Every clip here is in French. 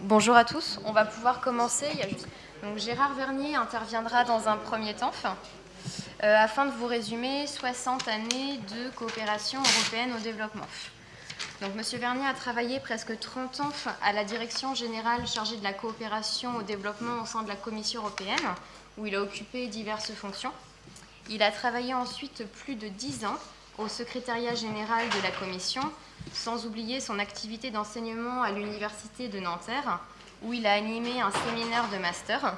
Bonjour à tous, on va pouvoir commencer. Gérard Vernier interviendra dans un premier temps euh, afin de vous résumer 60 années de coopération européenne au développement. Donc, Monsieur Vernier a travaillé presque 30 ans à la direction générale chargée de la coopération au développement au sein de la Commission européenne, où il a occupé diverses fonctions. Il a travaillé ensuite plus de 10 ans au secrétariat général de la Commission, sans oublier son activité d'enseignement à l'Université de Nanterre, où il a animé un séminaire de master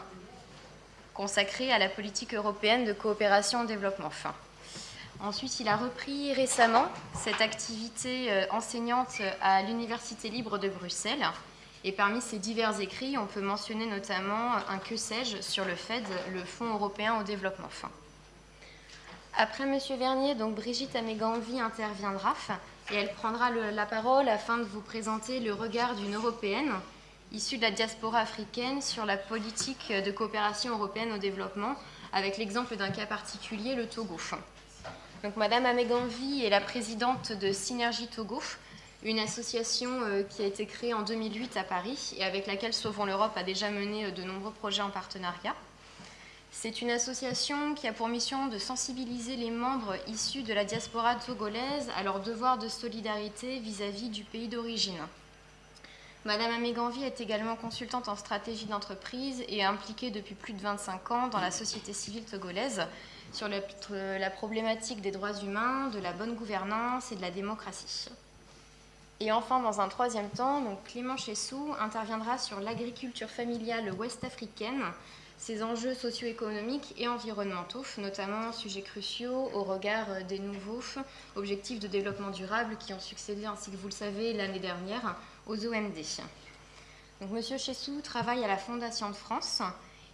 consacré à la politique européenne de coopération au développement. Ensuite, il a repris récemment cette activité euh, enseignante à l'Université libre de Bruxelles. Et parmi ses divers écrits, on peut mentionner notamment un que sais-je sur le FED, le Fonds européen au développement. Après M. Vernier, Brigitte Améganvi interviendra et elle prendra la parole afin de vous présenter le regard d'une Européenne issue de la diaspora africaine sur la politique de coopération européenne au développement, avec l'exemple d'un cas particulier, le Togo. Donc, Madame Améganvi est la présidente de Synergie Togo, une association euh, qui a été créée en 2008 à Paris et avec laquelle Sauvons l'Europe a déjà mené euh, de nombreux projets en partenariat. C'est une association qui a pour mission de sensibiliser les membres issus de la diaspora togolaise à leur devoir de solidarité vis-à-vis du pays d'origine. Madame Améganvi est également consultante en stratégie d'entreprise et impliquée depuis plus de 25 ans dans la société civile togolaise sur la problématique des droits humains, de la bonne gouvernance et de la démocratie. Et enfin, dans un troisième temps, donc Clément Chessou interviendra sur l'agriculture familiale ouest-africaine, ses enjeux socio-économiques et environnementaux, notamment sujets cruciaux au regard des nouveaux objectifs de développement durable qui ont succédé, ainsi que vous le savez, l'année dernière aux OMD. Donc, Monsieur Chessou travaille à la Fondation de France.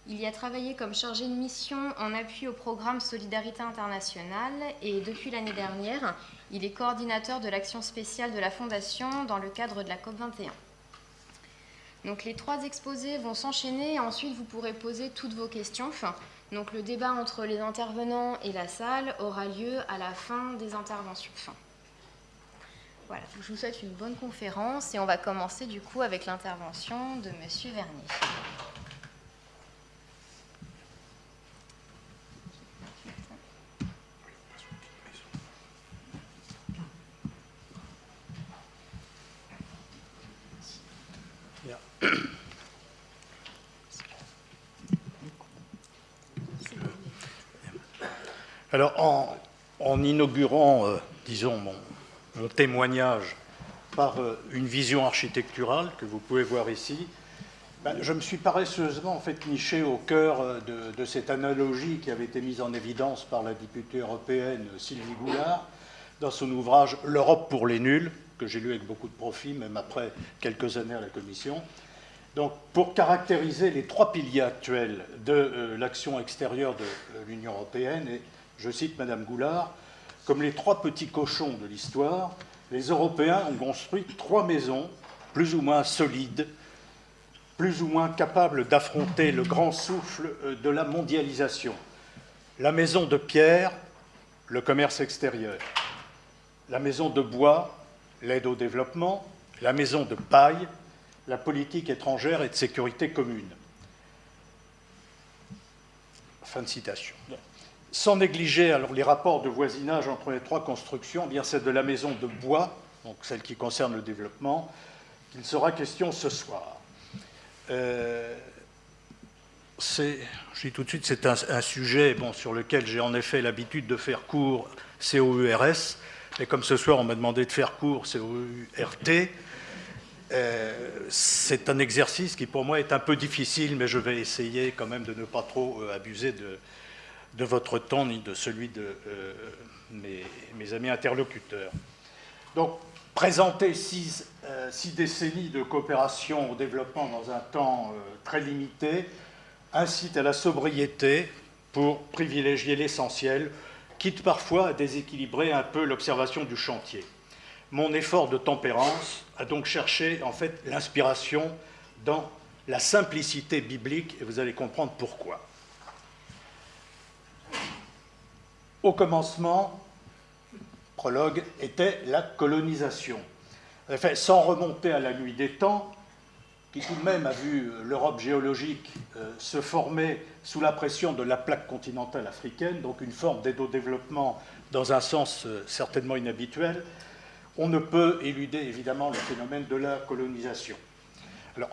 Il y a travaillé comme chargé de mission en appui au programme Solidarité internationale et depuis l'année dernière, il est coordinateur de l'action spéciale de la Fondation dans le cadre de la COP21. Donc les trois exposés vont s'enchaîner et ensuite vous pourrez poser toutes vos questions. Donc le débat entre les intervenants et la salle aura lieu à la fin des interventions. Voilà, je vous souhaite une bonne conférence et on va commencer du coup avec l'intervention de Monsieur Vernier. Alors, en, inaugurant, euh, disons, mon, témoignage par euh, une vision architecturale que vous pouvez voir ici, ben, je me suis paresseusement en fait niché au cœur euh, de, cette analogie qui avait été mise en évidence par la députée européenne Sylvie Goulard dans son ouvrage L'Europe pour les nuls, que j'ai lu avec beaucoup de profit, même après quelques années à la Commission. Donc, pour caractériser les trois piliers actuels de l'action extérieure de l'Union européenne, et je cite Madame Goulard, comme les trois petits cochons de l'histoire, les Européens ont construit trois maisons plus ou moins solides, plus ou moins capables d'affronter le grand souffle euh, de la mondialisation. La maison de pierre, le commerce extérieur. La maison de bois, l'aide au développement. La maison de paille, la politique étrangère et de sécurité commune. Fin de citation sans négliger alors, les rapports de voisinage entre les trois constructions, eh bien c'est de la maison de bois, donc celle qui concerne le développement, qu'il sera question ce soir. Euh, je dis tout de suite, c'est un, sujet bon, sur lequel j'ai en effet l'habitude de faire court COURS, mais comme ce soir on m'a demandé de faire court COURT, euh, c'est un exercice qui pour moi est un peu difficile, mais je vais essayer quand même de ne pas trop euh, abuser de, de votre temps ni de celui de euh, mes, amis interlocuteurs. Donc, présenter euh, six, décennies de coopération au développement dans un temps euh, très limité incite à la sobriété pour privilégier l'essentiel, quitte parfois à déséquilibrer un peu l'observation du chantier. Mon effort de tempérance a donc cherché en fait l'inspiration dans la simplicité biblique, et vous allez comprendre pourquoi. Au commencement, prologue, était la colonisation. En sans remonter à la nuit des temps, qui tout de même a vu euh, l'Europe géologique euh, se former sous la pression de la plaque continentale africaine, donc une forme d'aide au développement dans un sens euh, certainement inhabituel, on ne peut éluder évidemment le phénomène de la colonisation. Alors,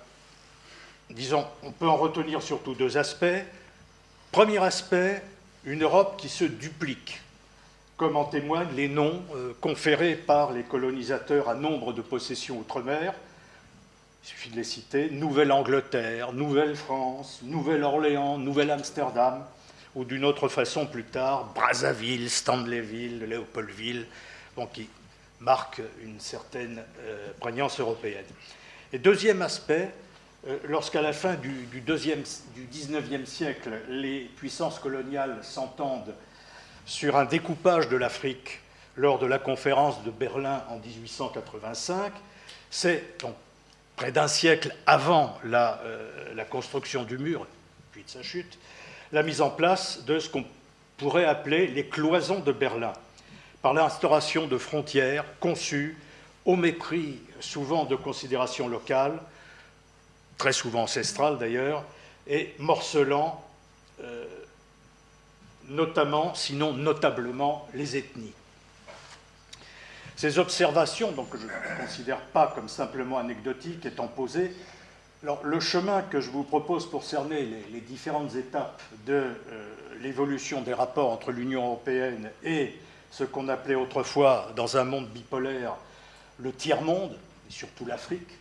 disons, on peut en retenir surtout deux aspects. Premier aspect, une Europe qui se duplique, comme en témoignent les noms conférés par les colonisateurs à nombre de possessions outre-mer, il suffit de les citer, Nouvelle-Angleterre, Nouvelle-France, Nouvelle-Orléans, Nouvelle-Amsterdam, ou d'une autre façon plus tard, Brazzaville, Stanleyville, Léopoldville, qui marquent une certaine euh, prégnance européenne. Et deuxième aspect, euh, lorsqu'à la fin du, du, deuxième, du 19e siècle, les puissances coloniales s'entendent sur un découpage de l'Afrique lors de la conférence de Berlin en 1885, c'est près d'un siècle avant euh, la, construction du mur, puis de sa chute, la mise en place de ce qu'on pourrait appeler les cloisons de Berlin, par l'instauration de frontières conçues au mépris souvent de considérations locales, très souvent ancestrales d'ailleurs, et morcelant euh, notamment, sinon notablement, les ethnies. Ces observations, donc, que je ne considère pas comme simplement anecdotiques, étant posées, le chemin que je vous propose pour cerner les, différentes étapes de euh, l'évolution des rapports entre l'Union européenne et ce qu'on appelait autrefois, dans un monde bipolaire, le tiers-monde, et surtout l'Afrique,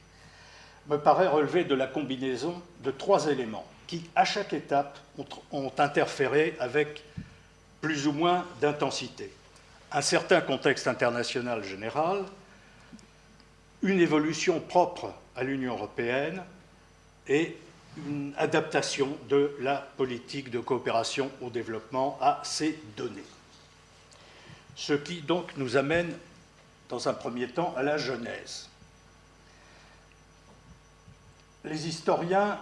me paraît relever de la combinaison de trois éléments qui, à chaque étape, ont interféré avec plus ou moins d'intensité un certain contexte international général, une évolution propre à l'Union européenne et une adaptation de la politique de coopération au développement à ces données. Ce qui donc nous amène, dans un premier temps, à la Genèse. Les historiens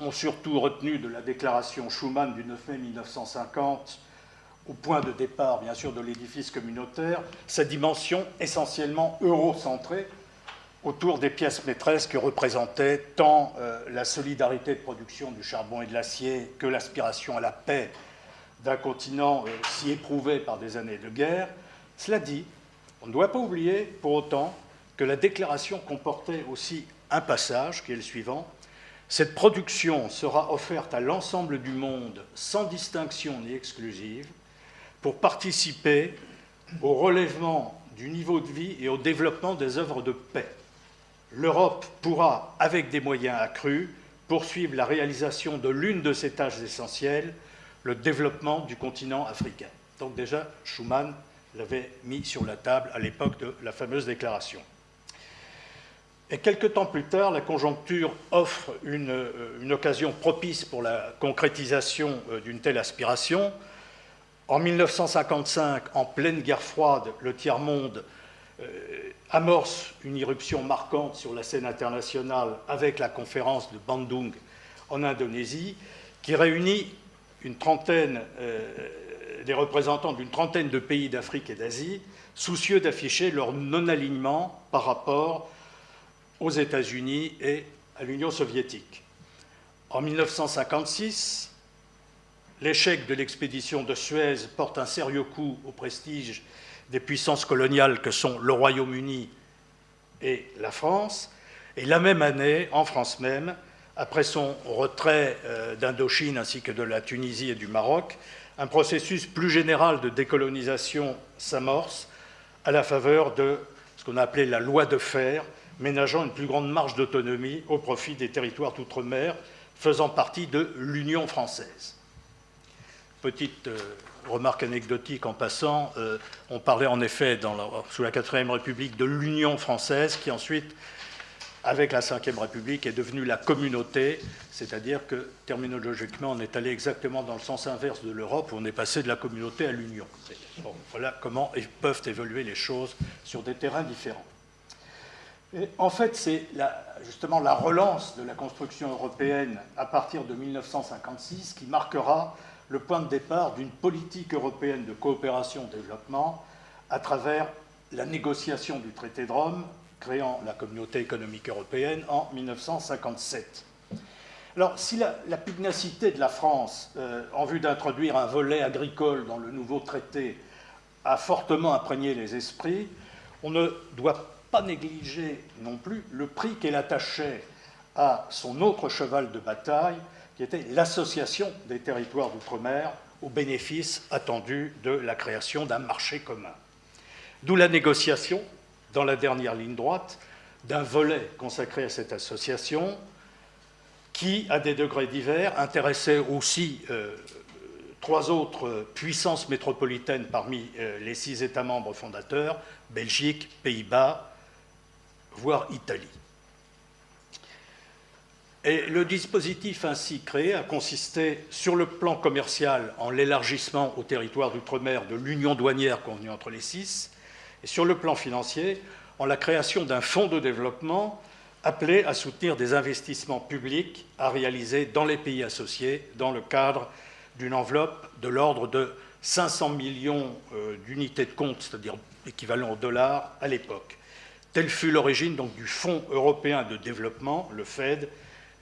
ont surtout retenu de la déclaration Schuman du 9 mai 1950 au point de départ, bien sûr, de l'édifice communautaire, sa dimension essentiellement eurocentrée autour des pièces maîtresses que représentaient tant euh, la solidarité de production du charbon et de l'acier que l'aspiration à la paix d'un continent euh, si éprouvé par des années de guerre. Cela dit, on ne doit pas oublier pour autant que la déclaration comportait aussi un passage qui est le suivant. Cette production sera offerte à l'ensemble du monde sans distinction ni exclusive pour participer au relèvement du niveau de vie et au développement des œuvres de paix. L'Europe pourra, avec des moyens accrus, poursuivre la réalisation de l'une de ses tâches essentielles, le développement du continent africain. Donc déjà, Schuman l'avait mis sur la table à l'époque de la fameuse déclaration. Et quelques temps plus tard, la conjoncture offre une, euh, occasion propice pour la concrétisation euh, d'une telle aspiration, en 1955, en pleine guerre froide, le tiers-monde euh, amorce une irruption marquante sur la scène internationale avec la conférence de Bandung en Indonésie, qui réunit une trentaine, des représentants d'une trentaine de pays d'Afrique et d'Asie, soucieux d'afficher leur non-alignement par rapport aux États-Unis et à l'Union soviétique. En 1956, L'échec de l'expédition de Suez porte un sérieux coup au prestige des puissances coloniales que sont le Royaume-Uni et la France. Et la même année, en France même, après son retrait euh, d'Indochine ainsi que de la Tunisie et du Maroc, un processus plus général de décolonisation s'amorce à la faveur de ce qu'on a appelé la loi de fer, ménageant une plus grande marge d'autonomie au profit des territoires d'outre-mer faisant partie de l'Union française petite euh, remarque anecdotique en passant, euh, on parlait en effet sous la quatrième République de l'Union française qui ensuite, avec la cinquième République, est devenue la communauté, c'est-à-dire que terminologiquement on est allé exactement dans le sens inverse de l'Europe où on est passé de la communauté à l'Union. voilà comment peuvent évoluer les choses sur des terrains différents. En fait, c'est justement la relance de la construction européenne à partir de 1956 qui marquera le point de départ d'une politique européenne de coopération-développement à travers la négociation du traité de Rome, créant la communauté économique européenne en 1957. Alors, si la, pugnacité de la France euh, en vue d'introduire un volet agricole dans le nouveau traité a fortement imprégné les esprits, on ne doit pas négliger non plus le prix qu'elle attachait à son autre cheval de bataille, qui était l'association des territoires d'outre-mer au bénéfice attendu de la création d'un marché commun. D'où la négociation, dans la dernière ligne droite, d'un volet consacré à cette association, qui, à des degrés divers, intéressait aussi euh, trois autres puissances métropolitaines parmi euh, les six États membres fondateurs, Belgique, Pays-Bas, voire Italie. Et le dispositif ainsi créé a consisté, sur le plan commercial, en l'élargissement au territoire d'outre-mer de l'union douanière convenue entre les six, et sur le plan financier, en la création d'un fonds de développement appelé à soutenir des investissements publics à réaliser dans les pays associés dans le cadre d'une enveloppe de l'ordre de 500 millions euh, d'unités de compte, c'est-à-dire équivalent au dollar à l'époque. Telle fut l'origine donc du Fonds européen de développement, le FED,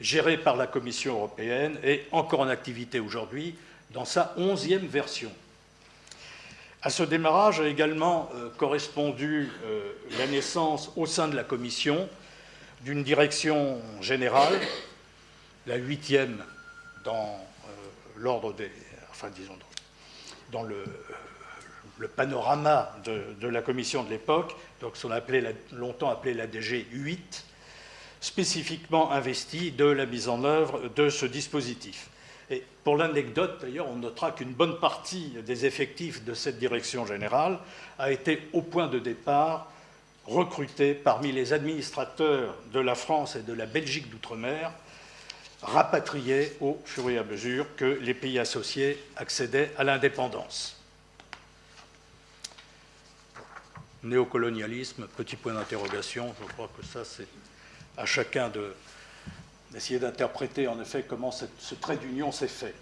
géré par la Commission européenne et encore en activité aujourd'hui dans sa onzième version. À ce démarrage a également euh, correspondu euh, la naissance au sein de la Commission d'une direction générale, la huitième dans euh, l'ordre des, enfin disons dans le, le panorama de, la commission de l'époque, donc ce qu'on a longtemps appelé la DG 8, spécifiquement investi de la mise en œuvre de ce dispositif. Et pour l'anecdote, d'ailleurs, on notera qu'une bonne partie des effectifs de cette direction générale a été au point de départ recrutés parmi les administrateurs de la France et de la Belgique d'outre-mer, rapatriés au fur et à mesure que les pays associés accédaient à l'indépendance. Néocolonialisme, petit point d'interrogation, je crois que ça c'est à chacun d'essayer d'interpréter en effet comment ce trait d'union s'est fait.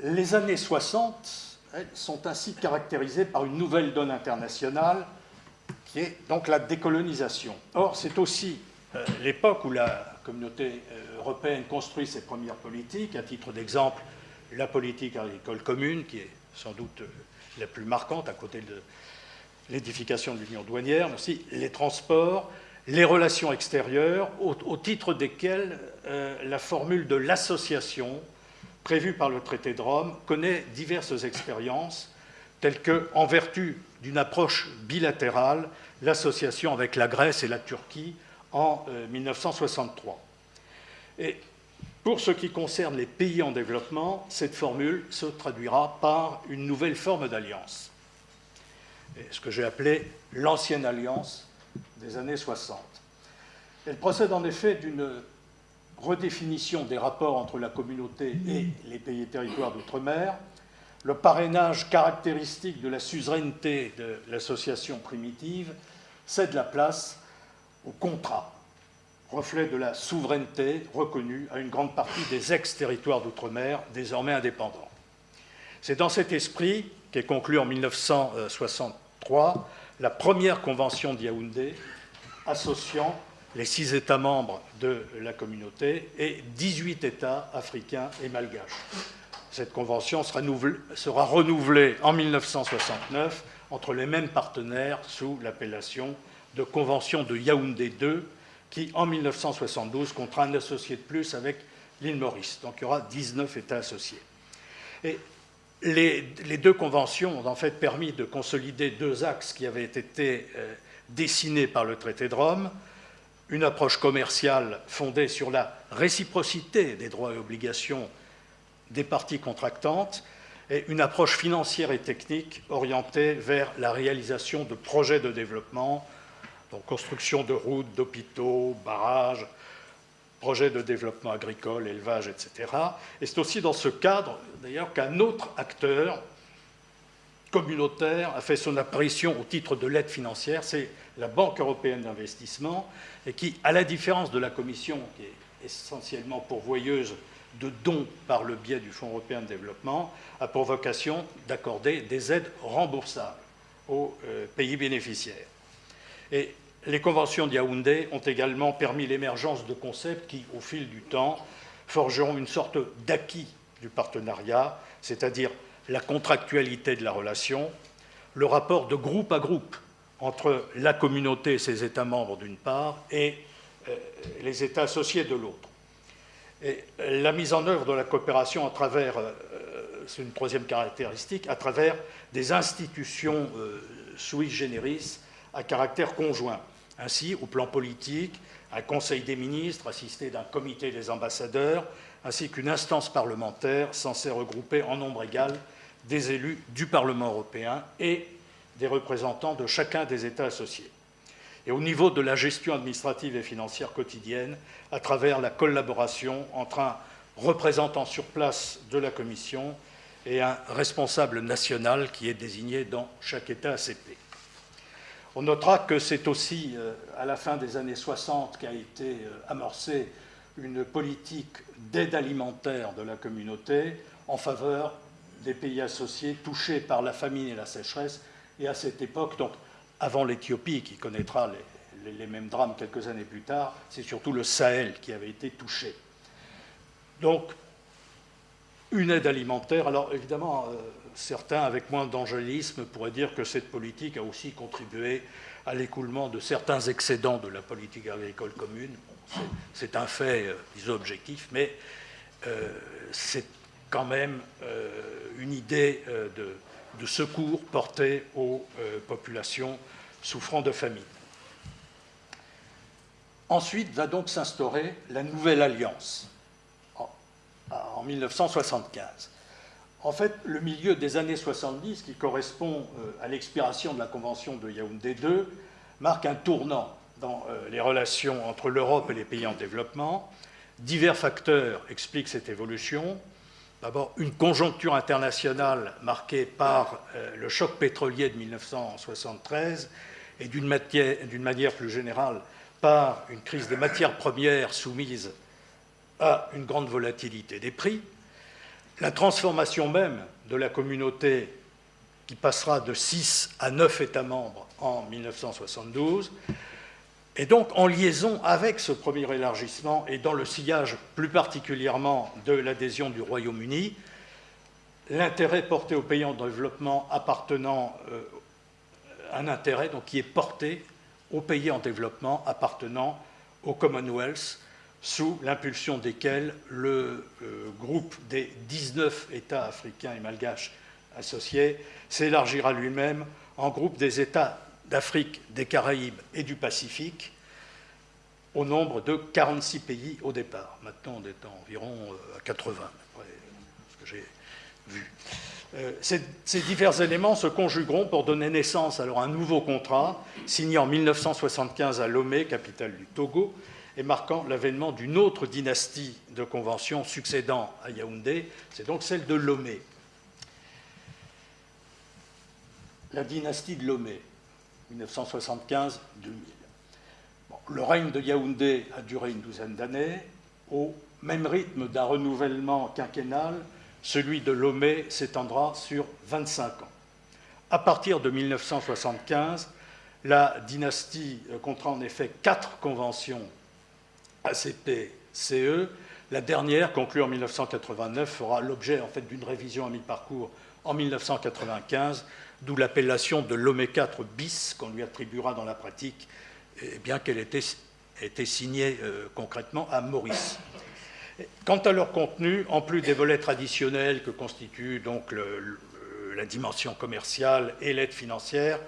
Les années 60 sont ainsi caractérisées par une nouvelle donne internationale qui est donc la décolonisation. Or, c'est aussi euh, l'époque où la communauté euh, européenne construit ses premières politiques, à titre d'exemple, la politique agricole commune, qui est sans doute euh, la plus marquante à côté de l'édification de l'union douanière, mais aussi les transports, les relations extérieures, au, titre desquelles la formule de l'association prévu par le traité de Rome connaît diverses expériences, telles que, en vertu d'une approche bilatérale, l'association avec la Grèce et la Turquie en 1963. Euh, et pour ce qui concerne les pays en développement, cette formule se traduira par une nouvelle forme d'alliance, ce que j'ai appelé l'ancienne alliance des années 60. Elle procède en effet d'une redéfinition des rapports entre la communauté et les pays et territoires d'outre-mer, le parrainage caractéristique de la suzeraineté de l'association primitive cède la place au contrat, reflet de la souveraineté reconnue à une grande partie des ex-territoires d'outre-mer désormais indépendants. C'est dans cet esprit qu'est conclue en 1963 la première convention de Yaoundé associant les six États membres de la communauté et 18 États africains et malgaches. Cette convention sera, renouvelée en 1969 entre les mêmes partenaires sous l'appellation de Convention de Yaoundé II, qui en 1972 comptera un associé de plus avec l'île Maurice. Donc il y aura 19 États associés. Et les, deux conventions ont en fait permis de consolider deux axes qui avaient été euh, dessinés par le traité de Rome, une approche commerciale fondée sur la réciprocité des droits et obligations des parties contractantes et une approche financière et technique orientée vers la réalisation de projets de développement, donc construction de routes, d'hôpitaux, barrages, projets de développement agricole, élevage, etc. Et c'est aussi dans ce cadre, d'ailleurs, qu'un autre acteur communautaire a fait son apparition au titre de l'aide financière, c'est la Banque européenne d'investissement, et qui, à la différence de la Commission, qui est essentiellement pourvoyeuse de dons par le biais du Fonds européen de développement, a pour vocation d'accorder des aides remboursables aux euh, pays bénéficiaires. Les conventions de Yaoundé ont également permis l'émergence de concepts qui, au fil du temps, forgeront une sorte d'acquis du partenariat, c'est-à-dire la contractualité de la relation, le rapport de groupe à groupe entre la communauté et ses États membres d'une part et euh, les États associés de l'autre. Et la mise en œuvre de la coopération à travers, euh, c'est une troisième caractéristique, à travers des institutions euh, sui generis à caractère conjoint. Ainsi, au plan politique, un Conseil des ministres assisté d'un comité des ambassadeurs, ainsi qu'une instance parlementaire censée regrouper en nombre égal des élus du Parlement européen et des représentants de chacun des États associés. Et au niveau de la gestion administrative et financière quotidienne, à travers la collaboration entre un représentant sur place de la Commission et un responsable national qui est désigné dans chaque État ACP. On notera que c'est aussi euh, à la fin des années 60 qu'a été euh, amorcée une politique d'aide alimentaire de la communauté en faveur des pays associés touchés par la famine et la sécheresse. Et à cette époque, donc avant l'Éthiopie, qui connaîtra les, mêmes drames quelques années plus tard, c'est surtout le Sahel qui avait été touché. Donc, une aide alimentaire. Alors évidemment, euh, certains, avec moins d'angélisme, pourraient dire que cette politique a aussi contribué à l'écoulement de certains excédents de la politique agricole commune. c'est un fait, euh, disons, objectif, mais euh, c'est quand même une idée de, de, secours porté aux populations souffrant de famine. Ensuite va donc s'instaurer la nouvelle alliance en 1975. En fait, le milieu des années 70, qui correspond euh, à l'expiration de la Convention de Yaoundé II, marque un tournant dans euh, les relations entre l'Europe et les pays en développement. Divers facteurs expliquent cette évolution. D'abord, une conjoncture internationale marquée par euh, le choc pétrolier de 1973 et d'une manière plus générale par une crise des matières premières soumise à une grande volatilité des prix, la transformation même de la communauté qui passera de 6 à 9 États membres en 1972, et donc en liaison avec ce premier élargissement et dans le sillage plus particulièrement de l'adhésion du Royaume-Uni, l'intérêt porté aux pays en développement appartenant, euh, un intérêt qui est porté aux pays en développement appartenant au Commonwealth, sous l'impulsion desquels le euh, groupe des 19 États africains et malgaches associés s'élargira lui-même en groupe des États d'Afrique, des Caraïbes et du Pacifique, au nombre de 46 pays au départ. Maintenant, on est environ euh, à 80, après ce que j'ai vu. Euh, ces, ces, divers éléments se conjugueront pour donner naissance alors à un nouveau contrat signé en 1975 à Lomé, capitale du Togo, et marquant l'avènement d'une autre dynastie de conventions succédant à Yaoundé, c'est donc celle de Lomé. La dynastie de Lomé, 1975-2000. le règne de Yaoundé a duré une douzaine d'années. Au même rythme d'un renouvellement quinquennal, celui de Lomé s'étendra sur 25 ans. À partir de 1975, la dynastie comptera en effet quatre conventions ACP-CE. La dernière, conclue en 1989, fera l'objet en fait d'une révision à mi-parcours en 1995, d'où l'appellation de l'OME 4 bis qu'on lui attribuera dans la pratique, eh bien qu'elle ait été signée euh, concrètement à Maurice. Quant à leur contenu, en plus des volets traditionnels que constituent donc la dimension commerciale et l'aide financière,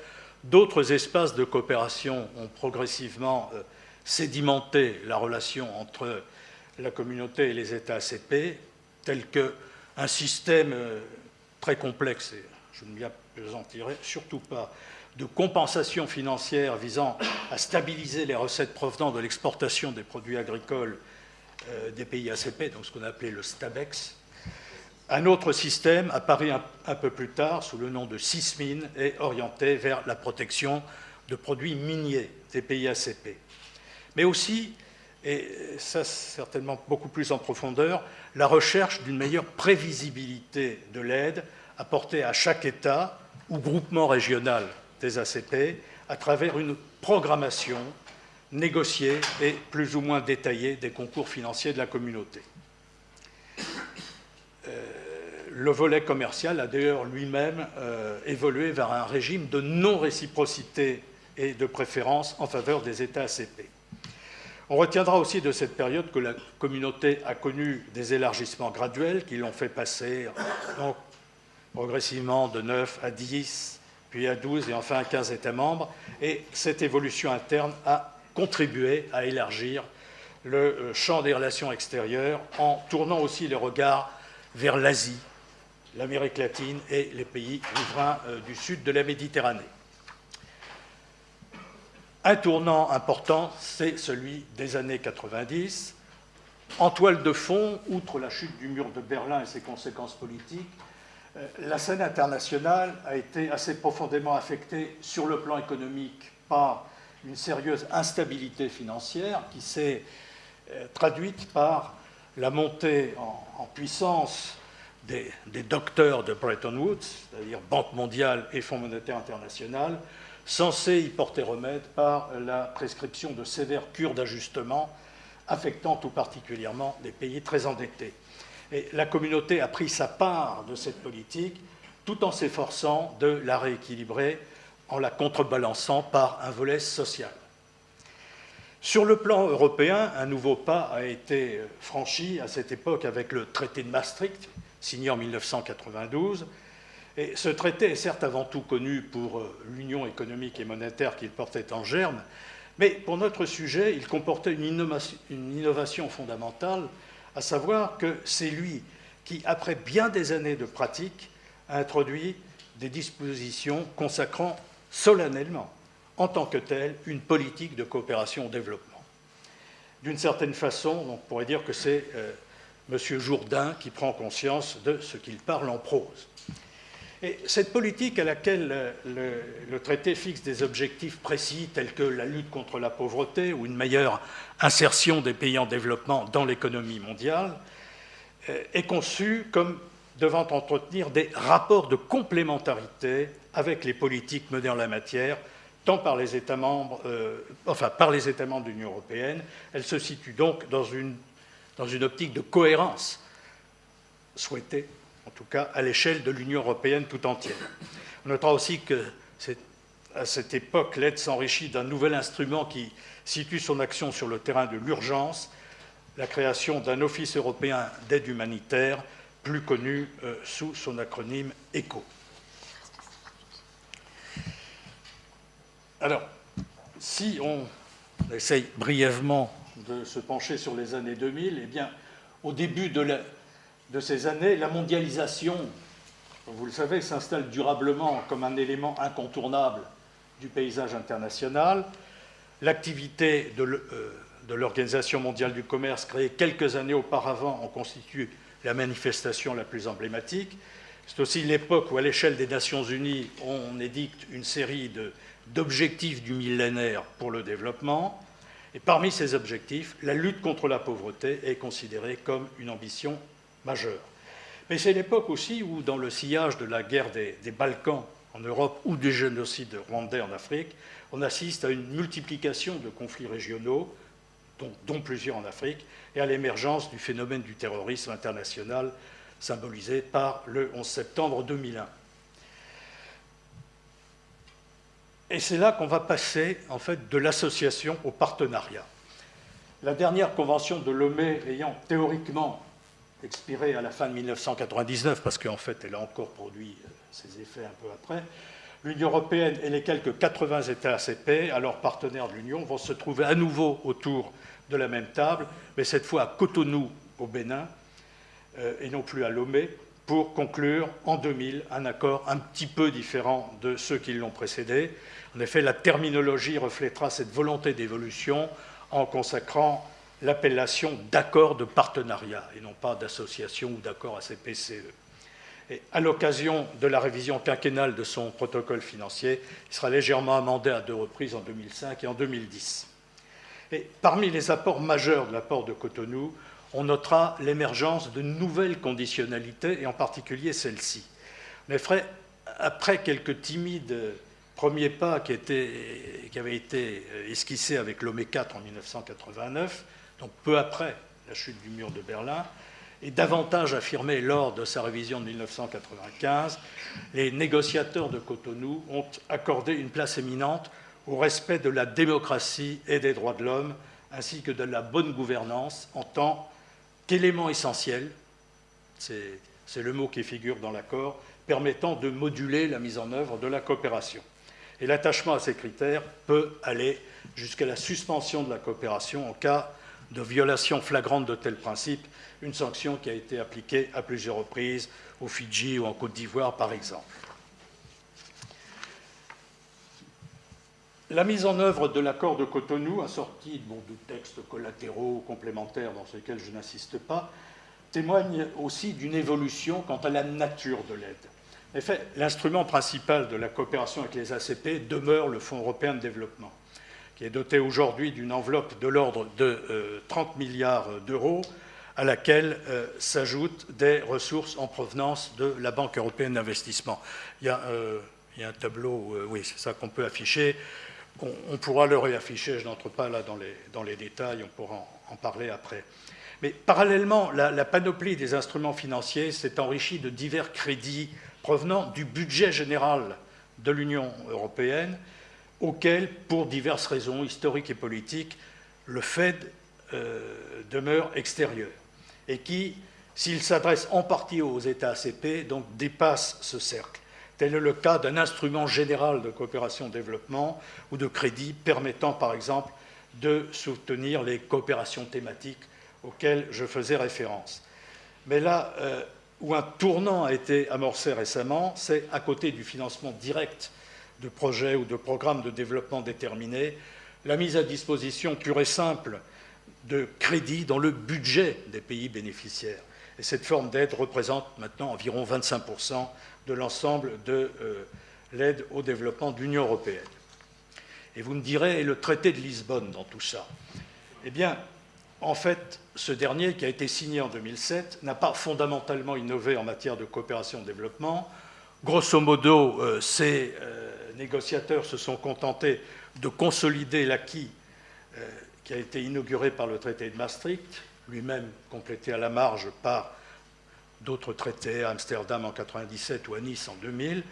d'autres espaces de coopération ont progressivement euh, sédimenter la relation entre la communauté et les États ACP, tel qu'un système euh, très complexe, et je ne m'y appesantirai surtout pas, de compensation financière visant à stabiliser les recettes provenant de l'exportation des produits agricoles euh, des pays ACP, donc ce qu'on a appelé le STABEX. Un autre système, apparu un, un, peu plus tard sous le nom de SISMIN, est orienté vers la protection de produits miniers des pays ACP mais aussi, et ça certainement beaucoup plus en profondeur, la recherche d'une meilleure prévisibilité de l'aide apportée à chaque État ou groupement régional des ACP à travers une programmation négociée et plus ou moins détaillée des concours financiers de la communauté. Euh, le volet commercial a d'ailleurs lui-même euh, évolué vers un régime de non-réciprocité et de préférence en faveur des États ACP. On retiendra aussi de cette période que la communauté a connu des élargissements graduels qui l'ont fait passer progressivement de 9 à 10, puis à 12 et enfin à 15 États membres. Et cette évolution interne a contribué à élargir le euh, champ des relations extérieures en tournant aussi les regards vers l'Asie, l'Amérique latine et les pays riverains euh, du sud de la Méditerranée. Un tournant important, c'est celui des années 90. En toile de fond, outre la chute du mur de Berlin et ses conséquences politiques, euh, la scène internationale a été assez profondément affectée sur le plan économique par une sérieuse instabilité financière qui s'est euh, traduite par la montée en, puissance des, des, docteurs de Bretton Woods, c'est-à-dire Banque mondiale et Fonds monétaire international, censé y porter remède par la prescription de sévères cures d'ajustement affectant tout particulièrement des pays très endettés. Et la communauté a pris sa part de cette politique tout en s'efforçant de la rééquilibrer en la contrebalançant par un volet social. Sur le plan européen, un nouveau pas a été franchi à cette époque avec le traité de Maastricht, signé en 1992, et ce traité est certes avant tout connu pour euh, l'union économique et monétaire qu'il portait en germe, mais pour notre sujet, il comportait une innovation, fondamentale, à savoir que c'est lui qui, après bien des années de pratique, a introduit des dispositions consacrant solennellement, en tant que telle, une politique de coopération au développement. D'une certaine façon, on pourrait dire que c'est euh, M. Jourdain qui prend conscience de ce qu'il parle en prose. Et cette politique à laquelle le, traité fixe des objectifs précis tels que la lutte contre la pauvreté ou une meilleure insertion des pays en développement dans l'économie mondiale euh, est conçue comme devant entretenir des rapports de complémentarité avec les politiques menées en la matière, tant par les États membres, euh, enfin par les États membres de l'Union européenne. Elle se situe donc dans une optique de cohérence souhaitée en tout cas à l'échelle de l'Union européenne tout entière. On notera aussi que à cette époque, l'aide s'enrichit d'un nouvel instrument qui situe son action sur le terrain de l'urgence, la création d'un office européen d'aide humanitaire, plus connu euh, sous son acronyme ECHO. Alors, si on essaye brièvement de se pencher sur les années 2000, eh bien, au début de la, de ces années, la mondialisation, vous le savez, s'installe durablement comme un élément incontournable du paysage international. L'activité de euh, l'Organisation mondiale du commerce, créée quelques années auparavant, en constitue la manifestation la plus emblématique. C'est aussi l'époque où, à l'échelle des Nations Unies, on édicte une série d'objectifs du millénaire pour le développement. Et parmi ces objectifs, la lutte contre la pauvreté est considérée comme une ambition majeur. Mais c'est l'époque aussi où, dans le sillage de la guerre des, Balkans en Europe ou du génocide rwandais en Afrique, on assiste à une multiplication de conflits régionaux, dont, dont plusieurs en Afrique, et à l'émergence du phénomène du terrorisme international symbolisé par le 11 septembre 2001. Et c'est là qu'on va passer en fait de l'association au partenariat. La dernière convention de Lomé ayant théoriquement expirée à la fin de 1999, parce qu'en fait, elle a encore produit euh, ses effets un peu après, l'Union européenne et les quelques 80 États ACP, alors partenaires de l'Union, vont se trouver à nouveau autour de la même table, mais cette fois à Cotonou, au Bénin, euh, et non plus à Lomé, pour conclure en 2000 un accord un petit peu différent de ceux qui l'ont précédé. En effet, la terminologie reflètera cette volonté d'évolution en consacrant l'appellation d'accord de partenariat et non pas d'association ou d'accord ACPCE. Et à l'occasion de la révision quinquennale de son protocole financier, il sera légèrement amendé à deux reprises en 2005 et en 2010. Et parmi les apports majeurs de l'apport de Cotonou, on notera l'émergence de nouvelles conditionnalités, et en particulier celle-ci. Mais après quelques timides premier pas qui, qui avait été esquissé avec l'OME 4 en 1989, donc peu après la chute du mur de Berlin, et davantage affirmé lors de sa révision de 1995, les négociateurs de Cotonou ont accordé une place éminente au respect de la démocratie et des droits de l'homme, ainsi que de la bonne gouvernance en tant qu'élément essentiel, c'est le mot qui figure dans l'accord, permettant de moduler la mise en œuvre de la coopération. Et l'attachement à ces critères peut aller jusqu'à la suspension de la coopération en cas de violation flagrante de tels principes, une sanction qui a été appliquée à plusieurs reprises au Fidji ou en Côte d'Ivoire, par exemple. La mise en œuvre de l'accord de Cotonou, assorti de textes collatéraux ou complémentaires dans lesquels je n'insiste pas, témoigne aussi d'une évolution quant à la nature de l'aide. En effet, l'instrument principal de la coopération avec les ACP demeure le Fonds européen de développement qui est doté aujourd'hui d'une enveloppe de l'ordre de 30 euh, milliards d'euros, à laquelle euh, s'ajoutent des ressources en provenance de la Banque européenne d'investissement. Il, euh, y a un tableau, oui, c'est ça qu'on peut afficher. On, pourra le réafficher, je n'entre pas là dans les, détails, on pourra en, parler après. Mais parallèlement, la panoplie des instruments financiers s'est enrichie de divers crédits provenant du budget général de l'Union européenne auquel, pour diverses raisons historiques et politiques, le Fed euh, demeure extérieur et qui, s'il s'adresse en partie aux États ACP, donc dépasse ce cercle. Tel est le cas d'un instrument général de coopération-développement ou de crédit permettant, par exemple, de soutenir les coopérations thématiques auxquelles je faisais référence. Mais là euh, où un tournant a été amorcé récemment, c'est à côté du financement direct de projets ou de programmes de développement déterminés, la mise à disposition pure et simple de crédits dans le budget des pays bénéficiaires. Et cette forme d'aide représente maintenant environ 25% de l'ensemble de euh, l'aide au développement de l'Union européenne. Et vous me direz, et le traité de Lisbonne dans tout ça? Eh bien, en fait, ce dernier, qui a été signé en 2007, n'a pas fondamentalement innové en matière de coopération-développement. Grosso modo, euh, c'est euh, négociateurs se sont contentés de consolider l'acquis euh, qui a été inauguré par le traité de Maastricht, lui-même complété à la marge par d'autres traités, à Amsterdam en 1997 ou à Nice en 2000.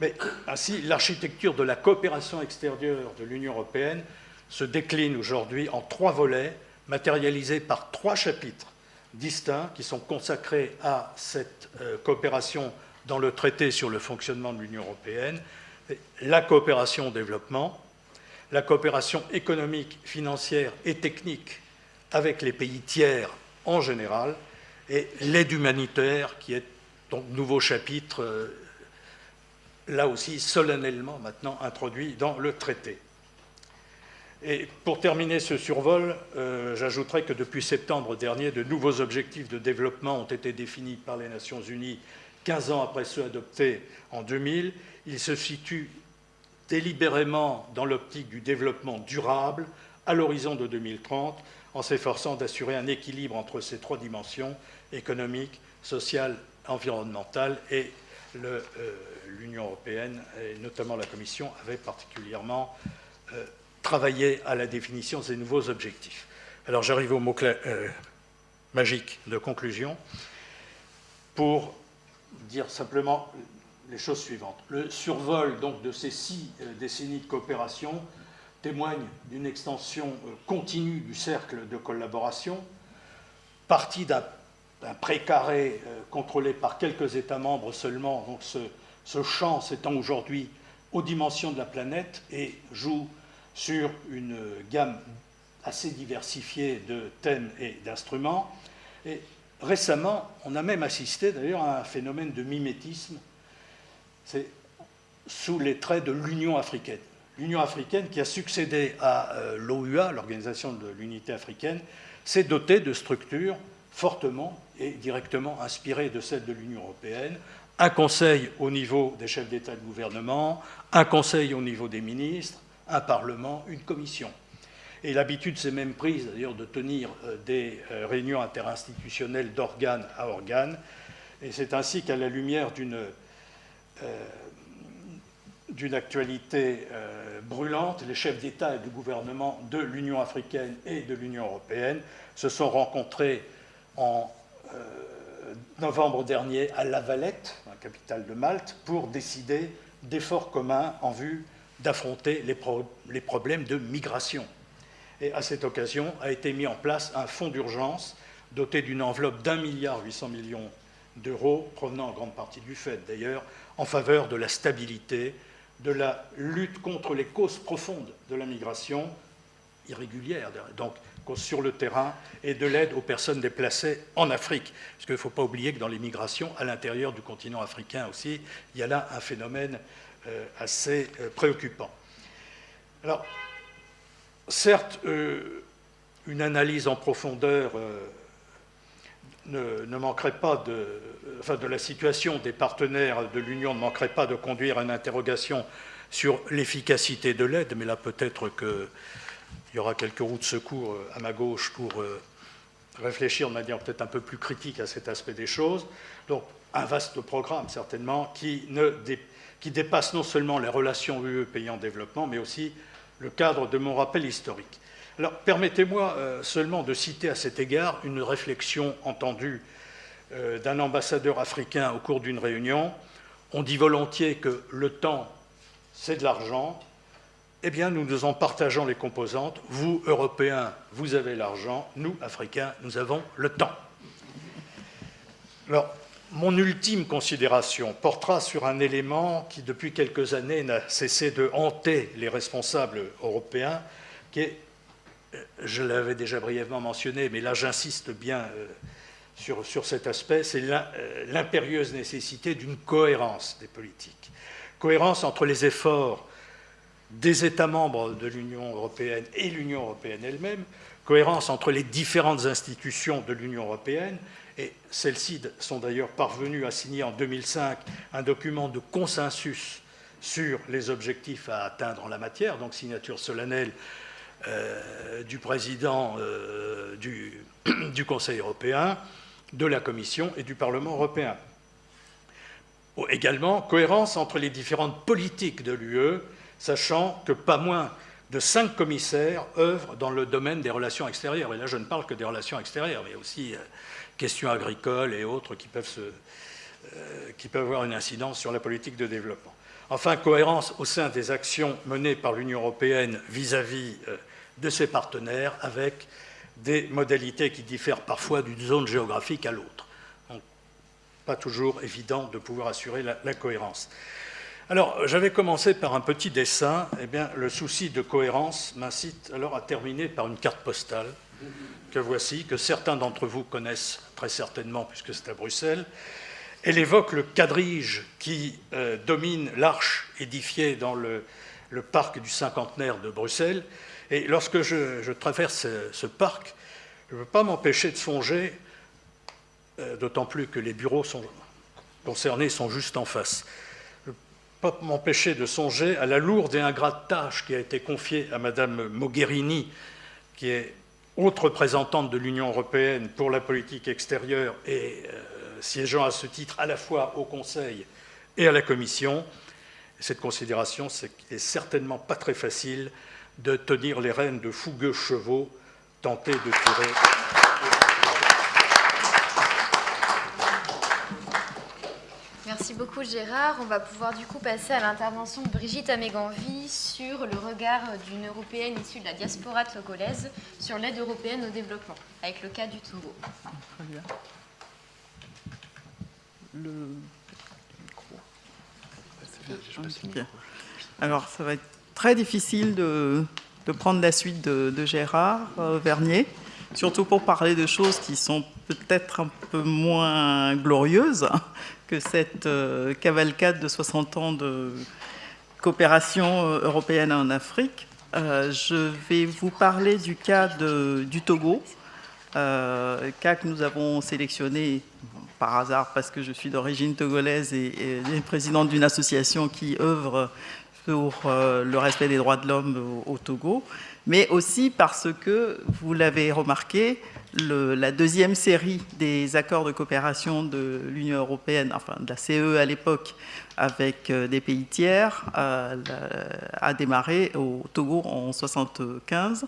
Mais ainsi, l'architecture de la coopération extérieure de l'Union européenne se décline aujourd'hui en trois volets, matérialisés par trois chapitres distincts qui sont consacrés à cette euh, coopération dans le traité sur le fonctionnement de l'Union européenne la coopération au développement, la coopération économique, financière et technique avec les pays tiers en général, et l'aide humanitaire qui est donc nouveau chapitre, euh, là aussi solennellement maintenant introduit dans le traité. Et pour terminer ce survol, euh, j'ajouterai que depuis septembre dernier, de nouveaux objectifs de développement ont été définis par les Nations Unies 15 ans après ceux adoptés en 2000 il se situe délibérément dans l'optique du développement durable à l'horizon de 2030, en s'efforçant d'assurer un équilibre entre ces trois dimensions, économique, sociale, environnementale, et euh, l'Union européenne, et notamment la Commission, avait particulièrement euh, travaillé à la définition de ces nouveaux objectifs. Alors j'arrive au mot euh, magique de conclusion pour dire simplement les choses suivantes. Le survol donc, de ces six euh, décennies de coopération témoigne d'une extension euh, continue du cercle de collaboration, partie d'un précaré euh, contrôlé par quelques États membres seulement, donc ce, ce champ s'étend aujourd'hui aux dimensions de la planète et joue sur une gamme assez diversifiée de thèmes et d'instruments. Et récemment, on a même assisté d'ailleurs à un phénomène de mimétisme c'est sous les traits de l'Union africaine. L'Union africaine, qui a succédé à euh, l'OUA, l'Organisation de l'Unité africaine, s'est dotée de structures fortement et directement inspirées de celles de l'Union européenne. Un conseil au niveau des chefs d'État et de gouvernement, un conseil au niveau des ministres, un parlement, une commission. Et l'habitude s'est même prise d'ailleurs de tenir euh, des euh, réunions interinstitutionnelles d'organe à organe. Et c'est ainsi qu'à la lumière d'une euh, actualité brûlante, les chefs d'État et de gouvernement de l'Union africaine et de l'Union européenne se sont rencontrés en novembre dernier à La Valette, la capitale de Malte, pour décider d'efforts communs en vue d'affronter les, problèmes de migration. Et à cette occasion a été mis en place un fonds d'urgence doté d'une enveloppe d'un milliard huit cents millions d'euros, provenant en grande partie du FED d'ailleurs, en faveur de la stabilité, de la lutte contre les causes profondes de la migration irrégulière, donc sur le terrain, et de l'aide aux personnes déplacées en Afrique. Parce qu'il ne faut pas oublier que dans les migrations, à l'intérieur du continent africain aussi, il y a là un phénomène euh, assez euh, préoccupant. Alors, certes, euh, une analyse en profondeur ne, manquerait pas de, enfin, de la situation des partenaires de l'Union ne manquerait pas de conduire une interrogation sur l'efficacité de l'aide, mais là peut-être qu'il y aura quelques roues de secours euh, à ma gauche pour euh, réfléchir de manière peut-être un peu plus critique à cet aspect des choses. Donc un vaste programme certainement qui, ne, qui dépasse non seulement les relations UE pays en développement, mais aussi le cadre de mon rappel historique. Alors, permettez-moi euh, seulement de citer à cet égard une réflexion entendue euh, d'un ambassadeur africain au cours d'une réunion. On dit volontiers que le temps, c'est de l'argent. Eh bien, nous nous en partageons les composantes. Vous, Européens, vous avez l'argent. Nous, Africains, nous avons le temps. Alors, mon ultime considération portera sur un élément qui, depuis quelques années, n'a cessé de hanter les responsables européens, qui est je l'avais déjà brièvement mentionné, mais là j'insiste bien euh, sur, sur, cet aspect, c'est euh, l'impérieuse nécessité d'une cohérence des politiques. Cohérence entre les efforts des États membres de l'Union européenne et l'Union européenne elle-même, cohérence entre les différentes institutions de l'Union européenne, et celles-ci sont d'ailleurs parvenues à signer en 2005 un document de consensus sur les objectifs à atteindre en la matière, donc signature solennelle euh, du président euh, du, Conseil européen, de la Commission et du Parlement européen. Également, cohérence entre les différentes politiques de l'UE, sachant que pas moins de cinq commissaires œuvrent dans le domaine des relations extérieures. Et là, je ne parle que des relations extérieures, mais aussi euh, questions agricoles et autres qui peuvent, qui peuvent avoir une incidence sur la politique de développement. Enfin, cohérence au sein des actions menées par l'Union européenne vis-à-vis de ses partenaires avec des modalités qui diffèrent parfois d'une zone géographique à l'autre. Pas toujours évident de pouvoir assurer la, cohérence. Alors, j'avais commencé par un petit dessin. Eh bien, le souci de cohérence m'incite alors à terminer par une carte postale que voici, que certains d'entre vous connaissent très certainement puisque c'est à Bruxelles. Elle évoque le quadrige qui euh, domine l'arche édifiée dans le, parc du cinquantenaire de Bruxelles et lorsque je, traverse ce, parc, je ne peux pas m'empêcher de songer, euh, d'autant plus que les bureaux concernés sont juste en face, je ne peux pas m'empêcher de songer à la lourde et ingrate tâche qui a été confiée à Mme Mogherini, qui est haute représentante de l'Union européenne pour la politique extérieure et euh, siégeant à ce titre à la fois au Conseil et à la Commission. cette considération, c'est n'est certainement pas très facile de tenir les rênes de fougueux chevaux tentés de tirer. Merci beaucoup Gérard. On va pouvoir du coup passer à l'intervention de Brigitte Améganvi sur le regard d'une Européenne issue de la diaspora togolaise sur l'aide européenne au développement, avec le cas du Togo. Très bien. Le. Alors, ça va être très difficile de, prendre la suite de, Gérard euh, Vernier, surtout pour parler de choses qui sont peut-être un peu moins glorieuses cette euh, cavalcade de 60 ans de coopération euh, européenne en Afrique. je vais vous parler du cas du Togo, cas que nous avons sélectionné par hasard parce que je suis d'origine togolaise et, présidente d'une association qui œuvre pour euh, le respect des droits de l'homme au, Togo, mais aussi parce que, vous l'avez remarqué, la deuxième série des accords de coopération de l'Union européenne, enfin de la CE à l'époque, avec euh, des pays tiers, a, démarré au Togo en 1975.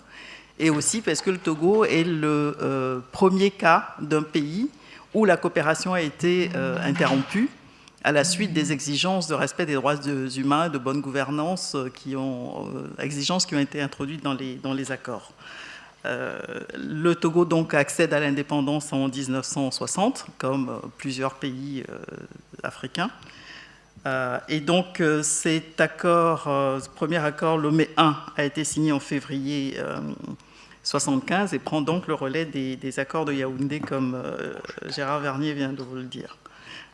Et aussi parce que le Togo est le euh, premier cas d'un pays où la coopération a été euh, interrompue à la suite des exigences de respect des droits humains, de bonne gouvernance, qui ont, exigences qui ont été introduites dans les accords. Euh, le Togo donc accède à l'indépendance en 1960, comme euh, plusieurs pays euh, africains. et donc cet accord, ce premier accord, Lomé 1, a été signé en février 1975 et prend donc le relais des, accords de Yaoundé, comme Gérard Vernier vient de vous le dire.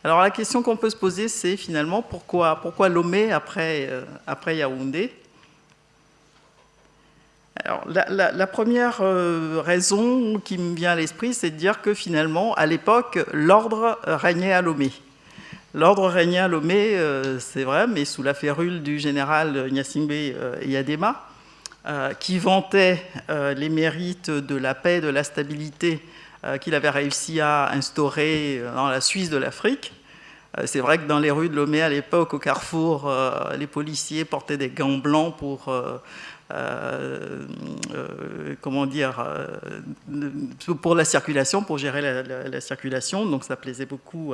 Alors la question qu'on peut se poser, c'est finalement pourquoi, pourquoi après Yaoundé? Alors, la, première euh, raison qui me vient à l'esprit, c'est de dire que finalement, à l'époque, l'ordre régnait à Lomé. L'ordre régnait à Lomé, euh, c'est vrai, mais sous la férule du général euh, Yadema, qui vantait les mérites de la paix, de la stabilité qu'il avait réussi à instaurer dans la Suisse de l'Afrique. C'est vrai que dans les rues de Lomé à l'époque, au carrefour, les policiers portaient des gants blancs pour euh, euh, comment dire, euh, pour la circulation, pour gérer la, circulation. Donc ça plaisait beaucoup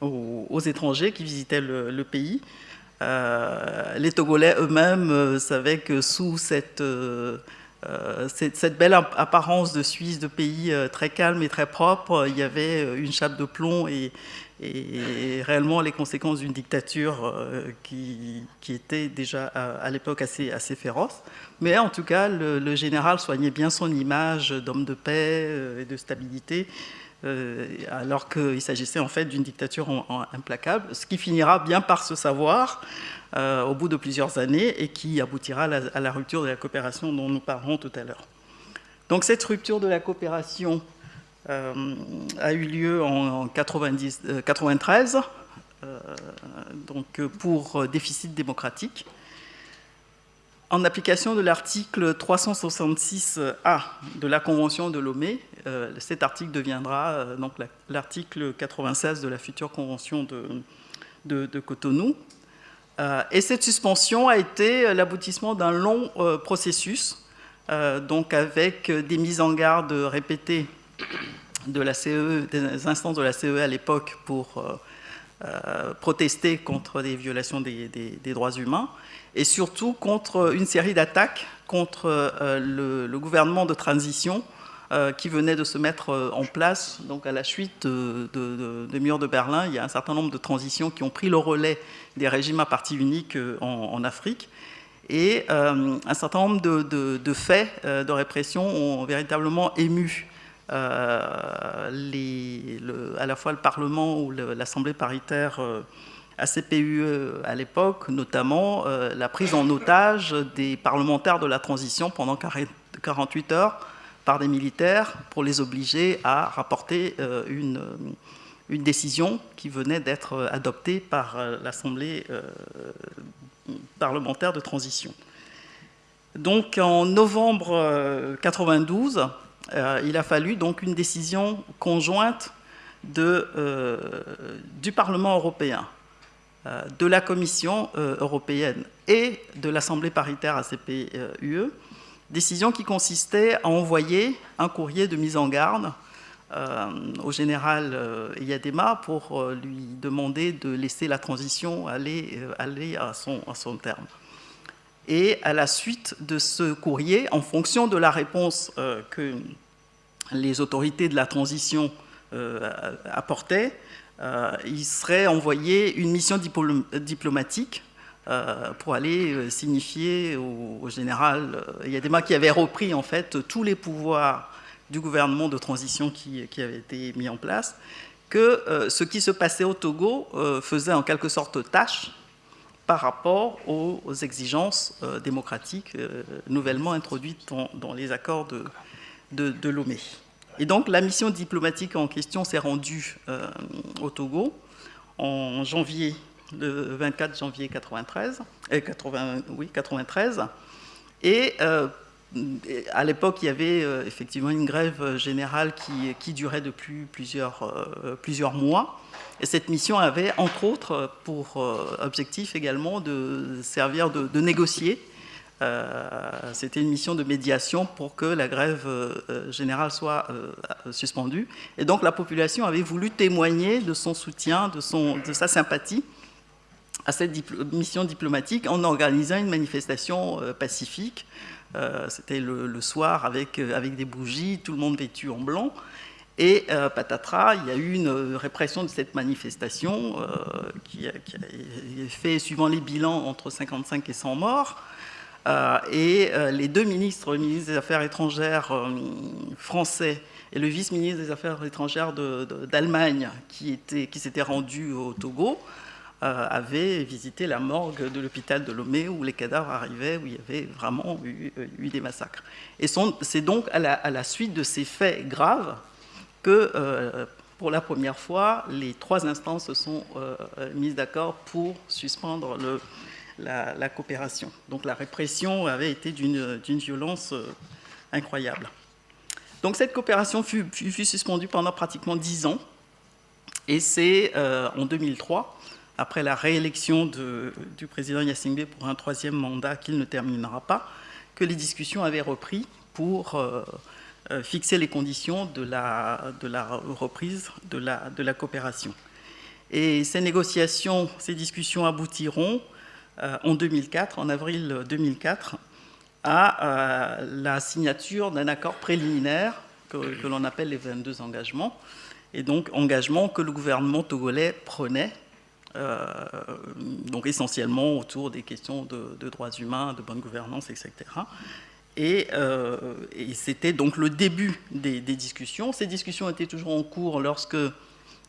aux, étrangers qui visitaient le, pays. les Togolais eux-mêmes savaient que sous cette, cette, belle apparence de Suisse, de pays très calme et très propre, il y avait une chape de plomb et, et réellement les conséquences d'une dictature euh, qui, était déjà à, l'époque assez, féroce. Mais en tout cas, le, général soignait bien son image d'homme de paix euh, et de stabilité, euh, alors qu'il s'agissait en fait d'une dictature implacable, ce qui finira bien par se savoir au bout de plusieurs années et qui aboutira à la rupture de la coopération dont nous parlerons tout à l'heure. Donc cette rupture de la coopération a eu lieu en 1993, euh, euh, donc pour déficit démocratique. En application de l'article 366A de la Convention de Lomé, cet article deviendra donc l'article 96 de la future Convention de, de, Cotonou. et cette suspension a été l'aboutissement d'un long processus, donc avec des mises en garde répétées CE, des instances de la CE à l'époque pour euh, euh, protester contre des violations des, droits humains et surtout contre une série d'attaques contre euh, le, gouvernement de transition qui venait de se mettre en place. Donc à la suite de, de, mur de Berlin, il y a un certain nombre de transitions qui ont pris le relais des régimes à parti unique en, Afrique. Et un certain nombre de, faits de répression ont véritablement ému euh, à la fois le Parlement ou l'Assemblée paritaire ACPUE euh, à l'époque, notamment euh, la prise en otage des parlementaires de la transition pendant 48 heures par des militaires pour les obliger à rapporter une, décision qui venait d'être adoptée par l'Assemblée parlementaire de transition. Donc en novembre 92, euh, il a fallu donc une décision conjointe euh, du Parlement européen, euh, de la Commission européenne et de l'Assemblée paritaire ACP-UE, décision qui consistait à envoyer un courrier de mise en garde au général Yadema pour lui demander de laisser la transition aller, à son terme. Et à la suite de ce courrier, en fonction de la réponse que les autorités de la transition euh, apportaient, euh, il serait envoyé une mission diplomatique euh, pour aller signifier au, général Yadema qui avait repris en fait tous les pouvoirs du gouvernement de transition qui, avait été mis en place, que ce qui se passait au Togo faisait en quelque sorte tâche par rapport aux, exigences démocratiques nouvellement introduites dans, les accords de, de, Lomé. Et donc la mission diplomatique en question s'est rendue euh, au Togo en janvier, le 24 janvier 93, 80, euh, oui, 93. Et euh, à l'époque, il y avait effectivement une grève générale qui, durait depuis plusieurs mois. Et cette mission avait, entre autres, pour objectif également de servir de négocier euh, c'était une mission de médiation pour que la grève euh, euh, générale soit suspendue. Et donc la population avait voulu témoigner de son soutien, de, sa sympathie à cette mission diplomatique en organisant une manifestation pacifique. C'était le, soir avec des bougies, tout le monde vêtu en blanc. Et patatras, il y a eu une répression de cette manifestation qui, a, qui, a, fait, suivant les bilans, entre 55 et 100 morts. Euh, et euh, les deux ministres, le ministre des Affaires étrangères euh, français et le vice-ministre des Affaires étrangères d'Allemagne, qui, qui s'était rendu au Togo, avaient visité la morgue de l'hôpital de Lomé où les cadavres arrivaient, où il y avait vraiment eu, des massacres. Et c'est donc à la, suite de ces faits graves que, pour la première fois, les trois instances se sont mises d'accord pour suspendre la, coopération. Donc la répression avait été d'une violence euh, incroyable. Donc cette coopération fut, suspendue pendant pratiquement dix ans. Et c'est euh, en 2003, après la réélection du président Yassingbe pour un troisième mandat qu'il ne terminera pas, que les discussions avaient repris pour euh, fixer les conditions de la, reprise de la, coopération. Et ces négociations, ces discussions aboutiront euh, en 2004, en avril 2004, à euh, la signature d'un accord préliminaire que, l'on appelle les 22 engagements, et donc engagements que le gouvernement togolais prenait, euh, donc essentiellement autour des questions de, droits humains, de bonne gouvernance, etc. Et, c'était donc le début des, discussions. Ces discussions étaient toujours en cours lorsque,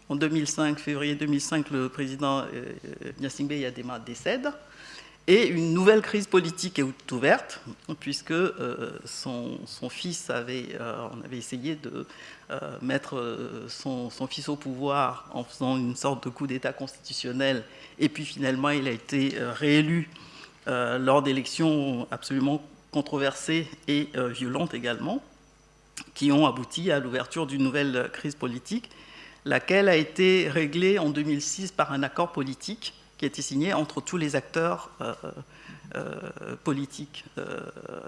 en 2005, février 2005, le président Gnassingbé Yadema décède. Et une nouvelle crise politique est ouverte, puisque euh, son, fils avait, euh, on avait essayé de euh, mettre son, fils au pouvoir en faisant une sorte de coup d'État constitutionnel, et puis finalement il a été réélu lors d'élections absolument controversées et violentes également, qui ont abouti à l'ouverture d'une nouvelle crise politique, laquelle a été réglée en 2006 par un accord politique qui a été signé entre tous les acteurs euh, euh, politiques euh,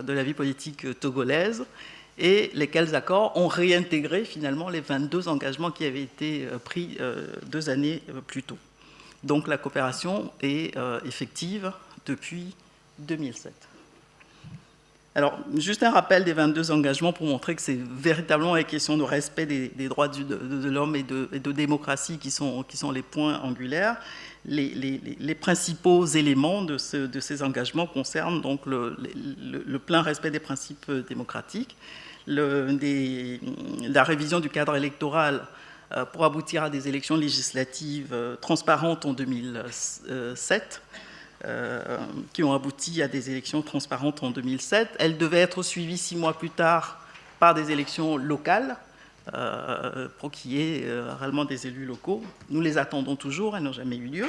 de la vie politique togolaise et lesquels accords ont réintégré finalement les 22 engagements qui avaient été pris deux années plus tôt. Donc la coopération est effective depuis 2007. Alors, juste un rappel des 22 engagements pour montrer que c'est véritablement les questions de respect des, droits de, l'homme et, de, démocratie qui sont, les points angulaires. Les, principaux éléments de, ces engagements concernent donc le, plein respect des principes démocratiques, la révision du cadre électoral euh, pour aboutir à des élections législatives euh, transparentes en 2007, euh, qui ont abouti à des élections transparentes en 2007. Elles devaient être suivies six mois plus tard par des élections locales euh, pour qu'il y ait euh, réellement des élus locaux. Nous les attendons toujours, elles n'ont jamais eu lieu.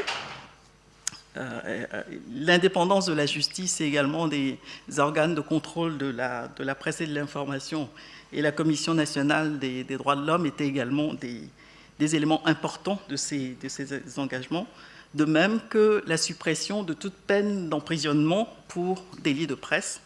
Euh, l'indépendance de la justice et également des organes de contrôle de la, de la presse et de l'information et la Commission nationale des, droits de l'homme étaient également des, des, éléments importants de ces, de ces engagements, de même que la suppression de toute peine d'emprisonnement pour délit de presse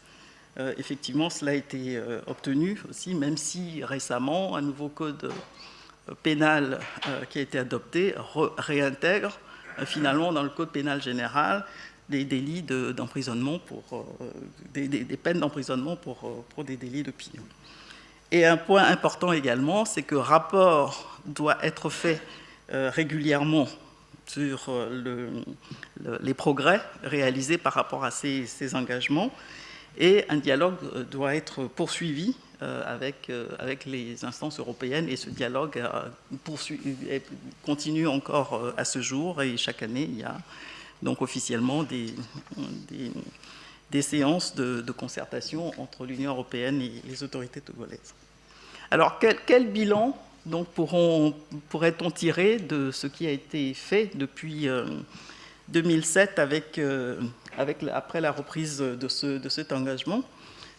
euh, effectivement, cela a été euh, obtenu aussi, même si récemment, un nouveau code euh, pénal qui a été adopté réintègre finalement dans le code pénal général des délits d'emprisonnement pour des, peines d'emprisonnement pour, pour des délits d'opinion. Et un point important également, c'est que rapport doit être fait régulièrement sur le, les progrès réalisés par rapport à ces, engagements. Et un dialogue euh, doit être poursuivi euh, avec, euh, avec les instances européennes. Et ce dialogue continue encore à ce jour. Et chaque année il y a donc officiellement des, des, séances de, concertation entre l'Union européenne et les autorités togolaises. Alors quel, quel bilan donc pourrait-on tirer de ce qui a été fait depuis 2007 avec avec, après la reprise de, ce, de cet engagement?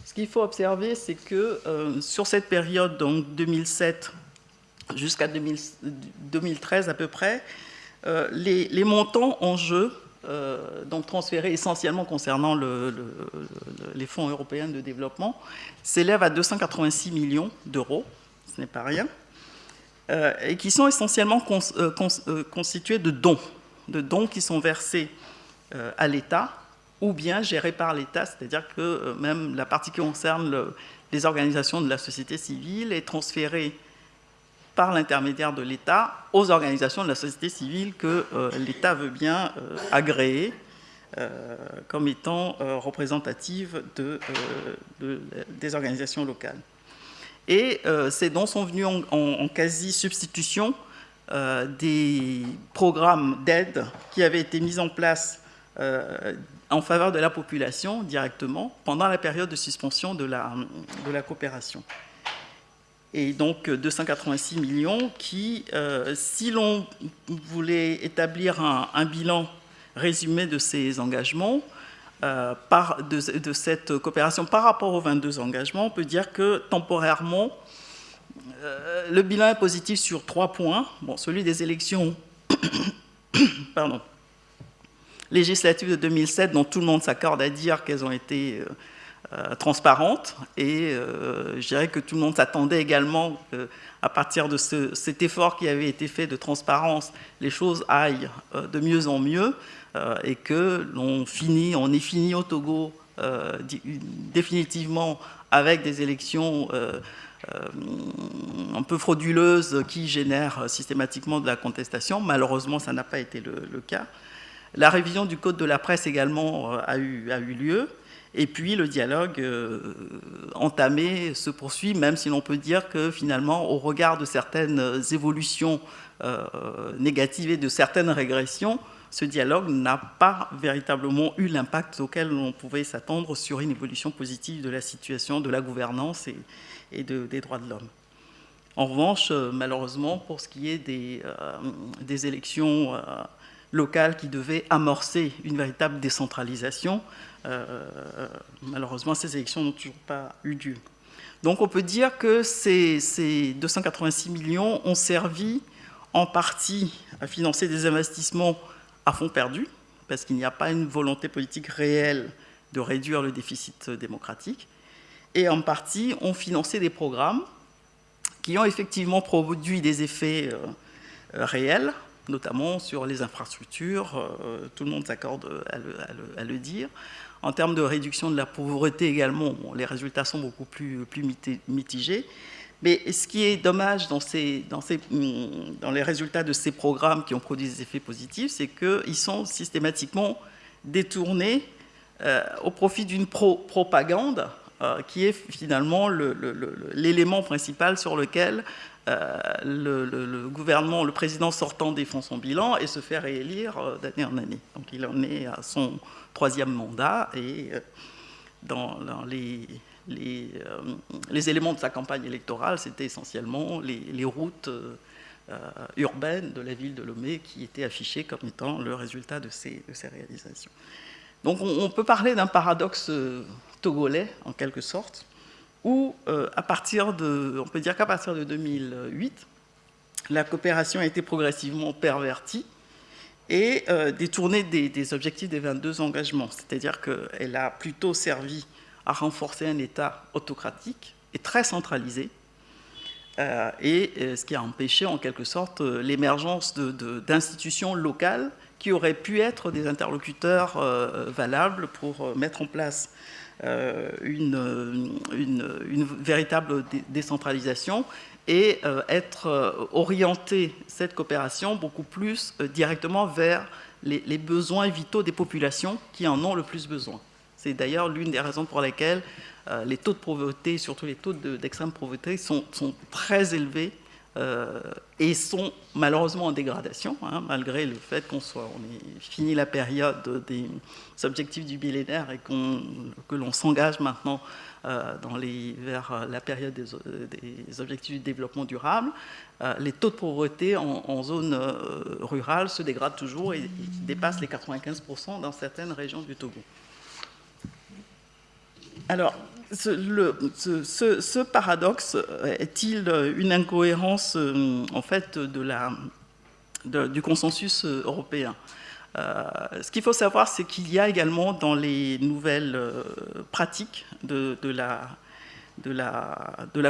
Ce qu'il faut observer, c'est que sur cette période, donc 2007 jusqu'à 2013 à peu près, les, montants en jeu euh, donc transférés essentiellement concernant les fonds européens de développement, s'élèvent à 286 millions d'euros, ce n'est pas rien, euh, et qui sont essentiellement euh, constitués de dons, de dons qui sont versés à l'État ou bien gérés par l'État, c'est-à-dire que même la partie qui concerne les organisations de la société civile est transférée par l'intermédiaire de l'État aux organisations de la société civile que euh, l'État veut bien euh, agréer euh, comme étant représentatives de, des organisations locales. Et ces dons sont venus en, quasi-substitution des programmes d'aide qui avaient été mis en place en faveur de la population directement pendant la période de suspension de la, coopération. Et donc 286 millions qui, euh, si l'on voulait établir un, bilan résumé de ces engagements, euh, par, de, cette coopération par rapport aux 22 engagements, on peut dire que temporairement, euh, le bilan est positif sur trois points. Bon, celui des élections pardon, législatives de 2007, dont tout le monde s'accorde à dire qu'elles ont été euh, transparente et je dirais que tout le monde s'attendait également à partir de cet effort qui avait été fait de transparence, les choses aillent de mieux en mieux et que l'on est fini au Togo définitivement avec des élections un peu frauduleuses qui génèrent systématiquement de la contestation. Malheureusement, ça n'a pas été le, cas. La révision du code de la presse également a eu, lieu. Et puis le dialogue euh, entamé se poursuit, même si l'on peut dire que finalement, au regard de certaines évolutions euh, négatives et de certaines régressions, ce dialogue n'a pas véritablement eu l'impact auquel on pouvait s'attendre sur une évolution positive de la situation, de la gouvernance et, des droits de l'homme. En revanche, euh, malheureusement, pour ce qui est des, des élections locales qui devaient amorcer une véritable décentralisation, euh, malheureusement, ces élections n'ont toujours pas eu lieu. Donc on peut dire que ces, 286 millions ont servi en partie à financer des investissements à fonds perdus, parce qu'il n'y a pas une volonté politique réelle de réduire le déficit démocratique, et en partie ont financé des programmes qui ont effectivement produit des effets euh, réels, notamment sur les infrastructures, euh, tout le monde s'accorde à, le dire, en termes de réduction de la pauvreté également, les résultats sont beaucoup plus mitigés. Mais ce qui est dommage dans, ces, dans, les résultats de ces programmes qui ont produit des effets positifs, c'est qu'ils sont systématiquement détournés euh, au profit d'une propagande euh, qui est finalement l'élément principal sur lequel euh, le, gouvernement, le président sortant défend son bilan et se fait réélire d'année en année. Donc il en est à son troisième mandat et dans, les, euh, les, éléments de sa campagne électorale, c'était essentiellement les, routes euh, urbaines de la ville de Lomé qui étaient affichées comme étant le résultat de ces, réalisations. Donc on, peut parler d'un paradoxe togolais en quelque sorte, où à partir de, on peut dire qu'à partir de 2008, la coopération a été progressivement pervertie et euh, détourner des, objectifs des 22 engagements. C'est-à-dire qu'elle a plutôt servi à renforcer un État autocratique et très centralisé, euh, et euh, ce qui a empêché en quelque sorte l'émergence d'institutions locales qui auraient pu être des interlocuteurs valables pour mettre en place une, véritable décentralisation et euh, être euh, orienté cette coopération beaucoup plus euh, directement vers les, besoins vitaux des populations qui en ont le plus besoin. C'est d'ailleurs l'une des raisons pour lesquelles les taux de pauvreté, surtout les taux d'extrême pauvreté, sont, très élevés et sont malheureusement en dégradation, hein, malgré le fait qu'on soit, on ait fini la période des objectifs du millénaire et que l'on s'engage maintenant euh, dans vers euh, la période des, objectifs du développement durable, euh, les taux de pauvreté en, zone rurale se dégradent toujours et dépassent les 95% dans certaines régions du Togo. Alors, ce, paradoxe est-il une incohérence en fait du consensus européen? Ce qu'il faut savoir, c'est qu'il y a également dans les nouvelles pratiques de, la,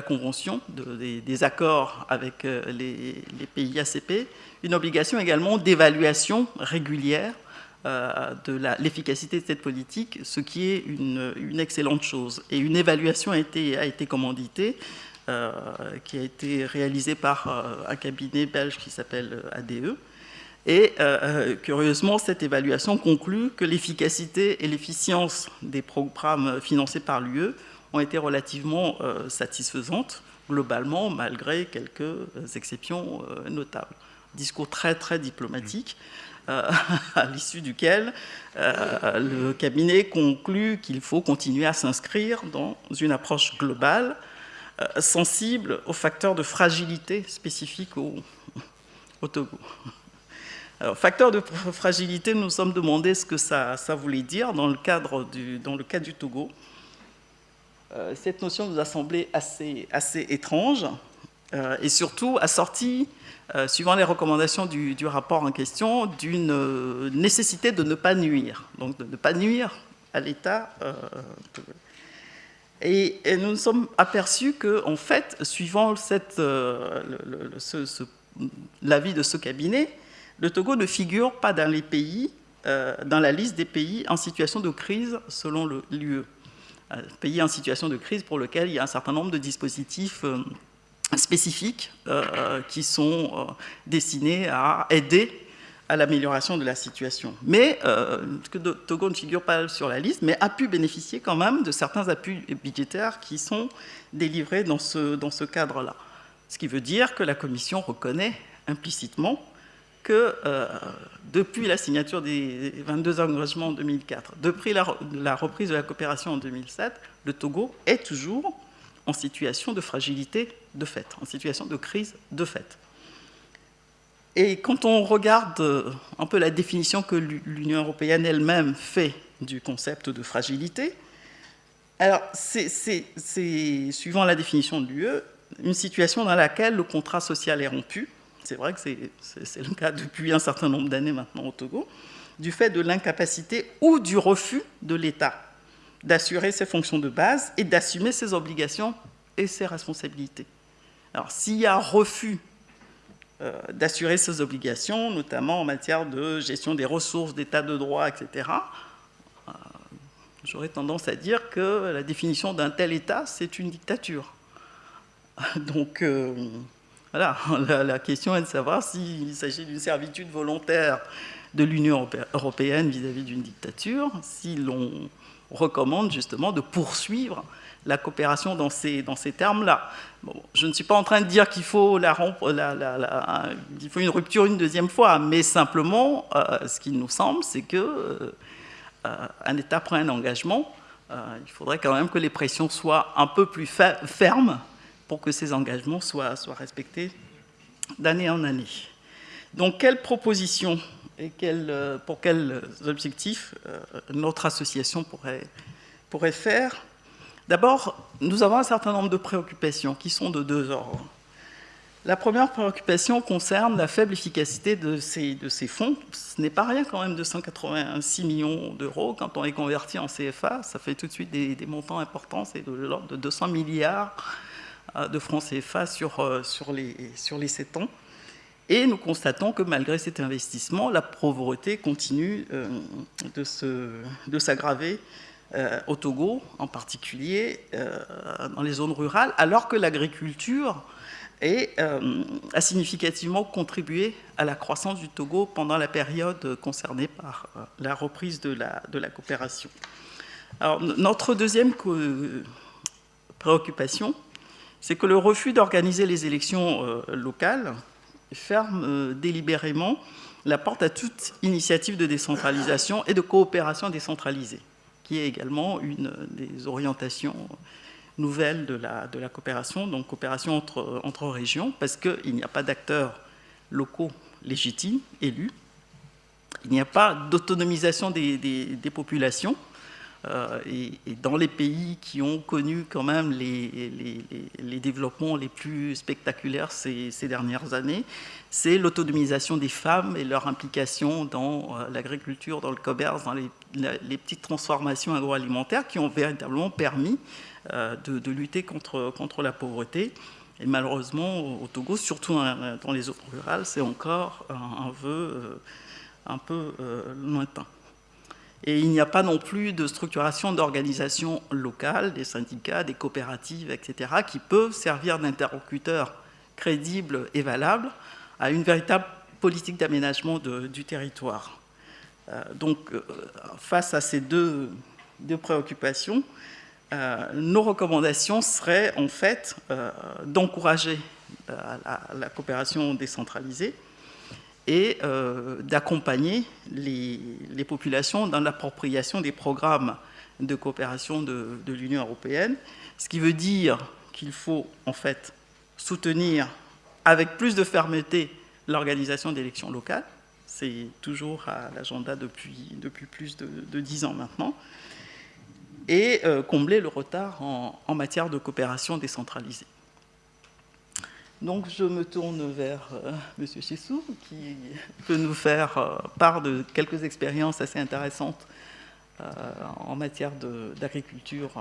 Convention, des, accords avec les, pays ACP, une obligation également d'évaluation régulière euh, de l'efficacité de cette politique, ce qui est une, excellente chose. Et une évaluation a été, commanditée, euh, qui a été réalisée par euh, un cabinet belge qui s'appelle ADE. Et curieusement, cette évaluation conclut que l'efficacité et l'efficience des programmes financés par l'UE ont été relativement satisfaisantes, globalement, malgré quelques exceptions notables. Discours très, très diplomatique. Euh, à l'issue duquel euh, le cabinet conclut qu'il faut continuer à s'inscrire dans une approche globale, euh, sensible aux facteurs de fragilité spécifiques au, Togo. Alors, facteur de fragilité, nous nous sommes demandé ce que ça, ça voulait dire dans le, cadre du, dans le cas du Togo. cette notion nous a semblé assez, assez étrange et surtout assortie euh, suivant les recommandations du, rapport en question, d'une euh, nécessité de ne pas nuire, donc de ne pas nuire à l'État. Euh, et, nous nous sommes aperçus que, en fait, suivant l'avis de ce cabinet, le Togo ne figure pas dans les pays, dans la liste des pays en situation de crise selon l'UE. Pays en situation de crise pour lequel il y a un certain nombre de dispositifs spécifiques euh, qui sont euh, destinés à aider à l'amélioration de la situation. Mais, euh, Togo ne figure pas sur la liste, mais a pu bénéficier quand même de certains appuis budgétaires qui sont délivrés dans ce, dans ce cadre-là. Ce qui veut dire que la Commission reconnaît implicitement que depuis la signature des 22 engagements en 2004, depuis la, la reprise de la coopération en 2007, le Togo est toujours en situation de fragilité de fait, en situation de crise de fait. Et quand on regarde euh, un peu la définition que l'Union européenne elle-même fait du concept de fragilité, alors c'est, suivant la définition de l'UE, une situation dans laquelle le contrat social est rompu, c'est vrai que c'est le cas depuis un certain nombre d'années maintenant au Togo, du fait de l'incapacité ou du refus de l'État d'assurer ses fonctions de base et d'assumer ses obligations et ses responsabilités. Alors, s'il y a refus euh, d'assurer ses obligations, notamment en matière de gestion des ressources, d'état de droit, etc., euh, j'aurais tendance à dire que la définition d'un tel État, c'est une dictature. Donc, euh, voilà, la, question est de savoir s'il s'agit d'une servitude volontaire de l'Union européenne vis-à-vis d'une dictature, si l'on recommande justement de poursuivre la coopération dans ces, dans ces termes-là. Bon, je ne suis pas en train de dire qu'il faut, la, il faut une rupture une deuxième fois, mais simplement, euh, ce qui nous semble, c'est que euh, euh, un État prend un engagement, il faudrait quand même que les pressions soient un peu plus fermes pour que ces engagements soient, soient respectés d'année en année. Donc, quelles propositions et pour quels objectifs notre association pourrait, faire? D'abord, nous avons un certain nombre de préoccupations qui sont de deux ordres. La première préoccupation concerne la faible efficacité de ces, fonds. Ce n'est pas rien quand même de 186 millions d'euros. Quand on est converti en CFA, ça fait tout de suite des, montants importants. C'est de l'ordre de 200 milliards euh, de francs CFA sur, euh, sur, les, sur les 7 ans. Et nous constatons que malgré cet investissement, la pauvreté continue euh, de s'aggraver euh, au Togo en particulier, euh, dans les zones rurales, alors que l'agriculture a significativement contribué à la croissance du Togo pendant la période concernée par la reprise de la, coopération. Notre deuxième préoccupation, c'est que le refus d'organiser les élections locales ferme délibérément la porte à toute initiative de décentralisation et de coopération décentralisée qui est également une des orientations nouvelles de la, coopération, donc coopération entre, entre régions, parce qu'il n'y a pas d'acteurs locaux légitimes, élus, il n'y a pas d'autonomisation des, populations, et, dans les pays qui ont connu quand même les, développements les plus spectaculaires ces, dernières années, c'est l'autonomisation des femmes et leur implication dans l'agriculture, dans le commerce, dans les, petites transformations agroalimentaires qui ont véritablement permis de, de, lutter contre, la pauvreté. Et malheureusement, au Togo, surtout dans les zones rurales, c'est encore un, vœu euh, un peu euh, lointain. Et il n'y a pas non plus de structuration d'organisations locales, des syndicats, des coopératives, etc., qui peuvent servir d'interlocuteurs crédibles et valables à une véritable politique d'aménagement du territoire. Euh, donc, face à ces deux, préoccupations, euh, nos recommandations seraient en fait euh, d'encourager euh, la, coopération décentralisée et d'accompagner les, populations dans l'appropriation des programmes de coopération de, l'Union européenne, ce qui veut dire qu'il faut en fait soutenir avec plus de fermeté l'organisation d'élections locales. C'est toujours à l'agenda depuis, depuis plus de dix ans maintenant et euh, combler le retard en, matière de coopération décentralisée. Donc je me tourne vers euh, M. Chissou, qui peut nous faire euh, part de quelques expériences assez intéressantes en matière d'agriculture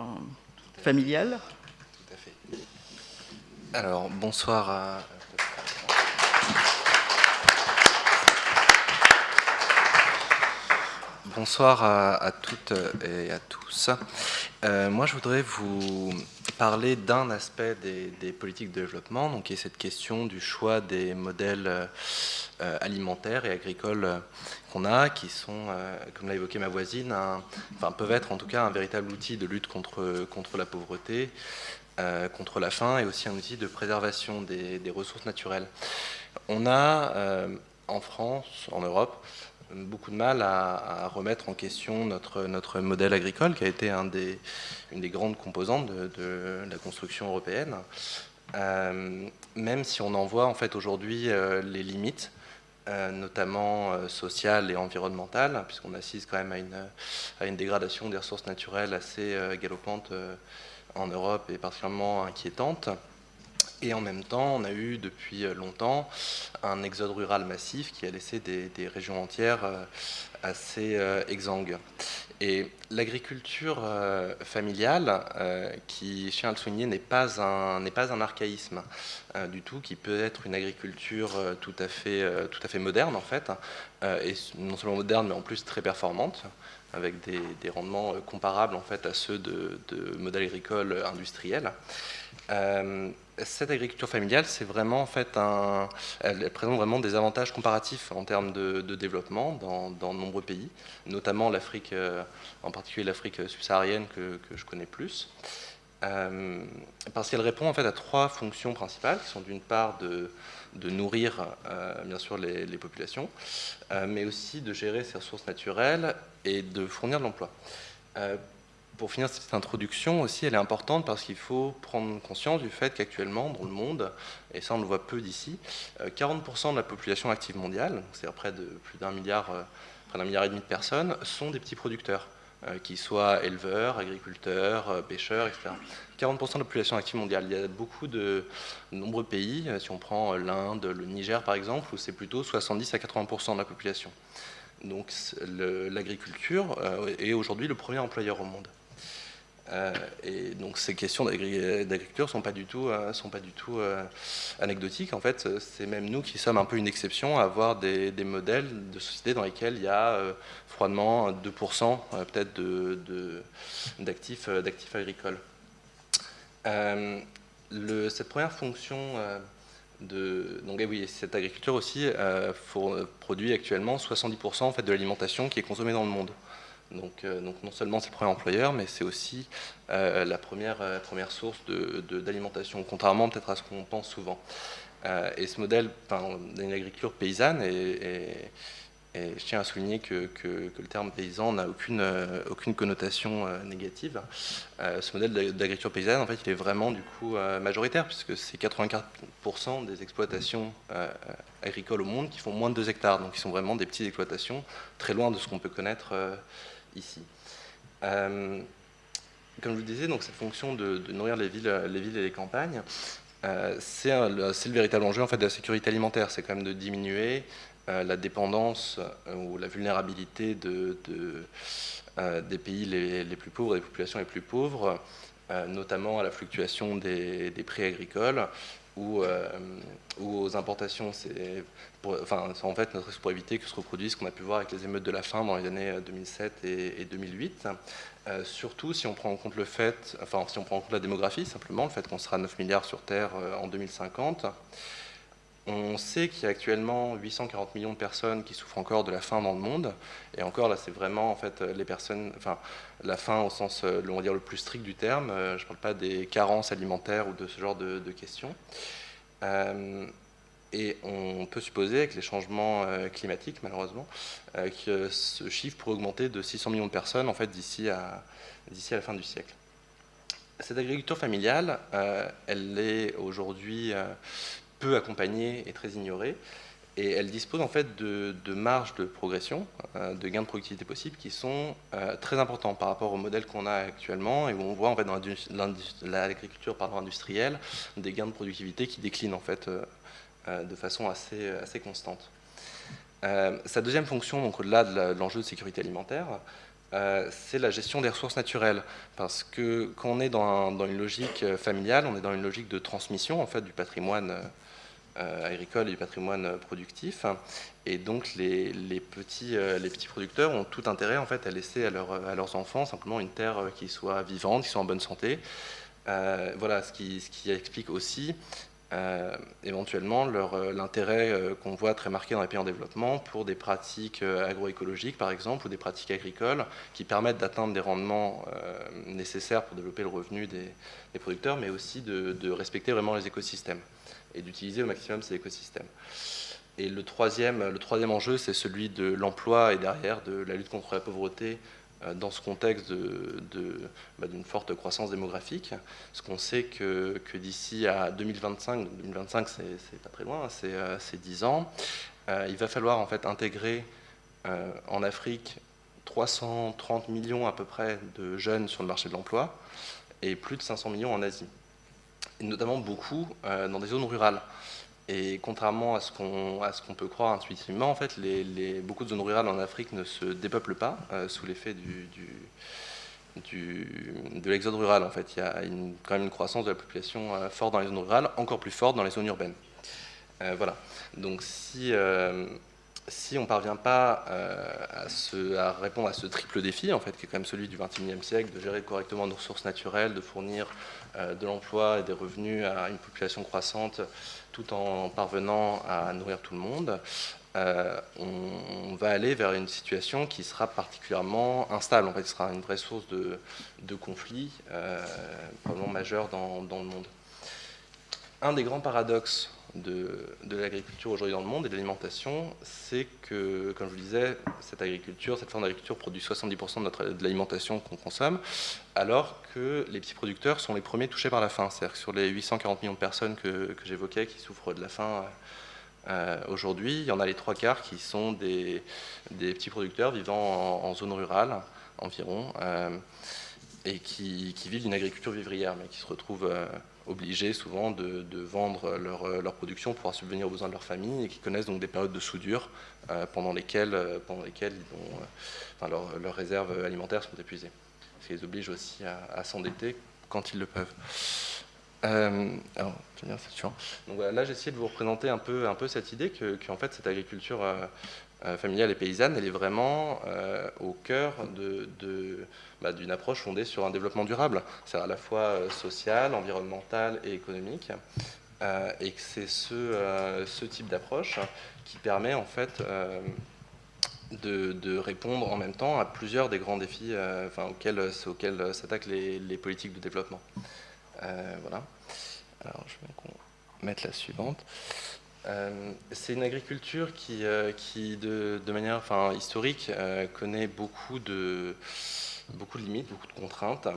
familiale. Tout à fait. Alors, bonsoir à Bonsoir à, toutes et à tous. Euh, moi, je voudrais vous parler d'un aspect des, politiques de développement, donc qui est cette question du choix des modèles euh, alimentaires et agricoles qu'on a, qui sont, euh, comme l'a évoqué ma voisine, enfin, peuvent être en tout cas un véritable outil de lutte contre, la pauvreté, contre la faim, et aussi un outil de préservation des ressources naturelles. On a en France, en Europe, beaucoup de mal à, remettre en question notre, notre modèle agricole, qui a été une des grandes composantes de, la construction européenne, euh, même si on en voit en fait aujourd'hui euh, les limites, euh, notamment sociales et environnementales, puisqu'on assiste quand même à une, à une dégradation des ressources naturelles assez galopante en Europe et particulièrement inquiétante. Et en même temps, on a eu depuis longtemps un exode rural massif qui a laissé des, régions entières euh, assez euh, exsangues. Et l'agriculture euh, familiale, qui, je tiens à le souligner, n'est pas un, pas un archaïsme du tout, qui peut être une agriculture tout, à fait, tout à fait moderne en fait, et non seulement moderne, mais en plus très performante avec des, rendements comparables en fait à ceux de modèles agricoles industriels cette agriculture familiale, c'est vraiment elle présente vraiment des avantages comparatifs en termes de, développement dans, de nombreux pays, notamment l'Afrique, euh, en particulier l'Afrique subsaharienne que, je connais plus, euh, parce qu'elle répond en fait à trois fonctions principales, qui sont d'une part de, nourrir euh, bien sûr les, les populations, mais aussi de gérer ses ressources naturelles et de fournir de l'emploi pour finir cette introduction aussi, elle est importante parce qu'il faut prendre conscience du fait qu'actuellement, dans le monde, et ça on le voit peu d'ici, 40% euh, de la population active mondiale, c'est-à-dire près plus d'un milliard, euh, près d'un milliard et demi de personnes, sont des petits producteurs, euh, qui soient éleveurs, agriculteurs, pêcheurs, etc. 40% de la population active mondiale. Il y a beaucoup de, nombreux pays, si on prend l'Inde, le Niger par exemple, où c'est plutôt 70 à 80% de la population. Donc l'agriculture est aujourd'hui le premier employeur au monde. Euh, et donc ces questions d'agriculture ne sont pas du tout, euh, sont pas du tout euh, anecdotiques. En fait, c'est même nous qui sommes un peu une exception à avoir des, modèles de sociétés dans lesquels il y a froidement 2% peut-être d'actifs de, agricoles. Le, cette première fonction de, donc eh oui, cette agriculture aussi produit actuellement 70% en fait, de l'alimentation qui est consommée dans le monde. Euh, donc, non seulement c'est le premier employeur, mais c'est aussi euh, la première, euh, première source d'alimentation, contrairement peut-être à ce qu'on pense souvent. et ce modèle d'une agriculture paysanne, et, je tiens à souligner que, le terme paysan n'a aucune, aucune connotation négative, ce modèle d'agriculture paysanne, en fait, il est vraiment du coup majoritaire, puisque c'est 84% des exploitations agricoles au monde qui font moins de 2 hectares, donc qui sont vraiment des petites exploitations, très loin de ce qu'on peut connaître ici. comme je vous disais, donc cette fonction de, nourrir les villes, les villes et les campagnes, c'est le véritable enjeu en fait, de la sécurité alimentaire. C'est quand même de diminuer la dépendance ou la vulnérabilité de, des pays les, plus pauvres, des populations les plus pauvres, notamment à la fluctuation des, prix agricoles, ou, euh, aux importations. Enfin, en fait notre pour éviter que se reproduise ce qu'on a pu voir avec les émeutes de la faim dans les années 2007 euh, et, 2008. Euh, surtout si on prend en compte le fait, enfin si on prend en compte la démographie simplement, le fait qu'on sera 9 milliards sur Terre en 2050. On sait qu'il y a actuellement 840 millions de personnes qui souffrent encore de la faim dans le monde. Et encore, là, c'est vraiment en fait les personnes, enfin, la faim au sens, euh, on va dire, le plus strict du terme. Euh, je ne parle pas des carences alimentaires ou de ce genre de, questions. Euh, et on peut supposer, avec les changements climatiques, malheureusement, que ce chiffre pourrait augmenter de 600 millions de personnes en fait, d'ici à, la fin du siècle. Cette agriculture familiale, elle est aujourd'hui peu accompagnée et très ignorée. Et elle dispose en fait de, marges de progression, euh, de gains de productivité possibles qui sont euh, très importants par rapport au modèle qu'on a actuellement et où on voit en fait dans l'agriculture industrielle des gains de productivité qui déclinent en fait euh, de façon assez, constante. sa deuxième fonction, donc au-delà de l'enjeu de sécurité alimentaire, c'est la gestion des ressources naturelles. Parce que quand on est dans, une logique familiale, on est dans une logique de transmission en fait, du patrimoine euh, agricole et du patrimoine productif. Et donc les, petits, euh, producteurs ont tout intérêt en fait, à laisser à, leurs enfants simplement une terre qui soit vivante, qui soit en bonne santé. Euh, voilà ce qui, explique aussi éventuellement l'intérêt qu'on voit très marqué dans les pays en développement pour des pratiques agroécologiques par exemple ou des pratiques agricoles qui permettent d'atteindre des rendements nécessaires pour développer le revenu des, producteurs mais aussi de, de respecter vraiment les écosystèmes et d'utiliser au maximum ces écosystèmes. Et le troisième, le troisième enjeu, c'est celui de l'emploi et derrière de la lutte contre la pauvreté euh, dans ce contexte bah, d'une forte croissance démographique. Parce qu'on sait que, que d'ici à 2025, 2025 c'est pas très loin, c'est 10 euh, ans, euh, il va falloir en fait intégrer en Afrique 330 millions à peu près de jeunes sur le marché de l'emploi et plus de 500 millions en Asie et notamment beaucoup euh, dans des zones rurales. Et contrairement à ce qu'on peut croire intuitivement, en fait, beaucoup de zones rurales en Afrique ne se dépeuplent pas euh, sous l'effet de l'exode rural. En fait, il y a quand même une croissance de la population euh, forte dans les zones rurales, encore plus forte dans les zones urbaines. voilà. Donc si on ne parvient pas à, à, répondre à ce triple défi, en fait, qui est quand même celui du XXIe siècle, de gérer correctement nos ressources naturelles, de fournir euh, de l'emploi et des revenus à une population croissante tout en parvenant à nourrir tout le monde, euh, on, va aller vers une situation qui sera particulièrement instable. En fait, ce sera une vraie source de, conflits euh, probablement majeurs dans, le monde. Un des grands paradoxes de, l'agriculture aujourd'hui dans le monde et de l'alimentation, c'est que, comme je vous disais, cette agriculture, cette forme d'agriculture produit 70% de, de l'alimentation qu'on consomme, alors que les petits producteurs sont les premiers touchés par la faim. C'est-à-dire que sur les 840 millions de personnes que, j'évoquais qui souffrent de la faim euh, aujourd'hui, il y en a les trois quarts qui sont des, petits producteurs vivant en, zone rurale environ. Euh, et qui, vivent d'une agriculture vivrière, mais qui se retrouvent euh, obligés souvent de, vendre leur, leur, production pour pouvoir subvenir aux besoins de leur famille et qui connaissent donc des périodes de soudure euh, pendant lesquelles, euh, pendant lesquelles leurs réserves alimentaires sont épuisées. Ce qui les oblige aussi à, s'endetter quand ils le peuvent. alors, Donc là, j'ai essayé de vous représenter un peu, un peu cette idée que, en fait, cette agriculture familiale et paysanne, elle est vraiment au cœur bah, d'une approche fondée sur un développement durable, c'est à la fois euh, social, environnemental et économique. Euh, et que c'est ce, euh, type d'approche qui permet en fait de, répondre en même temps à plusieurs des grands défis auxquels s'attaquent les, les, politiques de développement. voilà. Alors je vais mettre la suivante. C'est une agriculture qui, qui de, manière enfin, historique, connaît beaucoup de, beaucoup de limites, beaucoup de contraintes,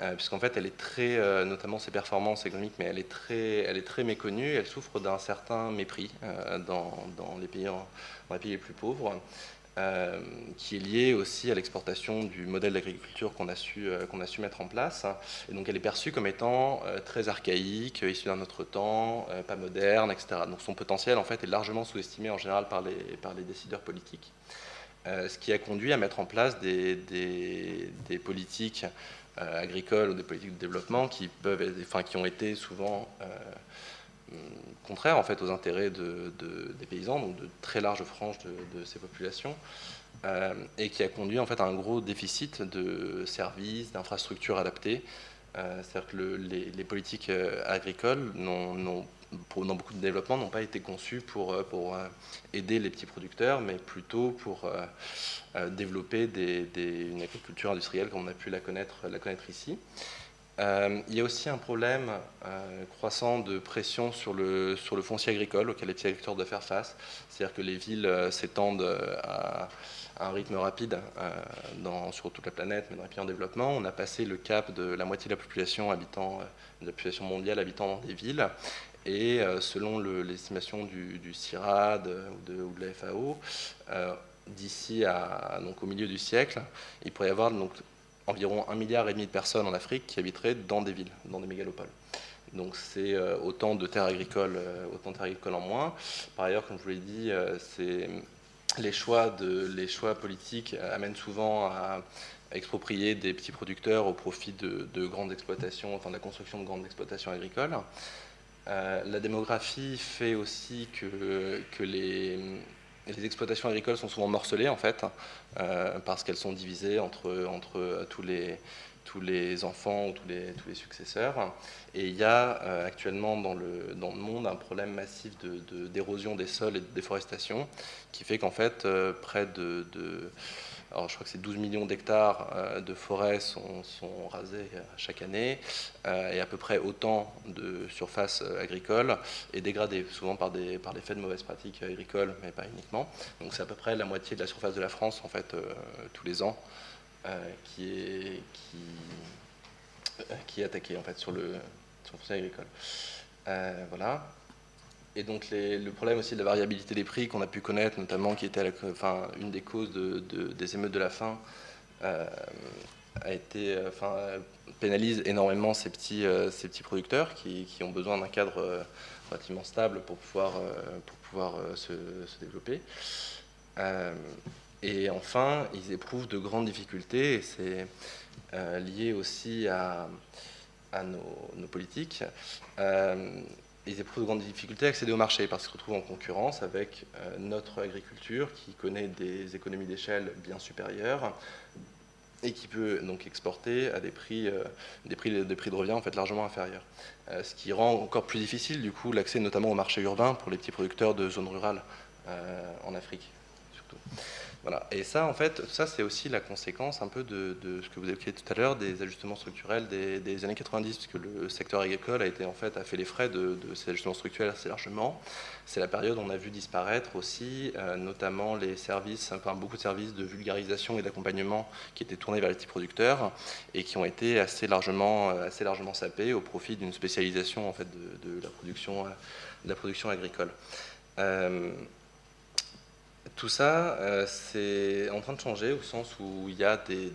euh, puisqu'en fait elle est très, euh, notamment ses performances économiques, mais elle est très, elle est très méconnue, elle souffre d'un certain mépris euh, dans, dans les pays les plus pauvres. Euh, qui est liée aussi à l'exportation du modèle d'agriculture qu'on a, su, qu'on a su mettre en place. Et donc elle est perçue comme étant très archaïque, issue d'un autre temps, pas moderne, etc. Donc son potentiel en fait est largement sous-estimé en général par les, décideurs politiques. ce qui a conduit à mettre en place des, des, des politiques agricoles ou des politiques de développement qui, peuvent, enfin, qui ont été souvent contraire en fait aux intérêts de, des paysans, donc de très larges franges de, ces populations, euh, et qui a conduit en fait à un gros déficit de services, d'infrastructures adaptées. Euh, c'est-à-dire que les, politiques euh, agricoles n'ont dans beaucoup de développements n'ont pas été conçues pour, aider les petits producteurs, mais plutôt pour développer une agriculture industrielle comme on a pu la connaître ici. Euh, il y a aussi un problème euh, croissant de pression sur le, sur le foncier agricole auquel les petits agriculteurs doivent faire face. C'est-à-dire que les villes euh, s'étendent à, un rythme rapide sur toute la planète, mais dans les pays en développement. On a passé le cap de la moitié de la population, habitant, de la population mondiale habitant dans des villes. Et selon l'estimation du, du, CIRAD ou de, ou de la FAO, d'ici au milieu du siècle, il pourrait y avoir donc, environ un milliard et demi de personnes en Afrique qui habiteraient dans des villes, dans des mégalopoles. Donc c'est euh, autant de terres agricoles, euh, autant de terres agricoles en moins. Par ailleurs, comme je vous l'ai dit, euh, les choix les choix politiques amènent souvent à exproprier des petits producteurs au profit de, grandes exploitations, enfin de la construction de grandes exploitations agricoles. la démographie fait aussi que les, les exploitations agricoles sont souvent morcelées en fait, euh, parce qu'elles sont divisées entre, entre tous, les, tous les enfants ou tous les, tous les successeurs. Et il y a euh, actuellement dans le, dans le monde un problème massif d'érosion de, des sols et de déforestation qui fait qu'en fait euh, près de alors je crois que c'est 12 millions d'hectares euh, de forêts sont, sont, rasés euh, chaque année euh, et à peu près autant de surfaces agricoles et dégradées, souvent par des, par l'effet de mauvaises pratiques agricoles, mais pas uniquement. Donc c'est à peu près la moitié de la surface de la France en fait tous les ans qui est qui est attaquée en fait sur le sur le agricole. voilà. Et donc le problème aussi de la variabilité des prix qu'on a pu connaître, notamment qui était une des causes de, des émeutes de la faim, euh, euh, pénalise énormément ces petits, euh, ces petits producteurs qui, ont besoin d'un cadre relativement stable pour pouvoir, pour pouvoir se, développer. et enfin, ils éprouvent de grandes difficultés, et c'est lié aussi à, nos politiques ils éprouvent de grandes difficultés à accéder au marché parce qu'ils se retrouvent en concurrence avec euh, notre agriculture qui connaît des économies d'échelle bien supérieures et qui peut donc exporter à des prix, euh, des prix, des prix de revient en fait largement inférieurs. Euh, ce qui rend encore plus difficile du coup l'accès notamment au marché urbain pour les petits producteurs de zones rurales en Afrique surtout. Et ça, en fait, ça c'est aussi la conséquence un peu de, ce que vous évoquiez tout à l'heure, des ajustements structurels des, années 90, puisque le secteur agricole a été en fait a fait les frais de, ces ajustements structurels assez largement. C'est la période où on a vu disparaître aussi, euh, notamment les services, enfin beaucoup de services de vulgarisation et d'accompagnement qui étaient tournés vers les petits producteurs et qui ont été assez largement, euh, assez largement sapés au profit d'une spécialisation en fait de, la production, de la production agricole. Euh, tout ça, euh, c'est en train de changer au sens où il y a des,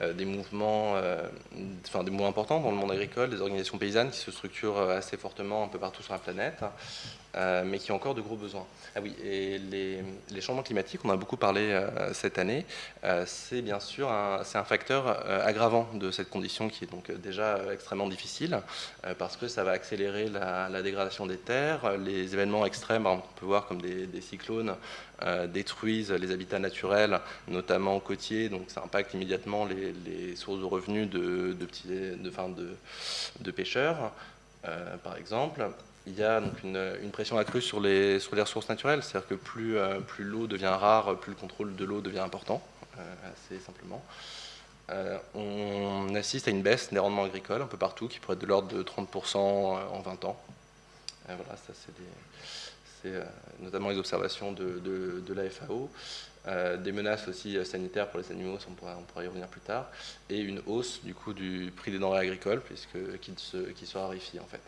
euh, mouvements, euh, enfin des mouvements importants dans le monde agricole, des organisations paysannes qui se structurent assez fortement un peu partout sur la planète, mais qui ont encore de gros besoins. Ah oui, et les, changements climatiques, on a beaucoup parlé euh, cette année, euh, c'est bien sûr un, un facteur euh, aggravant de cette condition qui est donc déjà extrêmement difficile, parce que ça va accélérer la, dégradation des terres, les événements extrêmes, on peut voir comme des, cyclones, détruisent les habitats naturels, notamment côtiers, donc ça impacte immédiatement les, sources de revenus de, petits, de, de, de pêcheurs, par exemple il y a donc une, pression accrue sur les, sur les ressources naturelles, c'est-à-dire que plus, euh, plus l'eau devient rare, plus le contrôle de l'eau devient important, euh, assez simplement. Euh, on assiste à une baisse des rendements agricoles un peu partout, qui pourrait être de l'ordre de 30% en 20 ans. voilà, ça c'est notamment les observations de, de, la FAO. des menaces aussi sanitaires pour les animaux, on pourra, on pourra, y revenir plus tard, et une hausse du coût du prix des denrées agricoles, puisque qui se, qui se raréfie en fait.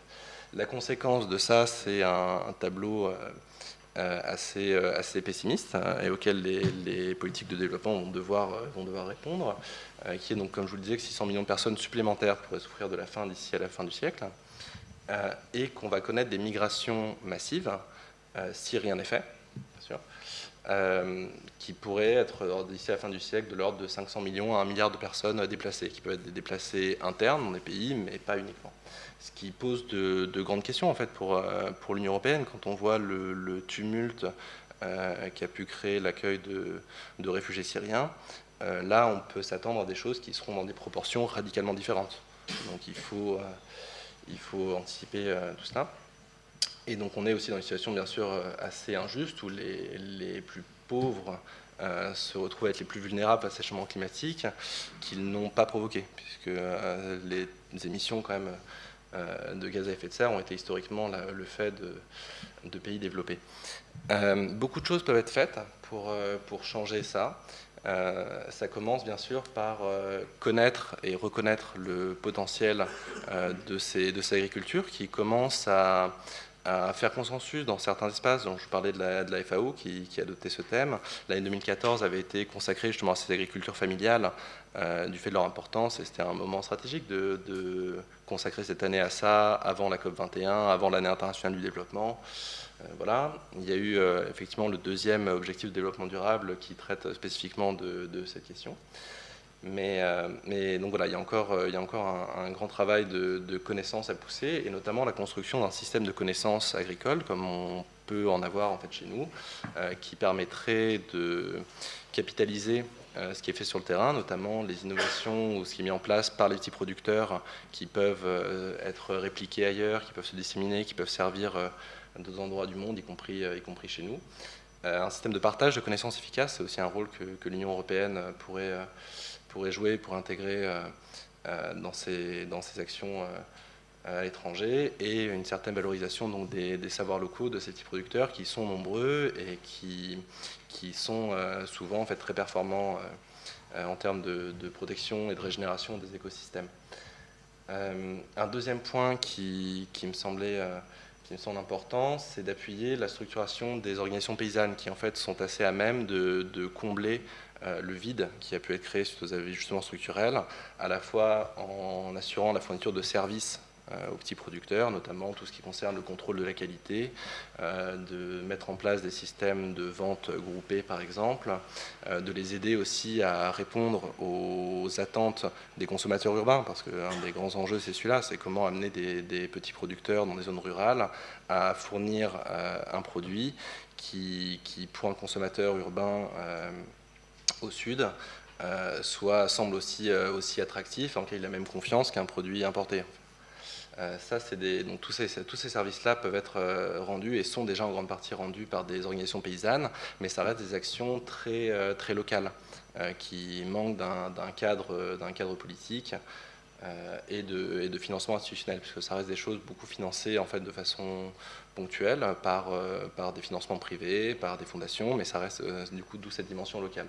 La conséquence de ça, c'est un, tableau euh, assez, assez pessimiste et auquel les, politiques de développement vont devoir, répondre, qui est donc, comme je vous le disais, que 600 millions de personnes supplémentaires pourraient souffrir de la faim d'ici à la fin du siècle, et qu'on va connaître des migrations massives si rien n'est fait, bien sûr, euh, qui pourrait être d'ici à la fin du siècle de l'ordre de 500 millions à 1 milliard de personnes déplacées, qui peuvent être déplacées internes dans des pays, mais pas uniquement. Ce qui pose de, grandes questions en fait pour, euh, pour l'Union européenne quand on voit le, tumulte euh, qui a pu créer l'accueil de, réfugiés syriens. là, on peut s'attendre à des choses qui seront dans des proportions radicalement différentes. Donc il faut, faut anticiper tout cela. Et donc on est aussi dans une situation bien sûr euh, assez injuste où les, plus pauvres euh, se retrouvent à être les plus vulnérables face au changement climatique qu'ils n'ont pas provoqué, puisque euh, les émissions quand même de gaz à effet de serre ont été historiquement le fait de, pays développés. beaucoup de choses peuvent être faites pour, pour changer ça. ça commence bien sûr par connaître et reconnaître le potentiel de, ces, de ces agricultures qui commencent à, à faire consensus dans certains espaces. Donc, je parlais de la, FAO qui, a adopté ce thème. L'année 2014 avait été consacrée justement à ces agricultures familiales euh, du fait de leur importance et c'était un moment stratégique de, consacrer cette année à ça avant la COP21, avant l'année internationale du développement. Euh, voilà. Il y a eu euh, effectivement le deuxième objectif de développement durable qui traite spécifiquement de, cette question. Mais, mais, donc voilà, il y a encore, encore un, grand travail de, de connaissances à pousser, et notamment la construction d'un système de connaissances agricoles, comme on peut en avoir en fait chez nous, qui permettrait de capitaliser euh, ce qui est fait sur le terrain, notamment les innovations ou ce qui est mis en place par les petits producteurs qui peuvent euh, être répliqués ailleurs, qui peuvent se disséminer, qui peuvent servir euh, à d'autres endroits du monde, y compris chez nous. un système de partage de connaissances efficaces, c'est aussi un rôle que, l'Union européenne pourrait, pourrait jouer pour intégrer dans, ses, dans ses actions à l'étranger et une certaine valorisation donc, des, des, savoirs locaux de ces petits producteurs qui sont nombreux et qui, qui sont euh, souvent en fait, très performants euh, euh, en termes de, protection et de régénération des écosystèmes. un deuxième point qui, me semblait qui me semble important, c'est d'appuyer la structuration des organisations paysannes qui en fait sont assez à même de, de combler le vide qui a pu être créé suite aux ajustements structurels, à la fois en assurant la fourniture de services euh, aux petits producteurs, notamment tout ce qui concerne le contrôle de la qualité, euh, de mettre en place des systèmes de vente groupés par exemple, euh, de les aider aussi à répondre aux attentes des consommateurs urbains, parce qu'un des grands enjeux c'est celui-là, c'est comment amener des, petits producteurs dans des zones rurales à fournir un produit qui, pour un consommateur urbain au sud, soit, semble aussi, aussi attractif, en lequel il a la même confiance qu'un produit importé. Euh, ça, des, donc, tous ces, ces services-là peuvent être euh, rendus et sont déjà en grande partie rendus par des organisations paysannes, mais ça reste des actions très, euh, très locales qui manquent d'un cadre, cadre politique et, de, et de financement institutionnel, puisque ça reste des choses beaucoup financées en fait, de façon ponctuelle par, par des financements privés, par des fondations, mais ça reste du coup d'où cette dimension locale.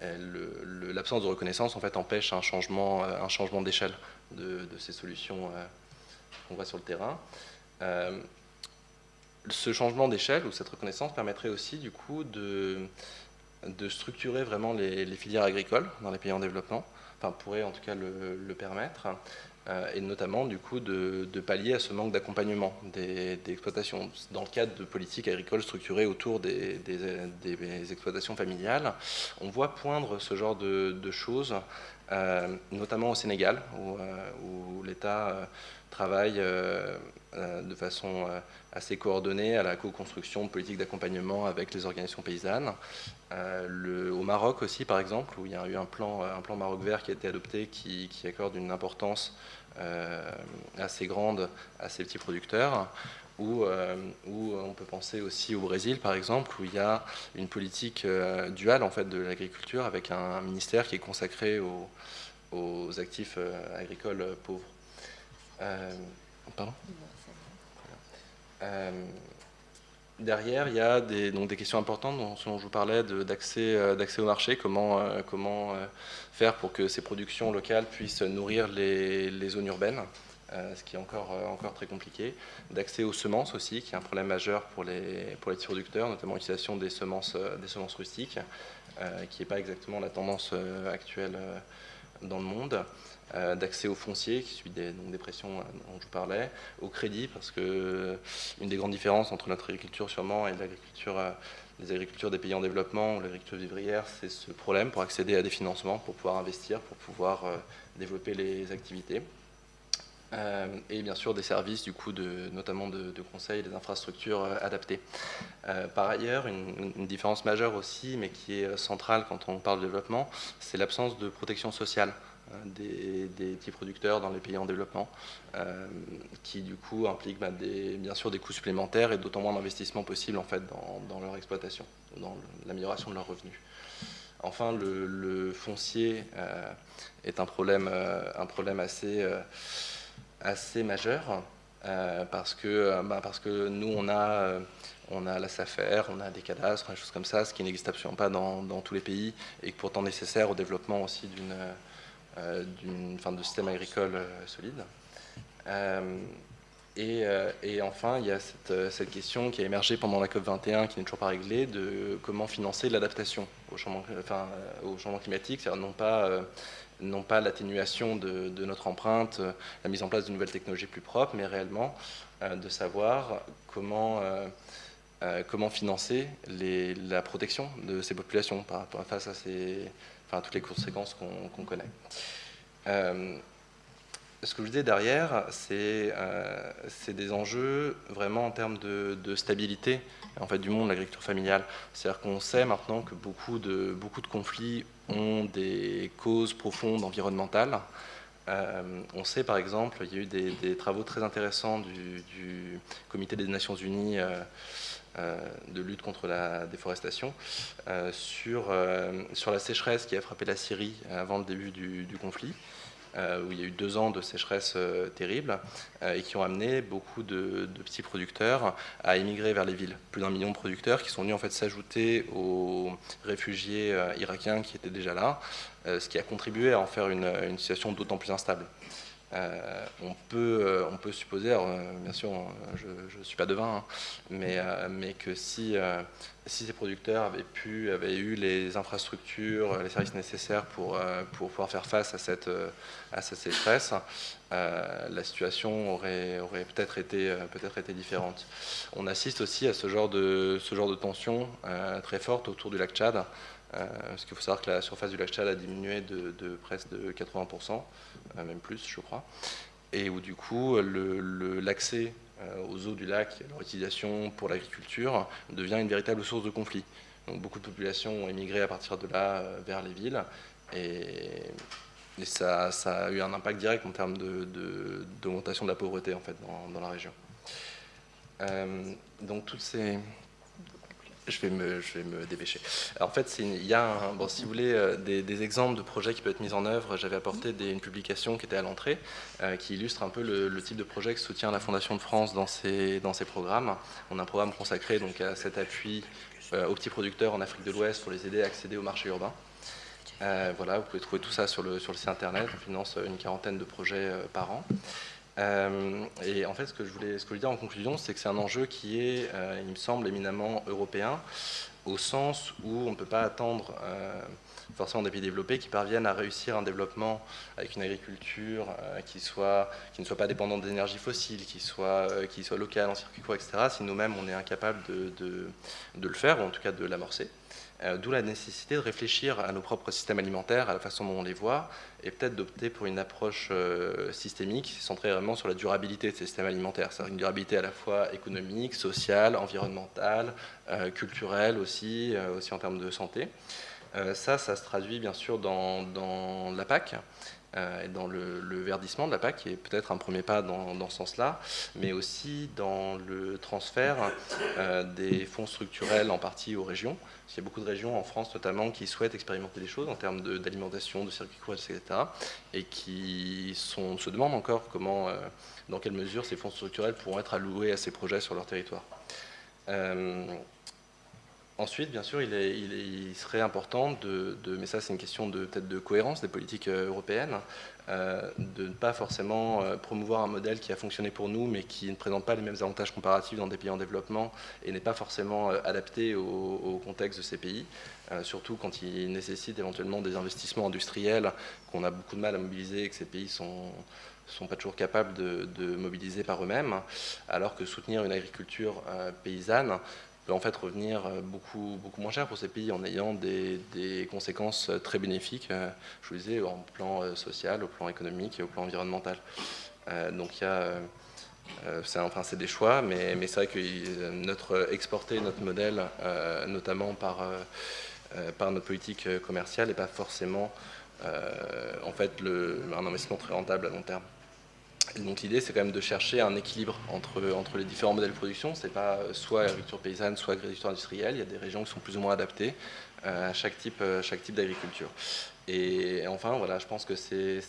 L'absence de reconnaissance en fait empêche un changement, un changement d'échelle de, ces solutions qu'on voit sur le terrain. Euh, ce changement d'échelle ou cette reconnaissance permettrait aussi du coup de, structurer vraiment les, filières agricoles dans les pays en développement, enfin pourrait en tout cas le, permettre, euh, et notamment du coup de, pallier à ce manque d'accompagnement des, exploitations dans le cadre de politiques agricoles structurées autour des, exploitations familiales. On voit poindre ce genre de, choses, euh, notamment au Sénégal, où, où l'État travaille euh, euh, de façon euh, assez coordonnée à la co-construction de politiques d'accompagnement avec les organisations paysannes. Au Maroc aussi, par exemple, où il y a eu un plan, un plan Maroc vert qui a été adopté qui, accorde une importance assez grande à ces petits producteurs. Où, où, on peut penser aussi au Brésil, par exemple, où il y a une politique duale en fait, de l'agriculture avec un, ministère qui est consacré aux, actifs agricoles pauvres. Euh, pardon euh, Derrière, il y a des, donc des questions importantes dont, je vous parlais d'accès euh, au marché, comment, comment faire pour que ces productions locales puissent nourrir les, zones urbaines ce qui est encore, encore très compliqué, d'accès aux semences aussi, qui est un problème majeur pour les, pour les producteurs, notamment l'utilisation des semences, des semences rustiques, qui n'est pas exactement la tendance actuelle dans le monde. Euh, d'accès au foncier, qui suit des, donc des pressions euh, dont je vous parlais, au crédit, parce que euh, une des grandes différences entre notre agriculture sûrement et l'agriculture les agricultures des pays en développement l'agriculture vivrière, c'est ce problème pour accéder à des financements, pour pouvoir investir, pour pouvoir développer les activités. et bien sûr des services, du coup, de, notamment de, conseil, des infrastructures adaptées. par ailleurs, une, différence majeure aussi, mais qui est centrale quand on parle de développement, c'est l'absence de protection sociale. Hein, des, petits producteurs dans les pays en développement, euh, qui du coup impliquent bah, bien sûr des coûts supplémentaires et d'autant moins d'investissements possibles en fait, dans, leur exploitation, dans l'amélioration de leurs revenus. Enfin, le, foncier euh, est un problème, euh, assez, majeur parce, que, bah, parce que nous, on a on la SAFER, on a des cadastres, des choses comme ça, ce qui n'existe absolument pas dans, tous les pays et pourtant nécessaire au développement aussi d'une euh, de système agricole euh, solide. Euh, et, enfin, il y a cette, question qui a émergé pendant la COP21, qui n'est toujours pas réglée, de comment financer l'adaptation au changement, climatique, c'est-à-dire non pas, non pas l'atténuation de, notre empreinte, la mise en place de nouvelles technologies plus propres, mais réellement de savoir comment, comment financer la protection de ces populations face à ces, enfin, toutes les conséquences qu'on connaît. Euh, ce que je disais derrière, euh, c'est des enjeux vraiment en termes de, stabilité en fait, du monde de l'agriculture familiale. C'est-à-dire qu'on sait maintenant que beaucoup de, conflits ont des causes profondes environnementales. Euh, on sait par exemple, il y a eu des, travaux très intéressants du, Comité des Nations Unies de lutte contre la déforestation, euh, sur, euh, sur la sécheresse qui a frappé la Syrie avant le début du, conflit. où il y a eu deux ans de sécheresse terrible et qui ont amené beaucoup de, petits producteurs à émigrer vers les villes. Plus d'un million de producteurs qui sont venus en fait s'ajouter aux réfugiés irakiens qui étaient déjà là, ce qui a contribué à en faire une situation d'autant plus instable. Euh, on, peut, euh, on peut supposer, euh, bien sûr, je ne suis pas devin, hein, mais, que si, si ces producteurs avaient, pu, avaient eu les infrastructures, les services nécessaires pour, pour pouvoir faire face à cette, à cette sécheresse, la situation aurait, aurait peut-être été, peut été différente. On assiste aussi à ce genre de, ce genre de tension très forte autour du lac Tchad. Euh, parce qu'il faut savoir que la surface du lac Tchad a diminué de, presque de 80%, euh, même plus je crois, et où du coup l'accès euh, aux eaux du lac, leur utilisation pour l'agriculture devient une véritable source de conflit. Donc beaucoup de populations ont émigré à partir de là vers les villes et, ça, a eu un impact direct en termes d'augmentation de, la pauvreté en fait dans la région. donc toutes ces, je vais me, je dépêcher. en fait, il y a, si vous voulez, euh, des, exemples de projets qui peuvent être mis en œuvre. J'avais apporté une publication qui était à l'entrée, euh, qui illustre un peu le, type de projet que soutient la Fondation de France dans ses, programmes. On a un programme consacré donc, à cet appui euh, aux petits producteurs en Afrique de l'Ouest pour les aider à accéder au marché urbain. voilà, vous pouvez trouver tout ça sur le site internet. On finance une quarantaine de projets par an. Euh, et en fait, ce que je voulais, ce que je voulais dire en conclusion, c'est que c'est un enjeu qui est, euh, il me semble, éminemment européen, au sens où on ne peut pas attendre euh, forcément des pays développés qui parviennent à réussir un développement avec une agriculture qui, soit, qui ne soit pas dépendante d'énergie fossile, qui soit, qui soit locale, en circuit court, etc., si nous-mêmes on est incapable de, de, de, le faire, ou en tout cas de l'amorcer. Euh, d'où la nécessité de réfléchir à nos propres systèmes alimentaires, à la façon dont on les voit, et peut-être d'opter pour une approche euh, systémique centrée vraiment sur la durabilité de ces systèmes alimentaires. C'est-à-dire une durabilité à la fois économique, sociale, environnementale, euh, culturelle aussi, aussi en termes de santé. ça, ça se traduit bien sûr dans, la PAC. Et dans le, verdissement de la PAC, qui est peut-être un premier pas dans, ce sens-là, mais aussi dans le transfert des fonds structurels en partie aux régions. Il y a beaucoup de régions en France notamment qui souhaitent expérimenter des choses en termes d'alimentation, de, circuits courts, etc. et qui se demandent encore comment, euh, dans quelle mesure ces fonds structurels pourront être alloués à ces projets sur leur territoire. Ensuite, bien sûr, il, il, serait important de, mais ça c'est une question de peut-être de cohérence des politiques euh, européennes, euh, de ne pas forcément euh, promouvoir un modèle qui a fonctionné pour nous, mais qui ne présente pas les mêmes avantages comparatifs dans des pays en développement et n'est pas forcément adapté au, contexte de ces pays, surtout quand il nécessite éventuellement des investissements industriels qu'on a beaucoup de mal à mobiliser et que ces pays sont sont pas toujours capables de, mobiliser par eux-mêmes, alors que soutenir une agriculture paysanne peut en fait revenir euh, beaucoup, beaucoup moins cher pour ces pays en ayant des, conséquences euh, très bénéfiques, euh, je vous disais, au plan social, au plan économique et au plan environnemental. donc il y a... c'est des choix, mais, c'est vrai que notre exporter notre modèle, notamment par, par notre politique commerciale, n'est pas forcément en fait un investissement très rentable à long terme donc l'idée, c'est quand même de chercher un équilibre entre, entre les différents modèles de production. Ce n'est pas soit agriculture paysanne, soit agriculture industrielle. Il y a des régions qui sont plus ou moins adaptées euh, à chaque type, euh, chaque type d'agriculture. Et, enfin, voilà, je pense que c'est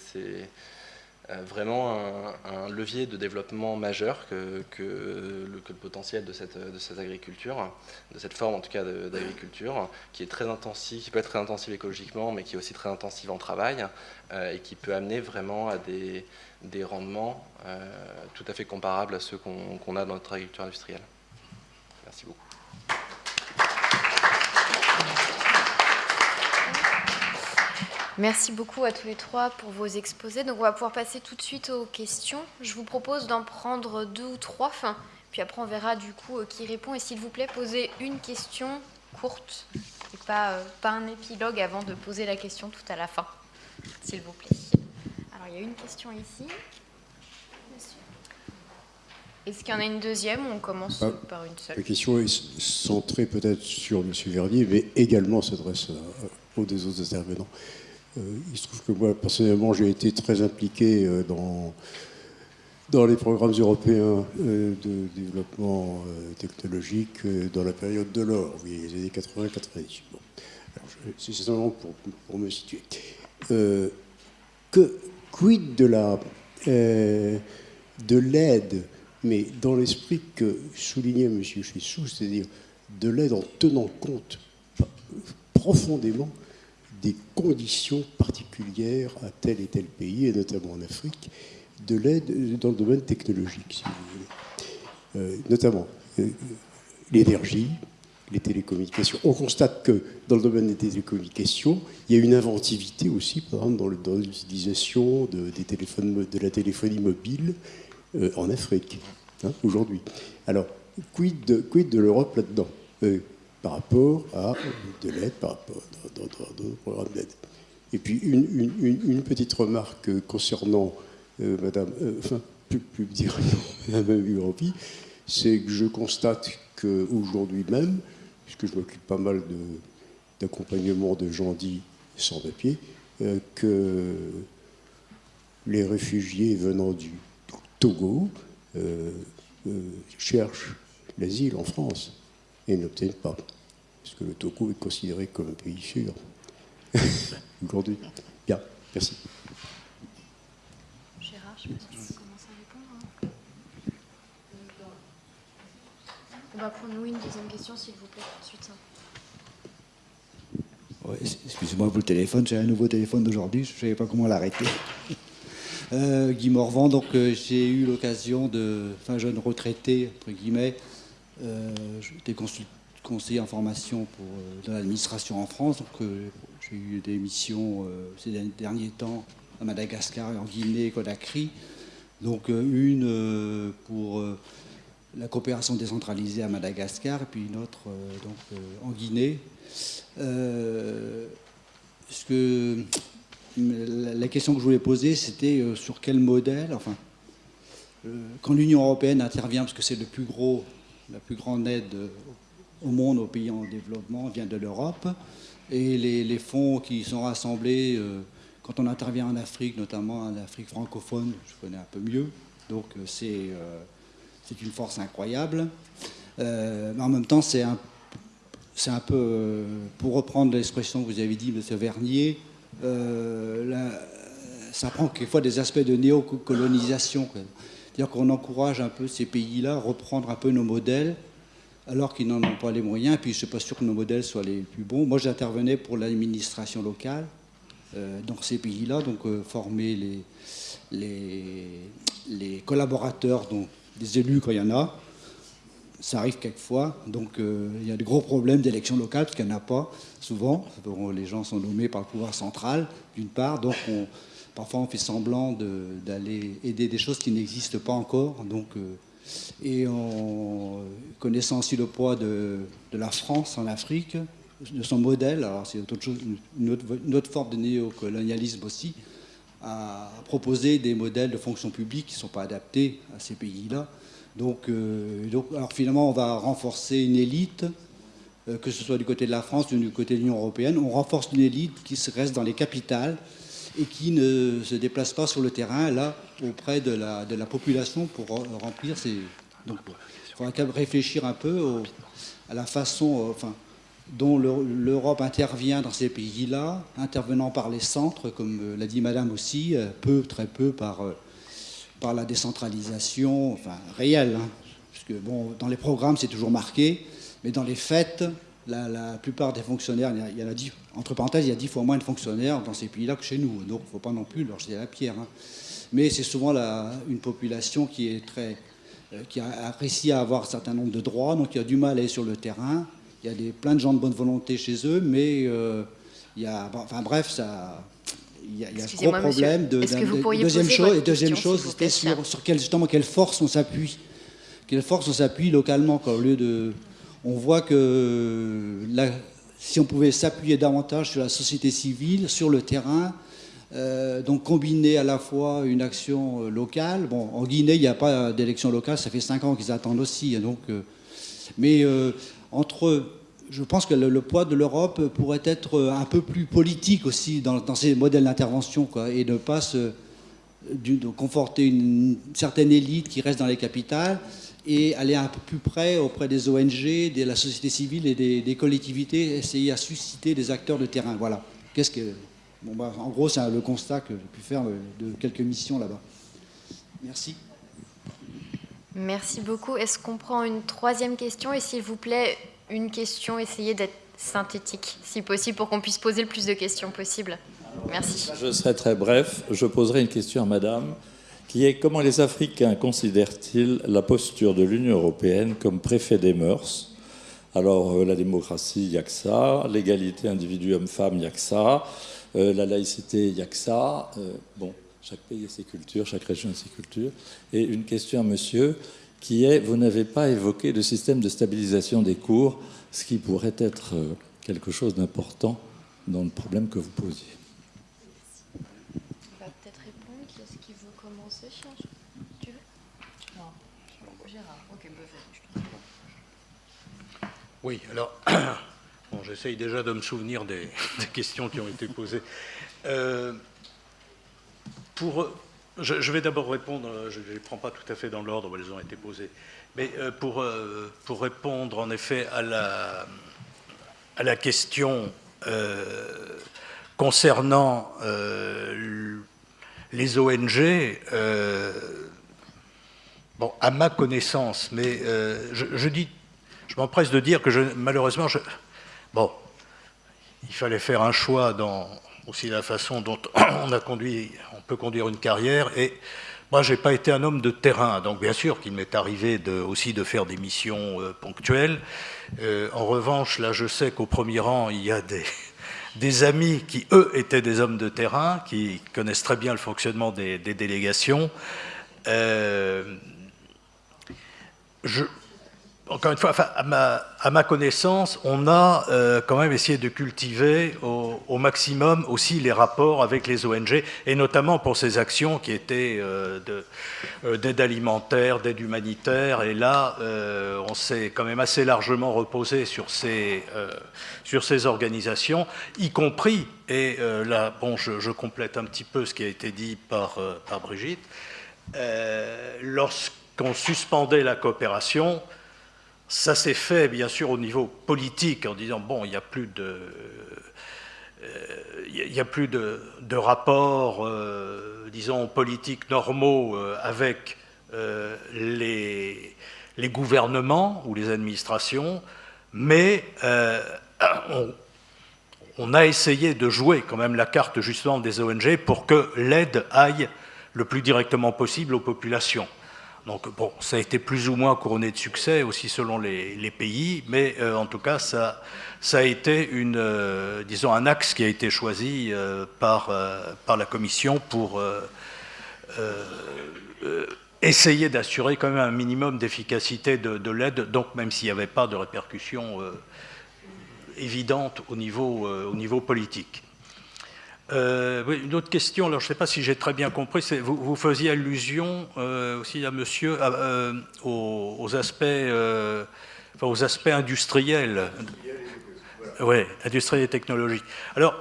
euh, vraiment un, levier de développement majeur que, que, le, potentiel de cette, de cette agriculture, de cette forme en tout cas d'agriculture, qui est très intensive, qui peut être très intensive écologiquement, mais qui est aussi très intensive en travail, et qui peut amener vraiment à des, des rendements euh, tout à fait comparables à ceux qu'on a dans notre agriculture industrielle. Merci beaucoup. Merci beaucoup à tous les trois pour vos exposés. Donc on va pouvoir passer tout de suite aux questions. Je vous propose d'en prendre deux ou trois, fin, puis après on verra du coup euh, qui répond. Et s'il vous plaît, posez une question courte et pas, euh, pas un épilogue avant de poser la question tout à la fin, s'il vous plaît il y a une question ici. Est-ce qu'il y en a une deuxième ou on commence ah, par une seule La question est centrée peut-être sur M. Vernier, mais également s'adresse aux deux autres intervenants. Euh, il se trouve que moi, personnellement, j'ai été très impliqué euh, dans, dans les programmes européens euh, de développement technologique dans la période de l'or, oui, les années 80-90. Bon. C'est simplement pour, pour, me situer. que, quid de la euh, de l'aide, mais dans l'esprit que soulignait M. Chessou, c'est-à-dire de l'aide en tenant compte profondément des conditions particulières à tel et tel pays, et notamment en Afrique, de l'aide dans le domaine technologique, si vous voulez. Euh, notamment euh, l'énergie, les télécommunications. On constate que dans le domaine des télécommunications, il y a une inventivité aussi, par exemple, dans l'utilisation de, de la téléphonie mobile euh, en Afrique, hein, aujourd'hui. Alors, quid de, l'Europe là-dedans? Euh, Par rapport à de l'aide, par rapport à d'autres programmes d'aide. Et puis, une, petite remarque concernant euh, Madame, enfin, plus, plus dire Madame c'est que je constate qu'aujourd'hui même, puisque je m'occupe pas mal d'accompagnement de, gens dits sans papier, euh, que les réfugiés venant du Togo euh, euh, cherchent l'asile en France et n'obtiennent pas, parce que le Togo est considéré comme un pays sûr aujourd'hui. Bien, merci. Gérard, je On va prendre une deuxième question, s'il vous plaît, ensuite. Excusez-moi pour le téléphone, j'ai un nouveau téléphone d'aujourd'hui, je ne savais pas comment l'arrêter. Euh, Guy Morvan, donc euh, j'ai eu l'occasion de, enfin jeune retraité entre guillemets, euh, j'étais conseiller en formation pour dans l'administration en France, donc j'ai eu des missions ces derniers temps à Madagascar, en Guinée, Conakry, donc une pour la coopération décentralisée à Madagascar, et puis une autre euh, donc, euh, en Guinée. Euh, ce que, la question que je voulais poser, c'était sur quel modèle, enfin, quand l'Union européenne intervient, parce que c'est le plus gros, la plus grande aide au monde aux pays en développement vient de l'Europe, et les, les, fonds qui sont rassemblés quand on intervient en Afrique, notamment en Afrique francophone, je connais un peu mieux, donc c'est c'est une force incroyable. Euh, mais en même temps, c'est un, un peu, euh, pour reprendre l'expression que vous avez dit, M. Vernier, euh, ça prend quelquefois des aspects de néocolonisation. C'est-à-dire qu'on encourage un peu ces pays-là à reprendre un peu nos modèles, alors qu'ils n'en ont pas les moyens, puis je ne suis pas sûr que nos modèles soient les plus bons. Moi, j'intervenais pour l'administration locale dans ces pays-là, donc former les, les, les collaborateurs, donc des élus quand il y en a, ça arrive quelquefois. Donc euh, il y a de gros problèmes d'élection locale, parce qu'il n'y en a pas souvent. les gens sont nommés par le pouvoir central, d'une part. Donc parfois on fait semblant d'aller aider des choses qui n'existent pas encore. Donc, euh, et en connaissant aussi le poids de, la France en Afrique, de son modèle, alors c'est une, autre, forme de néocolonialisme aussi, à proposer des modèles de fonction publique qui ne sont pas adaptés à ces pays-là. Euh, donc, alors finalement, on va renforcer une élite, euh, que ce soit du côté de la France ou du côté de l'Union européenne. On renforce une élite qui reste dans les capitales et qui ne se déplace pas sur le terrain, là, auprès de la, population pour remplir ces... Donc, il faudra réfléchir un peu à la façon... Euh, dont l'Europe intervient dans ces pays-là, intervenant par les centres, comme euh, l'a dit Madame aussi, euh, peu, très peu par, euh, par la décentralisation, enfin réelle, hein, puisque bon, dans les programmes c'est toujours marqué, mais dans les faits, la, plupart des fonctionnaires, il y, a, entre parenthèses, il y a dix fois moins de fonctionnaires dans ces pays-là que chez nous, donc il ne faut pas non plus leur jeter la pierre. Hein. Mais c'est souvent la, une population qui est très qui apprécie à avoir un certain nombre de droits, donc il a du mal à aller sur le terrain, il y a des, plein de gens de bonne volonté chez eux, mais euh, il y a, enfin bref, ça, il y a, il y a ce gros problème de, deuxième chose. Et deuxième chose, c'était sur, sur quelle, justement quelle force on s'appuie, quelle force on s'appuie localement, quoi, au lieu de, on voit que si on pouvait s'appuyer davantage sur la société civile, sur le terrain, euh, donc combiner à la fois une action euh, locale. Bon, en Guinée, il n'y a pas d'élection locale, ça fait cinq ans qu'ils attendent aussi, donc. mais entre je pense que le, poids de l'Europe pourrait être un peu plus politique aussi dans, ces modèles d'intervention, et ne pas se, conforter une, certaine élite qui reste dans les capitales et aller un peu plus près auprès des ONG, de la société civile et des, collectivités, essayer à susciter des acteurs de terrain. Voilà. Qu'est-ce que, bon, bah, en gros, c'est le constat que j'ai pu faire de quelques missions là-bas. Merci. Merci beaucoup. Est-ce qu'on prend une troisième question Et s'il vous plaît, une question, essayez d'être synthétique, si possible, pour qu'on puisse poser le plus de questions possible. Merci. Je serai très bref. Je poserai une question à Madame, qui est comment les Africains considèrent-ils la posture de l'Union européenne comme préfet des mœurs? Alors, euh, la démocratie, il n'y a que ça. L'égalité individu homme-femme, il n'y a que ça. Euh, la laïcité, il n'y a que ça. Euh, bon, chaque pays a ses cultures, chaque région a ses cultures. Et une question à monsieur, qui est, vous n'avez pas évoqué le système de stabilisation des cours, ce qui pourrait être euh, quelque chose d'important dans le problème que vous posiez. On va peut-être répondre. Qui est-ce qui veut commencer Tu veux? Non, Gérard. Ok, bah, Oui, alors, bon, j'essaye déjà de me souvenir des, questions qui ont été posées. Euh, pour, je, vais d'abord répondre, je ne les prends pas tout à fait dans l'ordre où elles ont été posées, mais euh, pour, euh, pour répondre en effet à la, question euh, concernant les ONG, bon, à ma connaissance, mais je, m'empresse de dire que je, malheureusement, bon, il fallait faire un choix dans aussi la façon dont on a conduit, on peut conduire une carrière. Et moi, j'ai pas été un homme de terrain, donc bien sûr qu'il m'est arrivé de, aussi de faire des missions euh, ponctuelles. Euh, en revanche, là, je sais qu'au premier rang, il y a des, amis qui, eux, étaient des hommes de terrain, qui connaissent très bien le fonctionnement des, délégations. Euh, je, encore une fois, à, ma, connaissance, on a euh, quand même essayé de cultiver au, maximum aussi les rapports avec les ONG, et notamment pour ces actions qui étaient euh, euh, d'aide alimentaire, d'aide humanitaire, et là, on s'est quand même assez largement reposé sur ces, organisations, y compris, et là, bon, je, complète un petit peu ce qui a été dit par Brigitte, lorsqu'on suspendait la coopération, ça s'est fait, bien sûr, au niveau politique, en disant, bon, il n'y a plus de... il y a plus de, rapports, euh, disons, politiques normaux euh, avec euh, les, les gouvernements ou les administrations, mais on, on, a essayé de jouer quand même la carte justement des ONG pour que l'aide aille le plus directement possible aux populations. Donc bon, ça a été plus ou moins couronné de succès aussi selon les, pays, mais euh, en tout cas ça, a été euh, disons un axe qui a été choisi euh, par, la Commission pour essayer d'assurer quand même un minimum d'efficacité de, de l'aide, donc même s'il n'y avait pas de répercussions évidentes au niveau politique. Euh, une autre question, alors je ne sais pas si j'ai très bien compris, vous, faisiez allusion euh, aussi à monsieur euh, aux, aspects, aux aspects industriels. Oui, industriels et technologiques. Alors,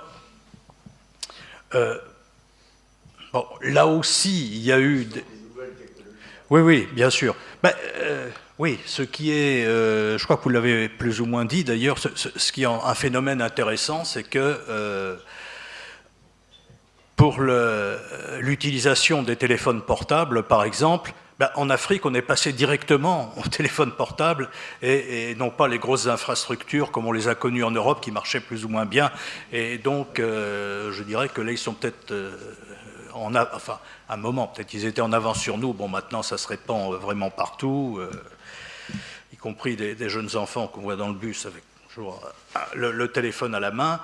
là aussi, il y a eu... Oui, oui, bien sûr. Ben, oui, ce qui est, je crois que vous l'avez plus ou moins dit d'ailleurs, ce, qui est un phénomène intéressant, c'est que pour l'utilisation des téléphones portables, par exemple, ben, en Afrique, on est passé directement au téléphone portable et, non pas les grosses infrastructures comme on les a connues en Europe qui marchaient plus ou moins bien. Et donc, euh, je dirais que là, ils sont peut-être euh, en un moment, peut-être qu'ils étaient en avance sur nous. Bon, maintenant, ça se répand euh, vraiment partout, y compris des, jeunes enfants qu'on voit dans le bus avec toujours le téléphone à la main.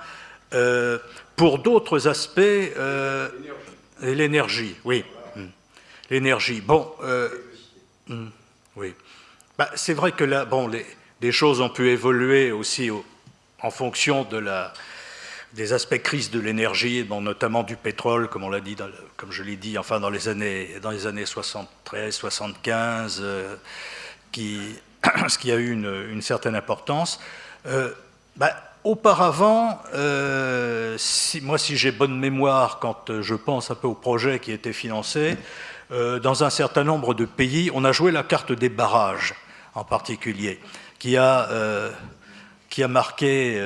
Euh, pour d'autres aspects, euh, l'énergie, oui. Hmm. L'énergie. Bon, euh, hmm, oui. Bah, c'est vrai que là, bon, les, choses ont pu évoluer aussi en fonction de la, des aspects crise de l'énergie, bon, notamment du pétrole, comme on l'a dit, comme je l'ai dit, enfin dans les années, dans les années 73, 75, qui, ce qui a eu une, une certaine importance. Bah, Auparavant, euh, moi si j'ai bonne mémoire, quand euh, je pense un peu au projet qui était financé, euh, dans un certain nombre de pays, on a joué la carte des barrages en particulier, qui a, qui a marqué,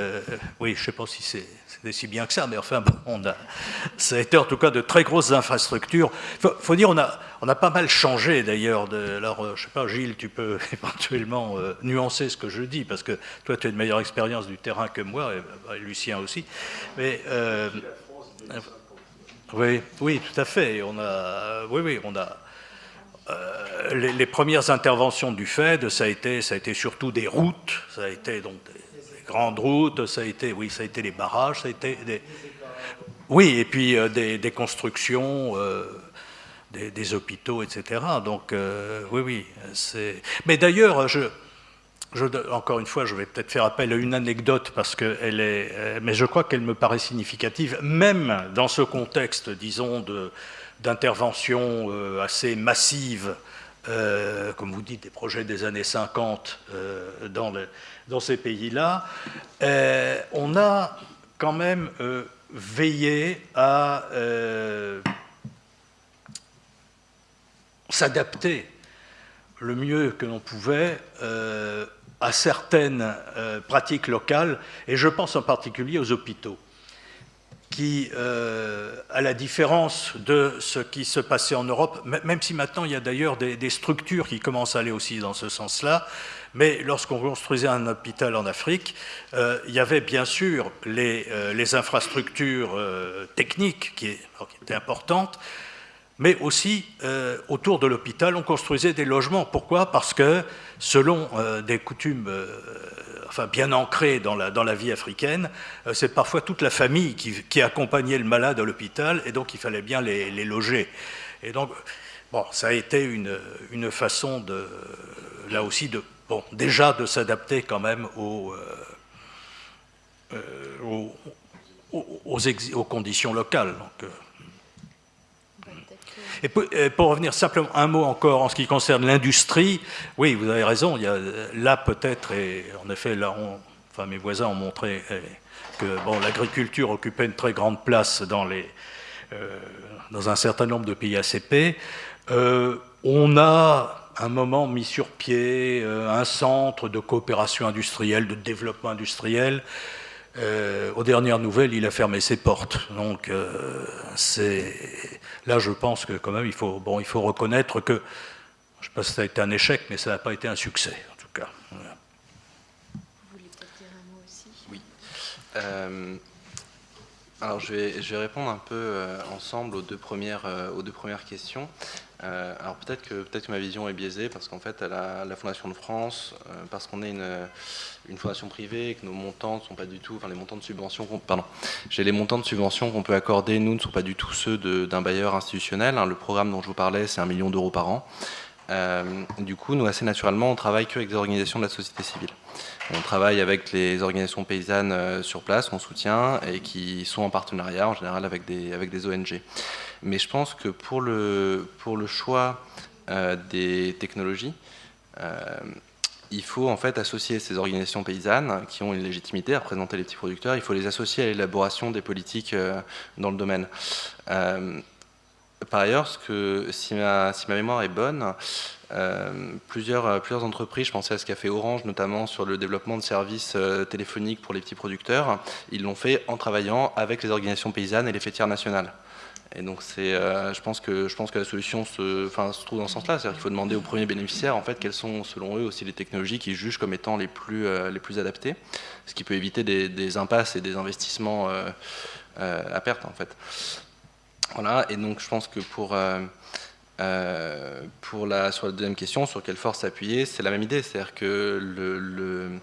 oui je ne sais pas si c'est c'était si bien que ça, mais enfin, on a, ça a été en tout cas de très grosses infrastructures. Il faut, dire, on a, on a pas mal changé d'ailleurs. Alors, euh, je sais pas, Gilles, tu peux éventuellement euh, nuancer ce que je dis, parce que toi, tu as une meilleure expérience du terrain que moi, et, bah, Lucien aussi. Euh, oui, oui, tout à fait. On a, oui, oui, on a. les, premières interventions du FED, ça a été, ça a été surtout des routes, ça a été donc des, grandes routes, ça a été, oui, ça a été les barrages, ça a été des... Oui, et puis euh, des, constructions, euh, des, hôpitaux, etc. Donc, euh, oui, oui, c'est... Mais d'ailleurs, je, je, encore une fois, je vais peut-être faire appel à une anecdote parce qu'elle est... Mais je crois qu'elle me paraît significative, même dans ce contexte, disons, d'intervention assez massive euh, comme vous dites, des projets des années 50 euh, dans, ces pays-là, euh, on a quand même veillé à s'adapter le mieux que l'on pouvait à certaines pratiques locales, et je pense en particulier aux hôpitaux qui, euh, à la différence de ce qui se passait en Europe, même si maintenant il y a d'ailleurs des, structures qui commencent à aller aussi dans ce sens-là, mais lorsqu'on construisait un hôpital en Afrique, euh, il y avait bien sûr les, euh, les infrastructures techniques qui, étaient importantes, mais aussi autour de l'hôpital, on construisait des logements. Pourquoi? Parce que selon des coutumes bien ancré dans la, dans la vie africaine, euh, c'est parfois toute la famille qui, accompagnait le malade à l'hôpital, et donc il fallait bien les, loger. Et donc, bon, ça a été une, une, façon de, là aussi, de, bon, déjà de s'adapter quand même aux, euh, euh, aux, aux, conditions locales. Donc, et pour, revenir simplement un mot encore en ce qui concerne l'industrie, oui, vous avez raison, il y a là peut-être, et en effet, là, enfin, mes voisins ont montré eh, que bon, l'agriculture occupait une très grande place dans, les, euh, dans un certain nombre de pays ACP. Euh, on a un moment mis sur pied euh, un centre de coopération industrielle, de développement industriel, euh, aux dernières nouvelles, il a fermé ses portes. Donc, euh, c'est là, je pense que quand même, il faut, bon, il faut reconnaître que Je ne sais pas si ça a été un échec, mais ça n'a pas été un succès, en tout cas. Vous voulez peut-être dire un mot aussi? Oui. Euh, alors je vais, je vais, répondre un peu euh, ensemble aux deux premières, euh, aux deux premières questions. Euh, alors peut-être que, peut que ma vision est biaisée parce qu'en fait, à la, Fondation de France, euh, parce qu'on est une, une, fondation privée et que nos montants ne sont pas du tout, enfin les montants de subvention, pardon, j'ai les montants de subvention qu'on peut accorder, nous ne sont pas du tout ceux d'un bailleur institutionnel. Hein. Le programme dont je vous parlais, c'est un million d'euros par an. Euh, du coup, nous, assez naturellement, on travaille qu'avec des organisations de la société civile. On travaille avec les organisations paysannes sur place, on soutient, et qui sont en partenariat, en général, avec des, avec des ONG. Mais je pense que pour le, choix euh, des technologies, euh, il faut en fait associer ces organisations paysannes qui ont une légitimité à représenter les petits producteurs, il faut les associer à l'élaboration des politiques euh, dans le domaine. Par ailleurs, si, ma, mémoire est bonne, plusieurs, entreprises, je pensais à ce qu'a fait Orange notamment sur le développement de services téléphoniques pour les petits producteurs, ils l'ont fait en travaillant avec les organisations paysannes et les fêtières nationales. Et donc euh, je pense que je pense que la solution se, trouve dans ce sens-là, c'est-à-dire qu'il faut demander aux premiers bénéficiaires en fait quelles sont selon eux aussi les technologies qu'ils jugent comme étant les plus euh, les plus adaptées, ce qui peut éviter des, impasses et des investissements euh, à perte en fait. Voilà. Et donc je pense que pour euh, pour la, sur la deuxième question, sur quelle force s'appuyer, c'est la même idée, c'est-à-dire que le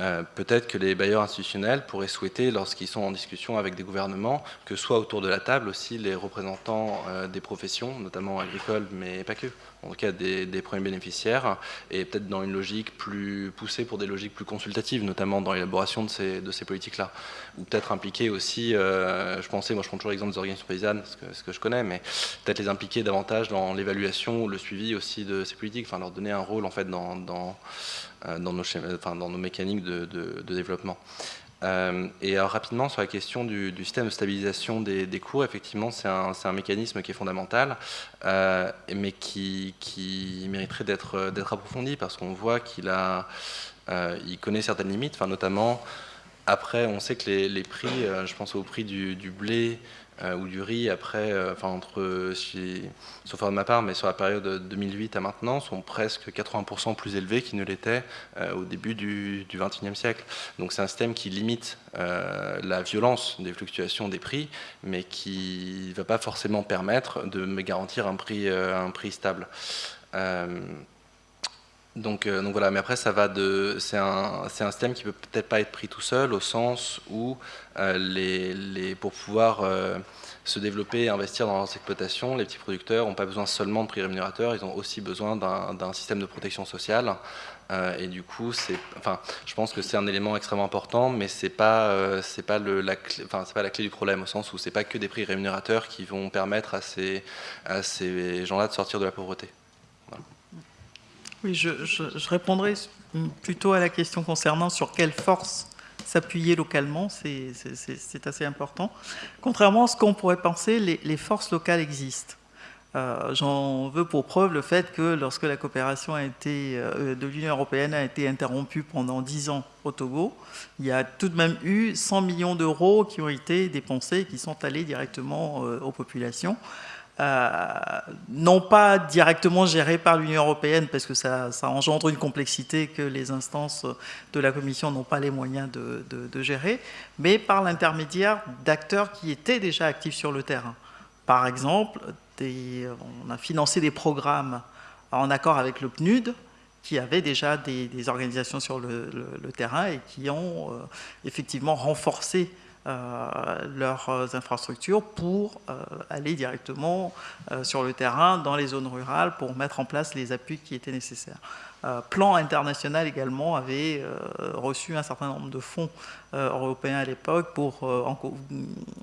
euh, peut-être que les bailleurs institutionnels pourraient souhaiter, lorsqu'ils sont en discussion avec des gouvernements, que soit autour de la table aussi les représentants euh, des professions, notamment agricoles, mais pas que, en tout cas des, premiers bénéficiaires, et peut-être dans une logique plus poussée pour des logiques plus consultatives, notamment dans l'élaboration de ces, politiques-là. Ou peut-être impliquer aussi, euh, je pensais, moi je prends toujours l'exemple des organisations paysannes, ce que, je connais, mais peut-être les impliquer davantage dans l'évaluation ou le suivi aussi de ces politiques, enfin leur donner un rôle en fait dans dans nos, schémas, enfin, dans nos mécaniques de, développement. Euh, et rapidement sur la question du, système de stabilisation des, cours, effectivement c'est un, mécanisme qui est fondamental, euh, mais qui, mériterait d'être approfondi parce qu'on voit qu'il euh, connaît certaines limites, enfin, notamment après on sait que les, prix, euh, je pense au prix du, blé, euh, ou du riz après, euh, enfin entre, si, sauf de ma part, mais sur la période 2008 à maintenant, sont presque 80% plus élevés qu'ils ne l'étaient euh, au début du, 21e siècle. Donc c'est un système qui limite euh, la violence des fluctuations des prix, mais qui ne va pas forcément permettre de me garantir euh, un prix stable. Euh, donc, voilà, mais après ça va de, c'est un, un système qui peut peut-être pas être pris tout seul au sens où euh, les, les, pour pouvoir euh, se développer et investir dans leurs exploitations, les petits producteurs n'ont pas besoin seulement de prix rémunérateurs, ils ont aussi besoin d'un, système de protection sociale. Et du coup, enfin, je pense que c'est un élément extrêmement important, mais c'est pas, c'est pas la, clé, enfin, pas la clé du problème au sens où c'est pas que des prix rémunérateurs qui vont permettre à ces, à ces gens-là de sortir de la pauvreté. Oui, je, répondrai plutôt à la question concernant sur quelle force s'appuyer localement, c'est assez important. Contrairement à ce qu'on pourrait penser, les, forces locales existent. Euh, J'en veux pour preuve le fait que lorsque la coopération euh, de l'Union européenne a été interrompue pendant 10 ans au Togo, il y a tout de même eu 100 millions d'euros qui ont été dépensés et qui sont allés directement euh, aux populations. Euh, non pas directement géré par l'Union européenne, parce que ça, engendre une complexité que les instances de la Commission n'ont pas les moyens de, gérer, mais par l'intermédiaire d'acteurs qui étaient déjà actifs sur le terrain. Par exemple, on a financé des programmes en accord avec le PNUD, qui avaient déjà des, organisations sur le, terrain et qui ont euh, effectivement renforcé leurs infrastructures pour euh, aller directement euh, sur le terrain dans les zones rurales pour mettre en place les appuis qui étaient nécessaires. Euh, Plan international également avait euh, reçu un certain nombre de fonds euh, européens à l'époque pour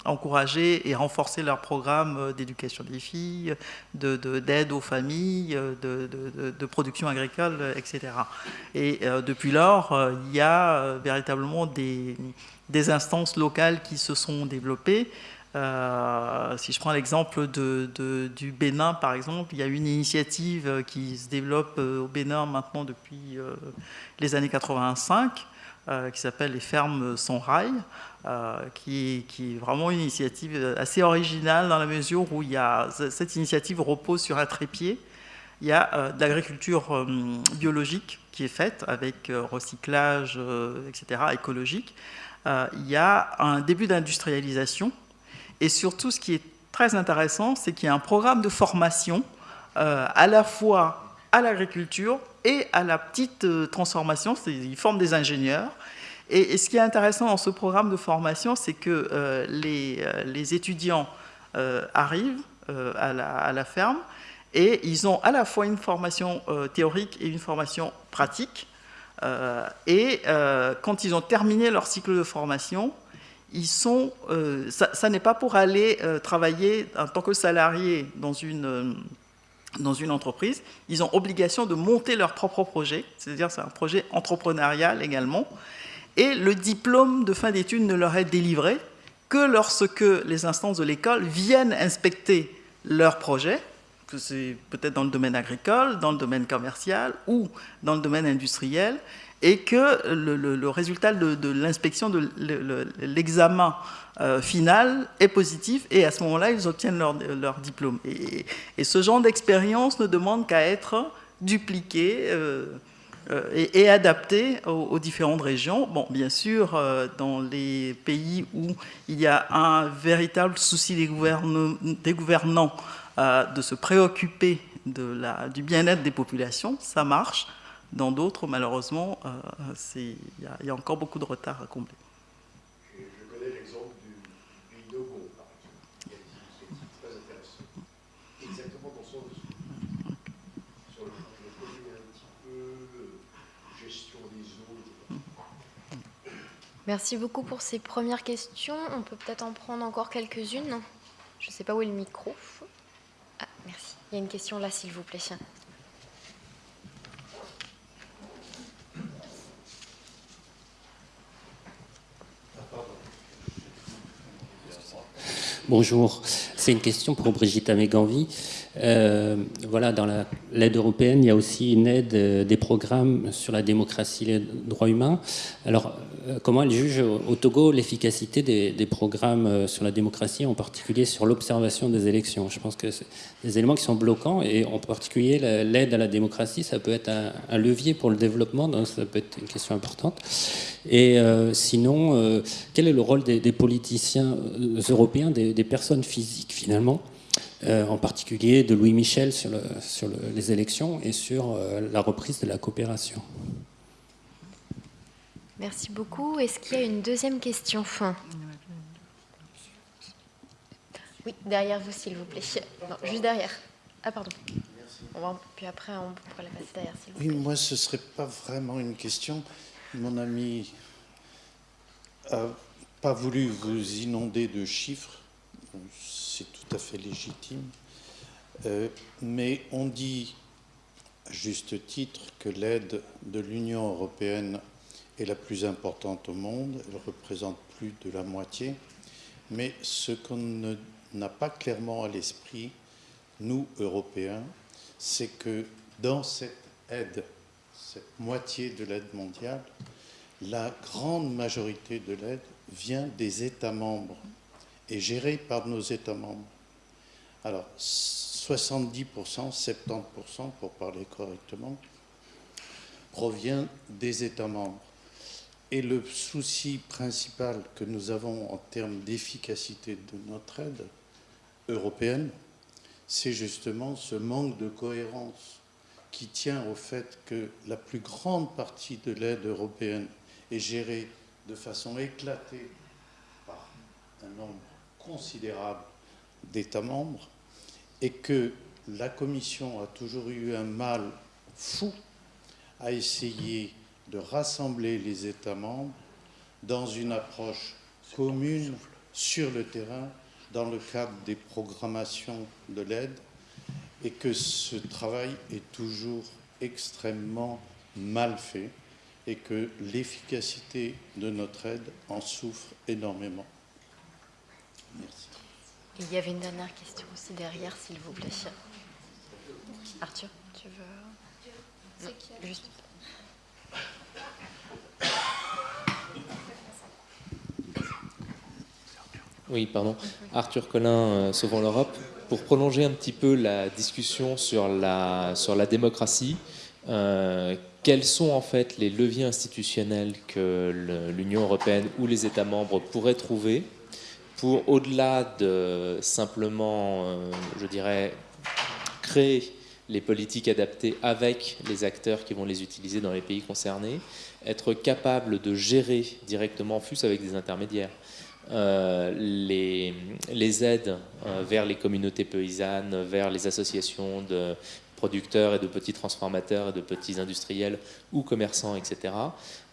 encourager et renforcer leurs programmes d'éducation des filles, d'aide de, de, aux familles, de, de, production agricole, etc. Et depuis lors, il y a véritablement des des instances locales qui se sont développées. Euh, si je prends l'exemple du Bénin, par exemple, il y a une initiative qui se développe euh, au Bénin maintenant depuis euh, les années 85, euh, qui s'appelle les fermes sans rail, qui, est vraiment une initiative assez originale dans la mesure où cette initiative repose sur un trépied il y a de l'agriculture biologique qui est faite avec recyclage, etc., écologique. Il y a un début d'industrialisation. Et surtout, ce qui est très intéressant, c'est qu'il y a un programme de formation à la fois à l'agriculture et à la petite transformation. Ils forment des ingénieurs et, ce qui est intéressant dans ce programme de formation, c'est que euh, les, euh, étudiants euh, arrivent à la, ferme et ils ont à la fois une formation théorique et une formation pratique. Et quand ils ont terminé leur cycle de formation, ils sont, ça, n'est pas pour aller travailler en tant que salarié dans une, dans une entreprise, ils ont obligation de monter leur propre projet, c'est-à-dire c'est un projet entrepreneurial également, et le diplôme de fin d'études ne leur est délivré que lorsque les instances de l'école viennent inspecter leur projet, que c'est peut-être dans le domaine agricole, dans le domaine commercial ou dans le domaine industriel, et que le, résultat de, l'inspection de l'examen euh, final est positif, et à ce moment-là, ils obtiennent leur, diplôme. Et, ce genre d'expérience ne demande qu'à être dupliqué. Euh, euh, et, adapté aux, différentes régions. Bien sûr, dans les pays où il y a un véritable souci des, gouvernants de se préoccuper de la, du bien-être des populations, ça marche. Dans d'autres, malheureusement, il y, a encore beaucoup de retard à combler. Merci beaucoup pour ces premières questions. On peut peut-être en prendre encore quelques-unes. Je ne sais pas où est le micro. Il y a une question là, s'il vous plaît. Bonjour, c'est une question pour Brigitte Améganvi. Euh, voilà, dans l'aide européenne, il y a aussi une aide euh, des programmes sur la démocratie et les droits humains. Alors, euh, comment elle juge au Togo l'efficacité des, programmes sur la démocratie, en particulier sur l'observation des élections? Je pense que c'est des éléments qui sont bloquants et en particulier l'aide à la démocratie, ça peut être un, levier pour le développement, donc ça peut être une question importante. Et sinon, quel est le rôle des, politiciens européens, des, personnes physiques finalement? En particulier de Louis Michel sur, sur les élections et sur la reprise de la coopération Merci beaucoup. Est-ce qu'il y a une deuxième question Oui, derrière vous, s'il vous plaît. Non, juste derrière. Ah, pardon. puis après, on pourra la passer derrière, s'il vous plaît. Oui, moi, ce ne serait pas vraiment une question. Mon ami n'a pas voulu vous inonder de chiffres. À fait légitime. Euh, mais on dit, à juste titre, que l'aide de l'Union européenne est la plus importante au monde, elle représente plus de la moitié, mais ce qu'on n'a pas clairement à l'esprit, nous, Européens, c'est que dans cette aide, cette moitié de l'aide mondiale, la grande majorité de l'aide vient des États membres et gérée par nos États membres. Alors, 70%, 70%, pour parler correctement, provient des États membres. Et le souci principal que nous avons en termes d'efficacité de notre aide européenne, c'est justement ce manque de cohérence qui tient au fait que la plus grande partie de l'aide européenne est gérée de façon éclatée par un nombre considérable d'États membres et que la Commission a toujours eu un mal fou à essayer de rassembler les États membres dans une approche commune sur le terrain dans le cadre des programmations de l'aide et que ce travail est toujours extrêmement mal fait et que l'efficacité de notre aide en souffre énormément. Merci. Il y avait une dernière question aussi derrière, s'il vous plaît. Arthur, tu veux... juste... Oui, pardon. Arthur Collin, euh, Sauvons l'Europe. pour prolonger un petit peu la discussion sur la, sur la démocratie, quels sont en fait les leviers institutionnels que l'Union européenne ou les États membres pourraient trouver pour, au-delà de simplement, euh, je dirais, créer les politiques adaptées avec les acteurs qui vont les utiliser dans les pays concernés, être capable de gérer directement, fût avec des intermédiaires, euh, les, les, aides euh, vers les communautés paysannes, vers les associations de producteurs et de petits transformateurs et de petits industriels ou commerçants, etc.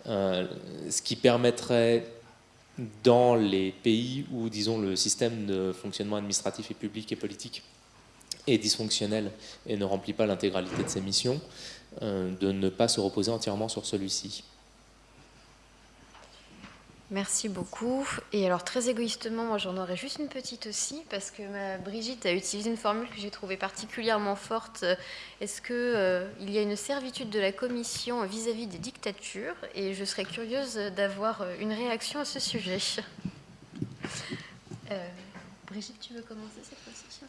ce qui permettrait dans les pays où, disons, le système de fonctionnement administratif et public et politique est dysfonctionnel et ne remplit pas l'intégralité de ses missions, euh, de ne pas se reposer entièrement sur celui-ci. Merci beaucoup. Et alors très égoïstement, moi j'en aurais juste une petite aussi, parce que ma Brigitte a utilisé une formule que j'ai trouvée particulièrement forte. Est-ce qu'il euh, il y a une servitude de la Commission vis-à-vis des dictatures? Et je serais curieuse d'avoir euh, une réaction à ce sujet. Euh, Brigitte, tu veux commencer cette fois-ci?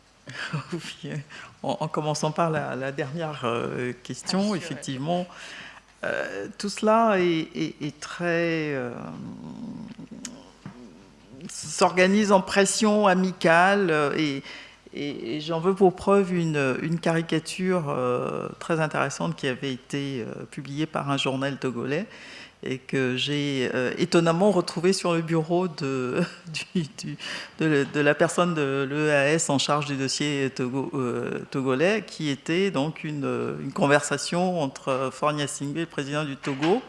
Oui, en, commençant par la, dernière question, effectivement. Euh, tout cela est, très euh, s'organise en pression amicale euh, et, j'en veux pour preuve une, caricature très intéressante qui avait été publiée par un journal togolais et que j'ai euh, étonnamment retrouvé sur le bureau de, la personne de l'EAS en charge du dossier euh, togolais, qui était donc une, conversation entre Fornia Singbe, le président du Togo,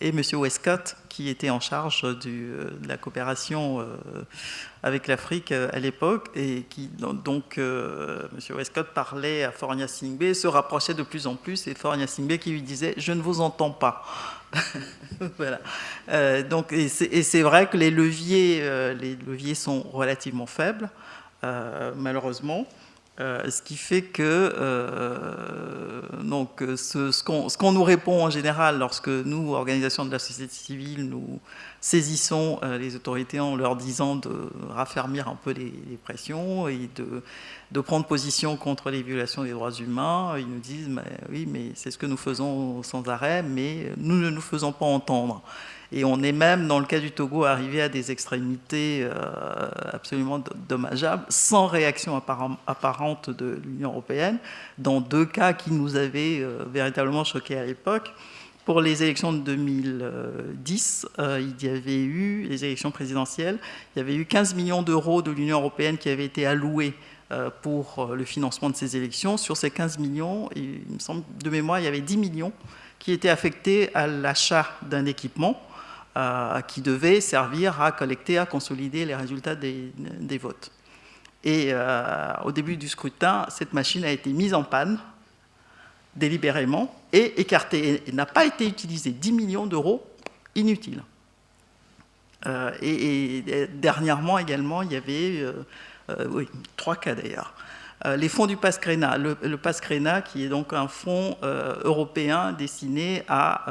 et M. Westcott, qui était en charge euh, de la coopération avec l'Afrique à l'époque, et qui donc M. Westcott parlait à Fornia Singbe, se rapprochait de plus en plus, et Fornia Singbe qui lui disait « je ne vous entends pas ». voilà. Euh, donc, et c'est vrai que les leviers, euh, les leviers sont relativement faibles, euh, malheureusement. ce qui fait que donc, ce, ce qu'on nous répond en général lorsque nous, organisations de la société civile, nous saisissons les autorités en leur disant de raffermir un peu les, pressions et de de prendre position contre les violations des droits humains. Ils nous disent, oui, mais c'est ce que nous faisons sans arrêt, mais nous ne nous faisons pas entendre. Et on est même, dans le cas du Togo, arrivé à des extrémités euh, absolument dommageables, sans réaction apparente de l'Union européenne, dans deux cas qui nous avaient euh, véritablement choqués à l'époque. Pour les élections de 2010, euh, il y avait eu, les élections présidentielles, il y avait eu 15 millions d'euros de l'Union européenne qui avaient été alloués euh, pour euh, le financement de ces élections. Sur ces 15 millions, il me semble, de mémoire, il y avait 10 millions qui étaient affectés à l'achat d'un équipement qui devait servir à collecter, à consolider les résultats des, votes. Et au début du scrutin, cette machine a été mise en panne délibérément et écartée et n'a pas été utilisée. 10 millions d'euros inutiles. et, dernièrement également, il y avait euh, oui, trois cas d'ailleurs. Euh, les fonds du PASCRENA. Le, PASCRENA, qui est donc un fonds euh, européen destiné à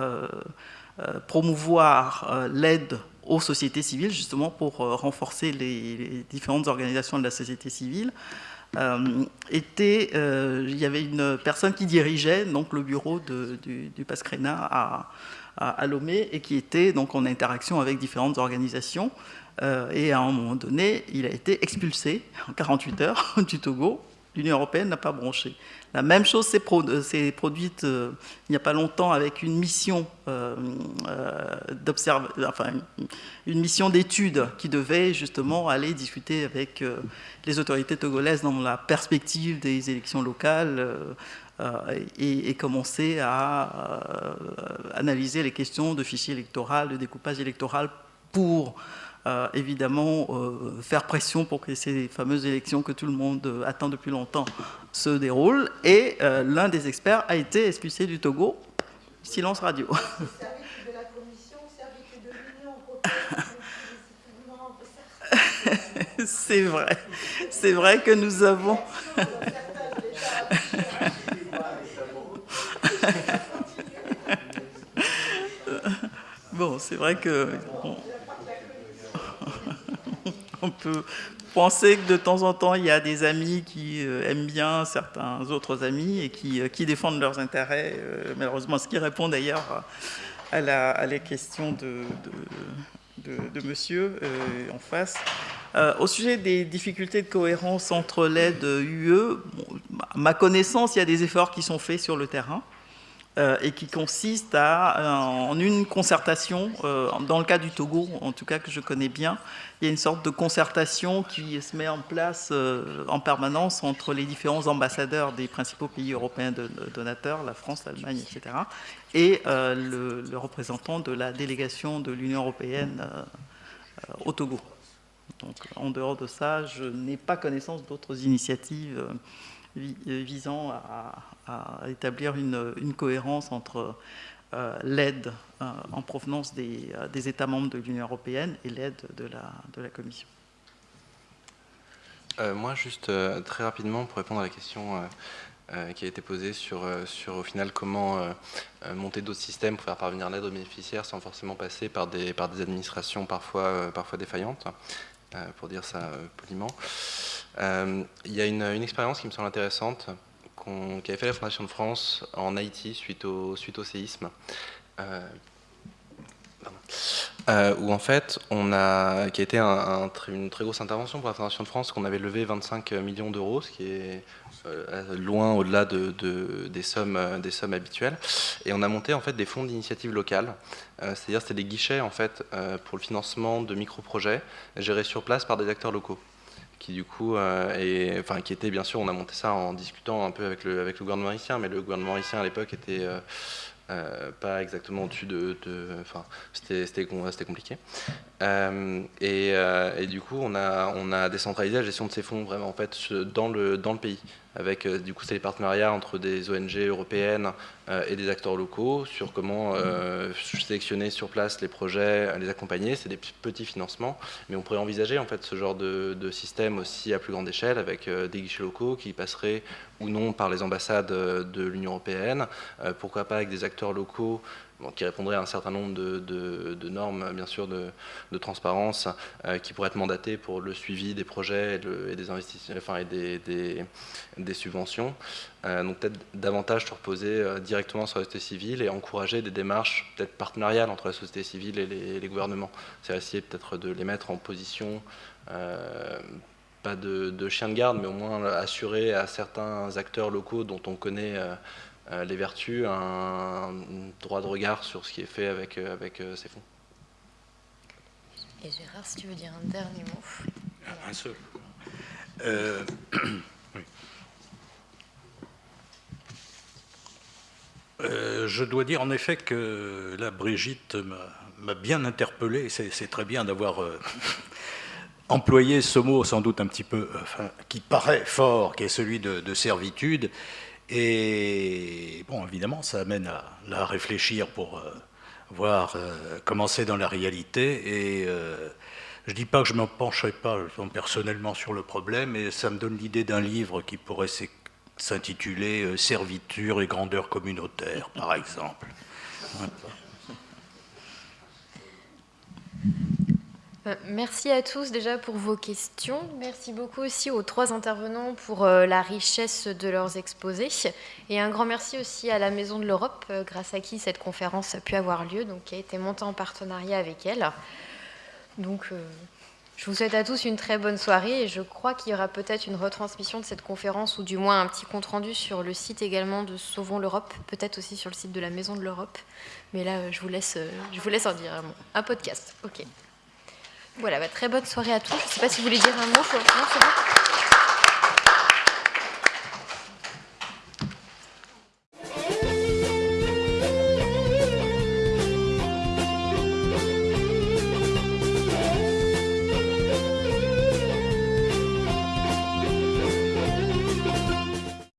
promouvoir l'aide aux sociétés civiles, justement pour renforcer les, différentes organisations de la société civile. Était, il y avait une personne qui dirigeait donc, le bureau du, du PASCRENA à, à, Lomé et qui était donc en interaction avec différentes organisations. Euh, et à un moment donné, il a été expulsé en 48 heures du Togo. L'Union européenne n'a pas bronché. La même chose s'est produite euh, il n'y a pas longtemps avec une mission euh, enfin, une mission d'étude qui devait justement aller discuter avec les autorités togolaises dans la perspective des élections locales et, commencer à analyser les questions de fichiers électoral, de découpage électoral pour euh, évidemment euh, faire pression pour que ces fameuses élections que tout le monde attend depuis longtemps se déroulent. Et euh, l'un des experts a été expulsé du Togo. Silence radio. C'est vrai. C'est vrai que nous avons... bon, c'est vrai que... on peut penser que de temps en temps, il y a des amis qui euh, aiment bien certains autres amis et qui, euh, défendent leurs intérêts, malheureusement, ce qui répond d'ailleurs à, la, à les questions de, de, de, monsieur en face. au sujet des difficultés de cohérence entre l'aide UE, à ma connaissance, il y a des efforts qui sont faits sur le terrain. Euh, et qui consiste à, euh, en une concertation, euh, dans le cas du Togo, en tout cas que je connais bien, il y a une sorte de concertation qui se met en place en permanence entre les différents ambassadeurs des principaux pays européens donateurs, la France, l'Allemagne, etc., et le, le, représentant de la délégation de l'Union européenne au Togo. Donc, en dehors de ça, je n'ai pas connaissance d'autres initiatives visant à, à établir une, cohérence entre euh, l'aide euh, en provenance euh, des, États membres de l'Union européenne et l'aide de la, Commission. moi, juste très rapidement, pour répondre à la question qui a été posée sur, sur au final comment monter d'autres systèmes pour faire parvenir l'aide aux bénéficiaires sans forcément passer par des, par des administrations parfois, parfois défaillantes, pour dire ça poliment. Il y a une expérience qui me semble intéressante qui avait fait la Fondation de France en Haïti suite au, séisme. Euh, euh, où en fait, on a, qui a été une très grosse intervention pour la Fondation de France, qu'on avait levé 25 millions d'euros, ce qui est euh, loin au-delà de, des, sommes, des sommes habituelles. Et on a monté en fait des fonds d'initiative locale, c'est-à-dire c'était des guichets en fait pour le financement de micro-projets gérés sur place par des acteurs locaux qui du coup euh, enfin qui était bien sûr, on a monté ça en discutant un peu avec le, avec le gouvernement haïtien, mais le gouvernement haïtien à l'époque était euh, euh, pas exactement au-dessus de, enfin c'était compliqué. Et, et, du coup, on a, décentralisé la gestion de ces fonds vraiment en fait dans le, pays avec euh, du coup c'est les partenariats entre des ONG européennes euh, et des acteurs locaux sur comment euh, sélectionner sur place les projets, les accompagner. C'est des petits financements, mais on pourrait envisager en fait ce genre de, système aussi à plus grande échelle avec des guichets locaux qui passeraient ou non par les ambassades de l'Union européenne, pourquoi pas avec des acteurs locaux qui répondrait à un certain nombre de, normes, bien sûr, de, transparence, euh, qui pourraient être mandatées pour le suivi des projets et, des investissements, enfin, et des, subventions. Euh, donc peut-être davantage se reposer euh, directement sur la société civile et encourager des démarches peut-être partenariales entre la société civile et les, gouvernements. C'est essayer peut-être de les mettre en position pas de, de, chien de garde, mais au moins assurer à certains acteurs locaux dont on connaît les vertus, un, droit de regard sur ce qui est fait avec, euh, avec euh, ces fonds. Et Gérard, si tu veux dire un dernier mot. Un seul. je dois dire en effet que la Brigitte m'a bien interpellé. C'est très bien d'avoir employé ce mot, sans doute un petit peu, qui paraît fort, qui est celui de servitude, et bon, évidemment, ça amène à, réfléchir pour euh, voir euh, comment c'est dans la réalité. Et euh, je ne dis pas que je ne me pencherai pas personnellement sur le problème, mais ça me donne l'idée d'un livre qui pourrait s'intituler Serviture et grandeur communautaire, par exemple. Euh, merci à tous déjà pour vos questions. Merci beaucoup aussi aux trois intervenants pour euh, la richesse de leurs exposés. Et un grand merci aussi à la Maison de l'Europe, euh, grâce à qui cette conférence a pu avoir lieu, donc qui a été montée en partenariat avec elle. Donc, je vous souhaite à tous une très bonne soirée et je crois qu'il y aura peut-être une retransmission de cette conférence ou du moins un petit compte-rendu sur le site également de Sauvons l'Europe, peut-être aussi sur le site de la Maison de l'Europe. Mais là, je vous laisse, je vous laisse en dire un podcast, ok. Voilà, bah, très bonne soirée à tous. Je ne sais pas si vous voulez dire un mot. Non,